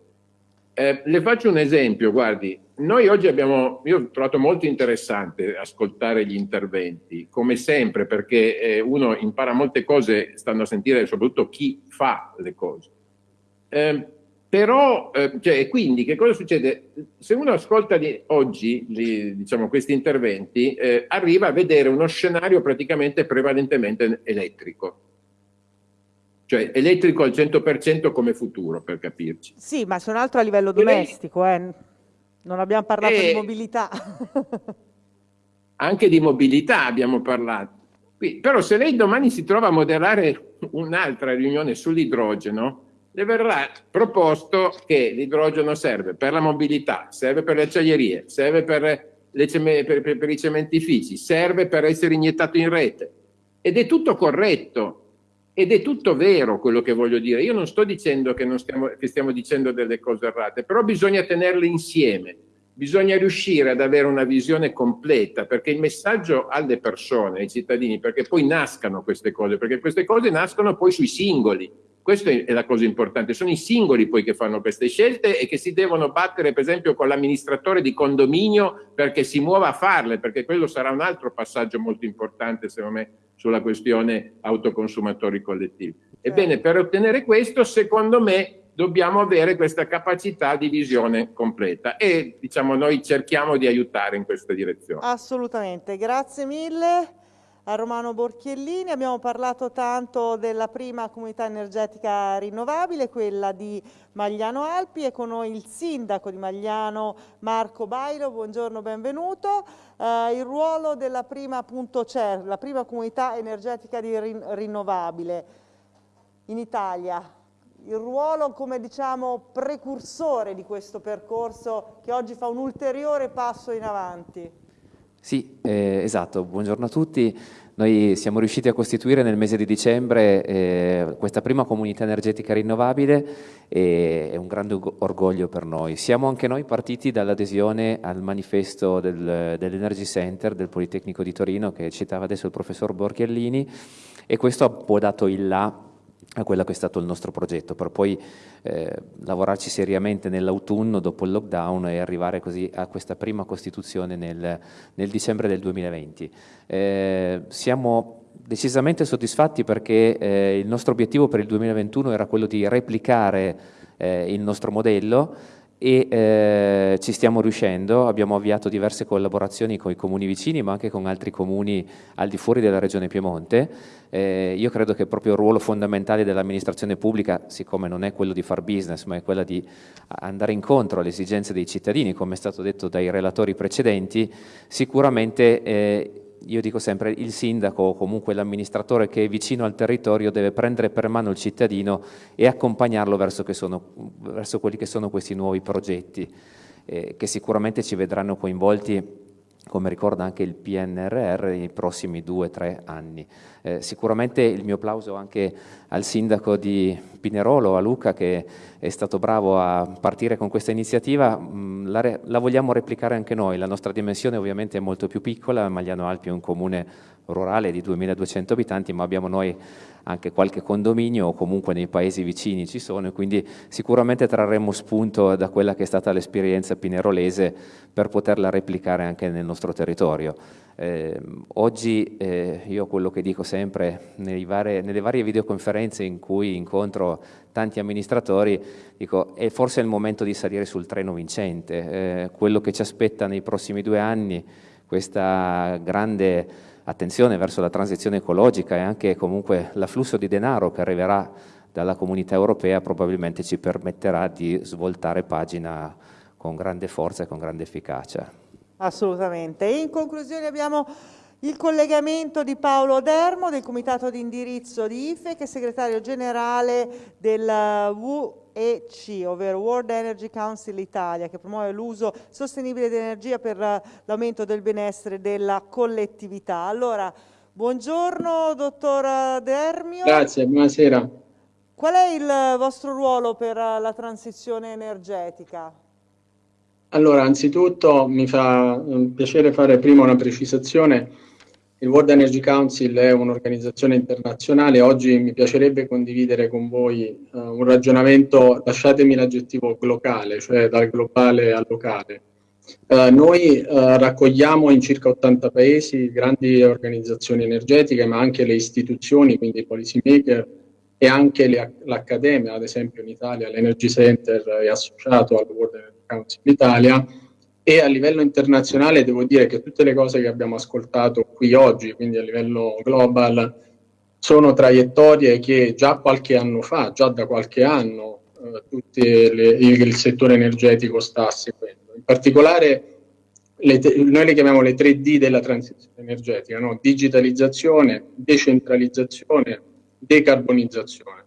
Eh, le faccio un esempio, guardi, noi oggi abbiamo, io ho trovato molto interessante ascoltare gli interventi, come sempre, perché eh, uno impara molte cose stando a sentire soprattutto chi fa le cose. Eh, però, cioè, quindi, che cosa succede? Se uno ascolta di, oggi li, diciamo, questi interventi, eh, arriva a vedere uno scenario praticamente prevalentemente elettrico cioè elettrico al 100% come futuro, per capirci. Sì, ma c'è un altro a livello domestico, eh. non abbiamo parlato e... di mobilità. Anche di mobilità abbiamo parlato. Però se lei domani si trova a moderare un'altra riunione sull'idrogeno, le verrà proposto che l'idrogeno serve per la mobilità, serve per le acciaierie, serve per, le, per, per, per i cementifici, serve per essere iniettato in rete. Ed è tutto corretto, ed è tutto vero quello che voglio dire. Io non sto dicendo che, non stiamo, che stiamo dicendo delle cose errate, però bisogna tenerle insieme. Bisogna riuscire ad avere una visione completa, perché il messaggio alle persone, ai cittadini, perché poi nascano queste cose, perché queste cose nascono poi sui singoli. Questa è la cosa importante, sono i singoli poi che fanno queste scelte e che si devono battere per esempio con l'amministratore di condominio perché si muova a farle, perché quello sarà un altro passaggio molto importante secondo me sulla questione autoconsumatori collettivi. Ebbene, per ottenere questo, secondo me, dobbiamo avere questa capacità di visione completa e diciamo noi cerchiamo di aiutare in questa direzione. Assolutamente, grazie mille a Romano Borchiellini. Abbiamo parlato tanto della prima comunità energetica rinnovabile, quella di Magliano Alpi e con noi il sindaco di Magliano Marco Bailo. Buongiorno, benvenuto. Eh, il ruolo della prima appunto CER, la prima comunità energetica rin rinnovabile in Italia. Il ruolo come diciamo precursore di questo percorso che oggi fa un ulteriore passo in avanti. Sì, eh, esatto, buongiorno a tutti. Noi siamo riusciti a costituire nel mese di dicembre eh, questa prima comunità energetica rinnovabile e è un grande orgoglio per noi. Siamo anche noi partiti dall'adesione al manifesto del, dell'Energy Center del Politecnico di Torino che citava adesso il professor Borchiellini e questo ha poi dato il là a quello che è stato il nostro progetto, per poi eh, lavorarci seriamente nell'autunno dopo il lockdown e arrivare così a questa prima costituzione nel, nel dicembre del 2020. Eh, siamo decisamente soddisfatti perché eh, il nostro obiettivo per il 2021 era quello di replicare eh, il nostro modello e eh, ci stiamo riuscendo, abbiamo avviato diverse collaborazioni con i comuni vicini ma anche con altri comuni al di fuori della regione Piemonte. Eh, io credo che proprio il ruolo fondamentale dell'amministrazione pubblica, siccome non è quello di far business ma è quello di andare incontro alle esigenze dei cittadini, come è stato detto dai relatori precedenti, sicuramente eh, io dico sempre il sindaco o comunque l'amministratore che è vicino al territorio deve prendere per mano il cittadino e accompagnarlo verso, sono, verso quelli che sono questi nuovi progetti eh, che sicuramente ci vedranno coinvolti come ricorda anche il PNRR nei prossimi due o tre anni. Eh, sicuramente il mio applauso anche al sindaco di Pinerolo, a Luca, che è stato bravo a partire con questa iniziativa, mm, la, la, vogliamo replicare anche noi, la nostra dimensione ovviamente è molto più piccola, Magliano Alpi è un comune rurale di 2200 abitanti, ma abbiamo noi anche qualche condominio o comunque nei paesi vicini ci sono e quindi sicuramente trarremo spunto da quella che è stata l'esperienza pinerolese per poterla replicare anche nel nostro territorio. Eh, oggi eh, io quello che dico sempre varie, nelle varie videoconferenze in cui incontro tanti amministratori, dico è forse il momento di salire sul treno vincente, eh, quello che ci aspetta nei prossimi due anni, questa grande attenzione verso la transizione ecologica e anche comunque l'afflusso di denaro che arriverà dalla comunità europea probabilmente ci permetterà di svoltare pagina con grande forza e con grande efficacia. Assolutamente. In conclusione abbiamo il collegamento di Paolo Dermo del comitato di indirizzo di IFE che è segretario generale del WEC, ovvero World Energy Council Italia, che promuove l'uso sostenibile di energia per l'aumento del benessere della collettività. Allora, buongiorno dottor Dermio. Grazie, buonasera. Qual è il vostro ruolo per la transizione energetica? Allora, anzitutto mi fa piacere fare prima una precisazione il World Energy Council è un'organizzazione internazionale, oggi mi piacerebbe condividere con voi uh, un ragionamento, lasciatemi l'aggettivo locale, cioè dal globale al locale. Uh, noi uh, raccogliamo in circa 80 paesi grandi organizzazioni energetiche, ma anche le istituzioni, quindi i policy maker e anche l'accademia, ad esempio in Italia l'Energy Center è associato al World Energy Council Italia, e a livello internazionale devo dire che tutte le cose che abbiamo ascoltato qui oggi, quindi a livello global, sono traiettorie che già qualche anno fa, già da qualche anno, eh, le, il settore energetico sta seguendo. In particolare le, noi le chiamiamo le 3D della transizione energetica, no? digitalizzazione, decentralizzazione, decarbonizzazione.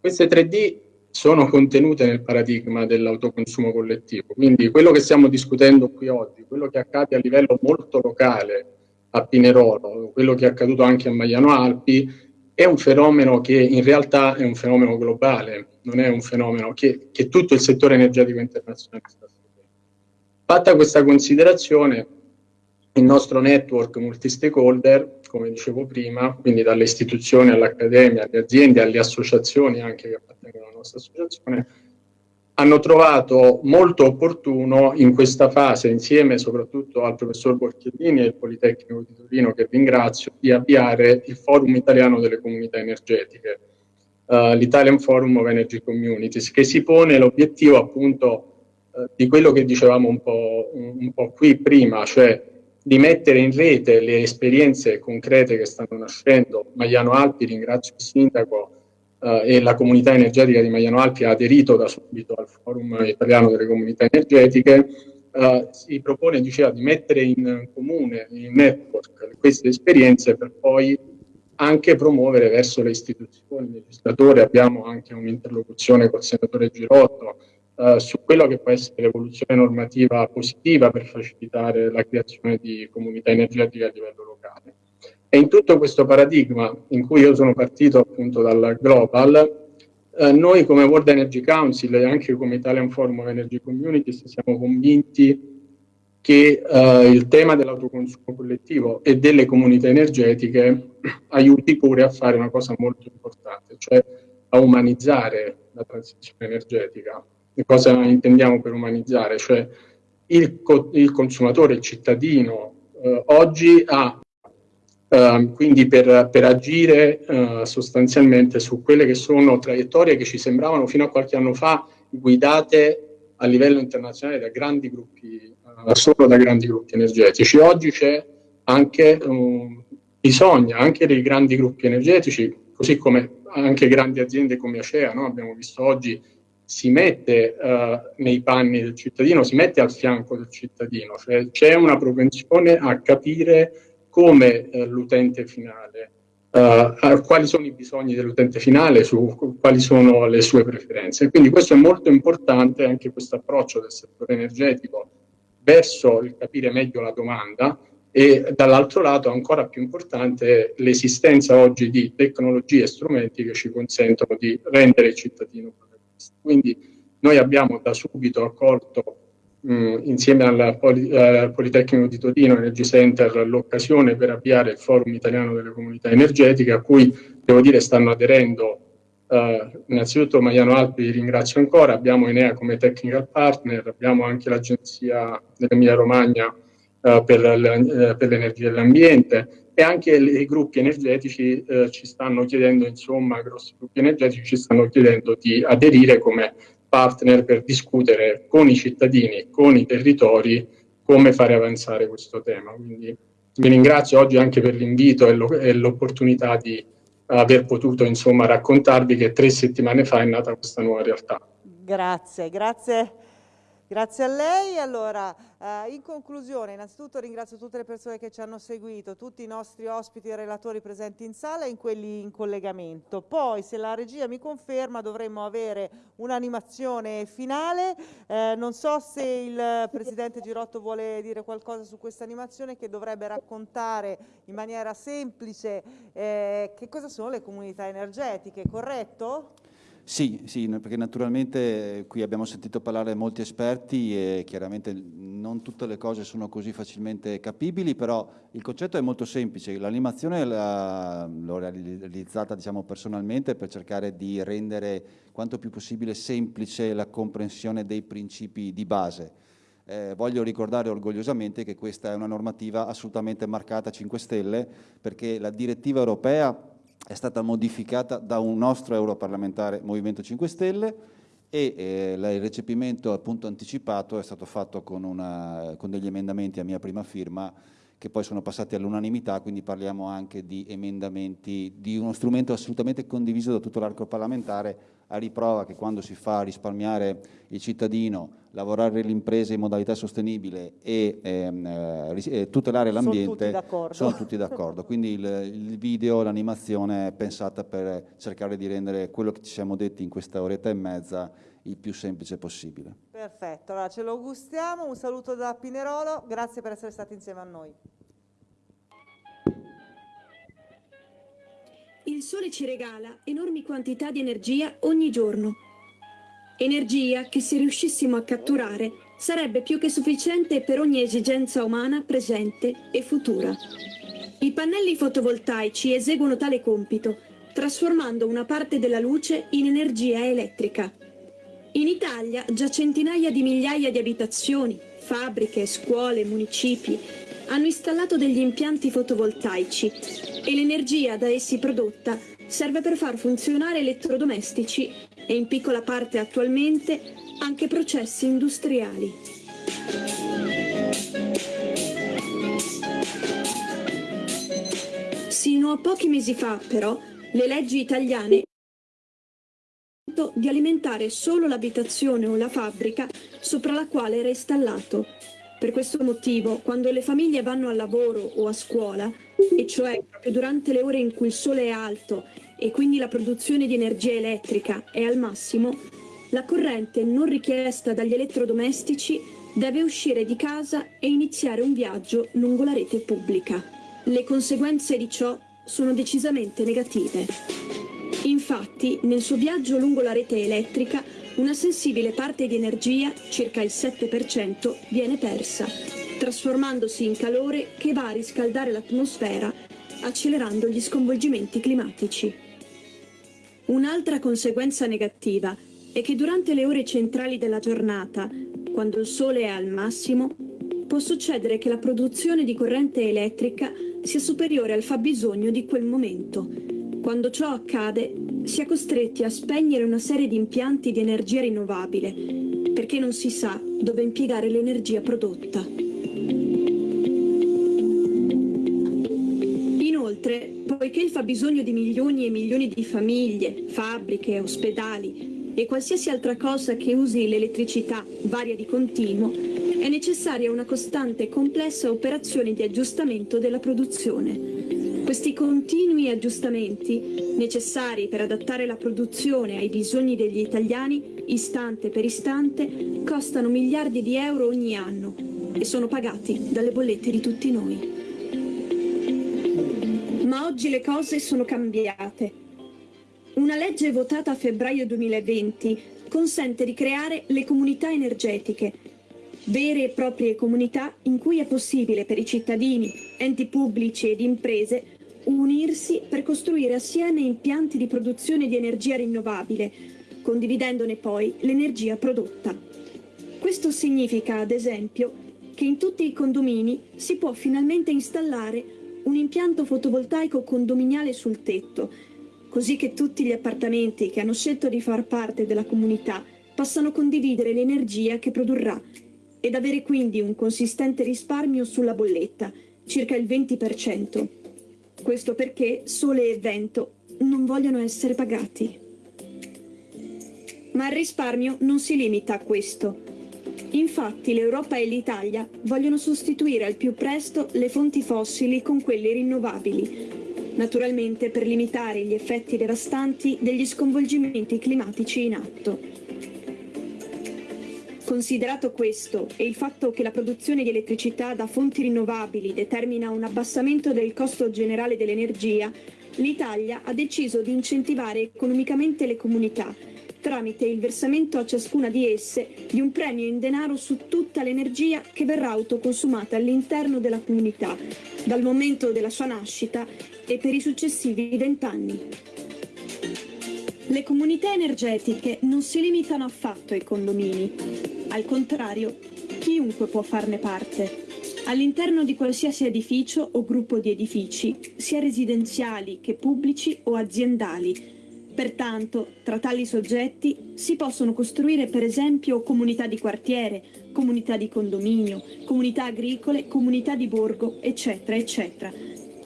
Queste 3D sono contenute nel paradigma dell'autoconsumo collettivo. Quindi quello che stiamo discutendo qui oggi, quello che accade a livello molto locale a Pinerolo, quello che è accaduto anche a Magliano Alpi, è un fenomeno che in realtà è un fenomeno globale, non è un fenomeno che, che tutto il settore energetico internazionale sta seguendo. Fatta questa considerazione, il nostro network multi-stakeholder, come dicevo prima, quindi dalle istituzioni all'accademia, alle aziende, alle associazioni anche che appartengono alla nostra associazione, hanno trovato molto opportuno in questa fase, insieme soprattutto al professor Borchiellini e il Politecnico di Torino, che ringrazio, di avviare il Forum Italiano delle Comunità Energetiche, uh, l'Italian Forum of Energy Communities, che si pone l'obiettivo appunto uh, di quello che dicevamo un po', un, un po' qui prima, cioè di mettere in rete le esperienze concrete che stanno nascendo. Magliano Alpi, ringrazio il sindaco eh, e la comunità energetica di Magliano Alpi ha aderito da subito al forum italiano delle comunità energetiche, eh, si propone diceva, di mettere in comune, in network, queste esperienze per poi anche promuovere verso le istituzioni, il legislatore, abbiamo anche un'interlocuzione col senatore Girotto, eh, su quello che può essere l'evoluzione normativa positiva per facilitare la creazione di comunità energetiche a livello locale. E in tutto questo paradigma in cui io sono partito appunto dal global, eh, noi come World Energy Council e anche come Italian Forum of Energy Communities siamo convinti che eh, il tema dell'autoconsumo collettivo e delle comunità energetiche aiuti pure a fare una cosa molto importante, cioè a umanizzare la transizione energetica cosa intendiamo per umanizzare, cioè il, co il consumatore, il cittadino, eh, oggi ha Uh, quindi per, per agire uh, sostanzialmente su quelle che sono traiettorie che ci sembravano fino a qualche anno fa guidate a livello internazionale da grandi gruppi, uh, solo da grandi gruppi energetici. Oggi c'è anche um, bisogna anche dei grandi gruppi energetici, così come anche grandi aziende come Acea, no? abbiamo visto oggi, si mette uh, nei panni del cittadino, si mette al fianco del cittadino, cioè c'è una propensione a capire come uh, l'utente finale, uh, quali sono i bisogni dell'utente finale, su quali sono le sue preferenze. Quindi questo è molto importante, anche questo approccio del settore energetico verso il capire meglio la domanda, e dall'altro lato ancora più importante l'esistenza oggi di tecnologie e strumenti che ci consentono di rendere il cittadino protagonista. Quindi noi abbiamo da subito accolto mh, insieme al Poli, uh, Politecnico di Torino Energy Center l'occasione per avviare il Forum Italiano delle Comunità Energetiche a cui devo dire stanno aderendo Uh, innanzitutto Mariano Alpi ringrazio ancora, abbiamo Enea come technical partner, abbiamo anche l'agenzia dell'Emilia Romagna uh, per, uh, per l'energia dell'ambiente e anche i gruppi energetici uh, ci stanno chiedendo, insomma, grossi gruppi energetici ci stanno chiedendo di aderire come partner per discutere con i cittadini, con i territori, come fare avanzare questo tema. Quindi vi ringrazio oggi anche per l'invito e l'opportunità di aver potuto insomma raccontarvi che tre settimane fa è nata questa nuova realtà. Grazie, grazie Grazie a lei. Allora, eh, in conclusione, innanzitutto ringrazio tutte le persone che ci hanno seguito, tutti i nostri ospiti e relatori presenti in sala e in quelli in collegamento. Poi, se la regia mi conferma, dovremmo avere un'animazione finale. Eh, non so se il Presidente Girotto vuole dire qualcosa su questa animazione che dovrebbe raccontare in maniera semplice eh, che cosa sono le comunità energetiche, corretto? Sì, sì, perché naturalmente qui abbiamo sentito parlare molti esperti e chiaramente non tutte le cose sono così facilmente capibili, però il concetto è molto semplice. L'animazione l'ho realizzata diciamo, personalmente per cercare di rendere quanto più possibile semplice la comprensione dei principi di base. Eh, voglio ricordare orgogliosamente che questa è una normativa assolutamente marcata a 5 Stelle perché la direttiva europea è stata modificata da un nostro europarlamentare Movimento 5 Stelle e eh, il recepimento appunto anticipato è stato fatto con, una, con degli emendamenti a mia prima firma che poi sono passati all'unanimità, quindi parliamo anche di emendamenti, di uno strumento assolutamente condiviso da tutto l'arco parlamentare, a riprova che quando si fa risparmiare il cittadino, lavorare l'impresa in modalità sostenibile e ehm, eh, tutelare l'ambiente, sono tutti d'accordo. Quindi il, il video, l'animazione è pensata per cercare di rendere quello che ci siamo detti in questa oretta e mezza il più semplice possibile. Perfetto, allora ce lo gustiamo, un saluto da Pinerolo, grazie per essere stati insieme a noi. Il sole ci regala enormi quantità di energia ogni giorno. Energia che se riuscissimo a catturare sarebbe più che sufficiente per ogni esigenza umana presente e futura. I pannelli fotovoltaici eseguono tale compito, trasformando una parte della luce in energia elettrica. In Italia già centinaia di migliaia di abitazioni, fabbriche, scuole, municipi hanno installato degli impianti fotovoltaici e l'energia da essi prodotta serve per far funzionare elettrodomestici e in piccola parte attualmente anche processi industriali. Sino a pochi mesi fa, però, le leggi italiane di alimentare solo l'abitazione o la fabbrica sopra la quale era installato. Per questo motivo, quando le famiglie vanno al lavoro o a scuola, e cioè proprio durante le ore in cui il sole è alto e quindi la produzione di energia elettrica è al massimo, la corrente non richiesta dagli elettrodomestici deve uscire di casa e iniziare un viaggio lungo la rete pubblica. Le conseguenze di ciò sono decisamente negative. Infatti, nel suo viaggio lungo la rete elettrica, una sensibile parte di energia, circa il 7%, viene persa, trasformandosi in calore che va a riscaldare l'atmosfera, accelerando gli sconvolgimenti climatici. Un'altra conseguenza negativa è che durante le ore centrali della giornata, quando il sole è al massimo, può succedere che la produzione di corrente elettrica sia superiore al fabbisogno di quel momento, quando ciò accade, si è costretti a spegnere una serie di impianti di energia rinnovabile perché non si sa dove impiegare l'energia prodotta. Inoltre, poiché il fabbisogno di milioni e milioni di famiglie, fabbriche, ospedali e qualsiasi altra cosa che usi l'elettricità varia di continuo, è necessaria una costante e complessa operazione di aggiustamento della produzione. Questi continui aggiustamenti, necessari per adattare la produzione ai bisogni degli italiani, istante per istante, costano miliardi di euro ogni anno e sono pagati dalle bollette di tutti noi. Ma oggi le cose sono cambiate. Una legge votata a febbraio 2020 consente di creare le comunità energetiche, vere e proprie comunità in cui è possibile per i cittadini, enti pubblici ed imprese unirsi per costruire assieme impianti di produzione di energia rinnovabile, condividendone poi l'energia prodotta. Questo significa, ad esempio, che in tutti i condomini si può finalmente installare un impianto fotovoltaico condominiale sul tetto, così che tutti gli appartamenti che hanno scelto di far parte della comunità possano condividere l'energia che produrrà ed avere quindi un consistente risparmio sulla bolletta, circa il 20%. Questo perché sole e vento non vogliono essere pagati. Ma il risparmio non si limita a questo. Infatti l'Europa e l'Italia vogliono sostituire al più presto le fonti fossili con quelle rinnovabili, naturalmente per limitare gli effetti devastanti degli sconvolgimenti climatici in atto. Considerato questo e il fatto che la produzione di elettricità da fonti rinnovabili determina un abbassamento del costo generale dell'energia, l'Italia ha deciso di incentivare economicamente le comunità tramite il versamento a ciascuna di esse di un premio in denaro su tutta l'energia che verrà autoconsumata all'interno della comunità, dal momento della sua nascita e per i successivi vent'anni. Le comunità energetiche non si limitano affatto ai condomini. Al contrario, chiunque può farne parte. All'interno di qualsiasi edificio o gruppo di edifici, sia residenziali che pubblici o aziendali. Pertanto, tra tali soggetti si possono costruire per esempio comunità di quartiere, comunità di condominio, comunità agricole, comunità di borgo, eccetera, eccetera.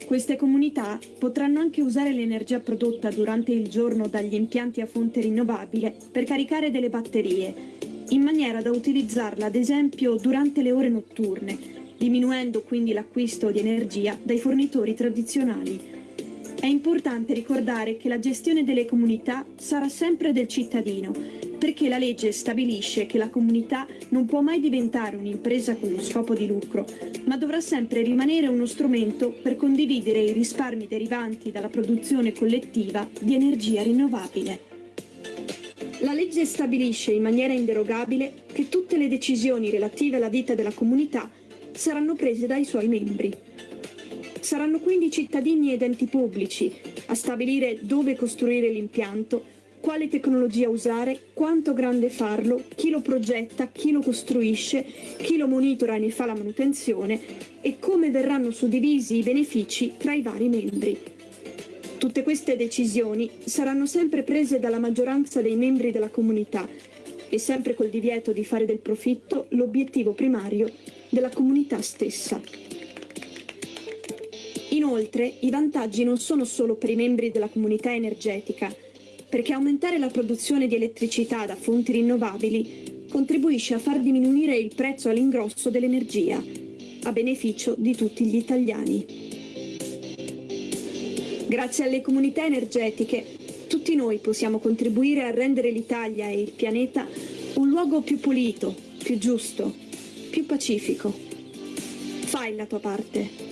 Queste comunità potranno anche usare l'energia prodotta durante il giorno dagli impianti a fonte rinnovabile per caricare delle batterie in maniera da utilizzarla ad esempio durante le ore notturne, diminuendo quindi l'acquisto di energia dai fornitori tradizionali. È importante ricordare che la gestione delle comunità sarà sempre del cittadino, perché la legge stabilisce che la comunità non può mai diventare un'impresa con lo scopo di lucro, ma dovrà sempre rimanere uno strumento per condividere i risparmi derivanti dalla produzione collettiva di energia rinnovabile. La legge stabilisce in maniera inderogabile che tutte le decisioni relative alla vita della comunità saranno prese dai suoi membri. Saranno quindi cittadini ed enti pubblici a stabilire dove costruire l'impianto, quale tecnologia usare, quanto grande farlo, chi lo progetta, chi lo costruisce, chi lo monitora e ne fa la manutenzione e come verranno suddivisi i benefici tra i vari membri. Tutte queste decisioni saranno sempre prese dalla maggioranza dei membri della comunità e sempre col divieto di fare del profitto l'obiettivo primario della comunità stessa. Inoltre, i vantaggi non sono solo per i membri della comunità energetica, perché aumentare la produzione di elettricità da fonti rinnovabili contribuisce a far diminuire il prezzo all'ingrosso dell'energia, a beneficio di tutti gli italiani. Grazie alle comunità energetiche, tutti noi possiamo contribuire a rendere l'Italia e il pianeta un luogo più pulito, più giusto, più pacifico. Fai la tua parte.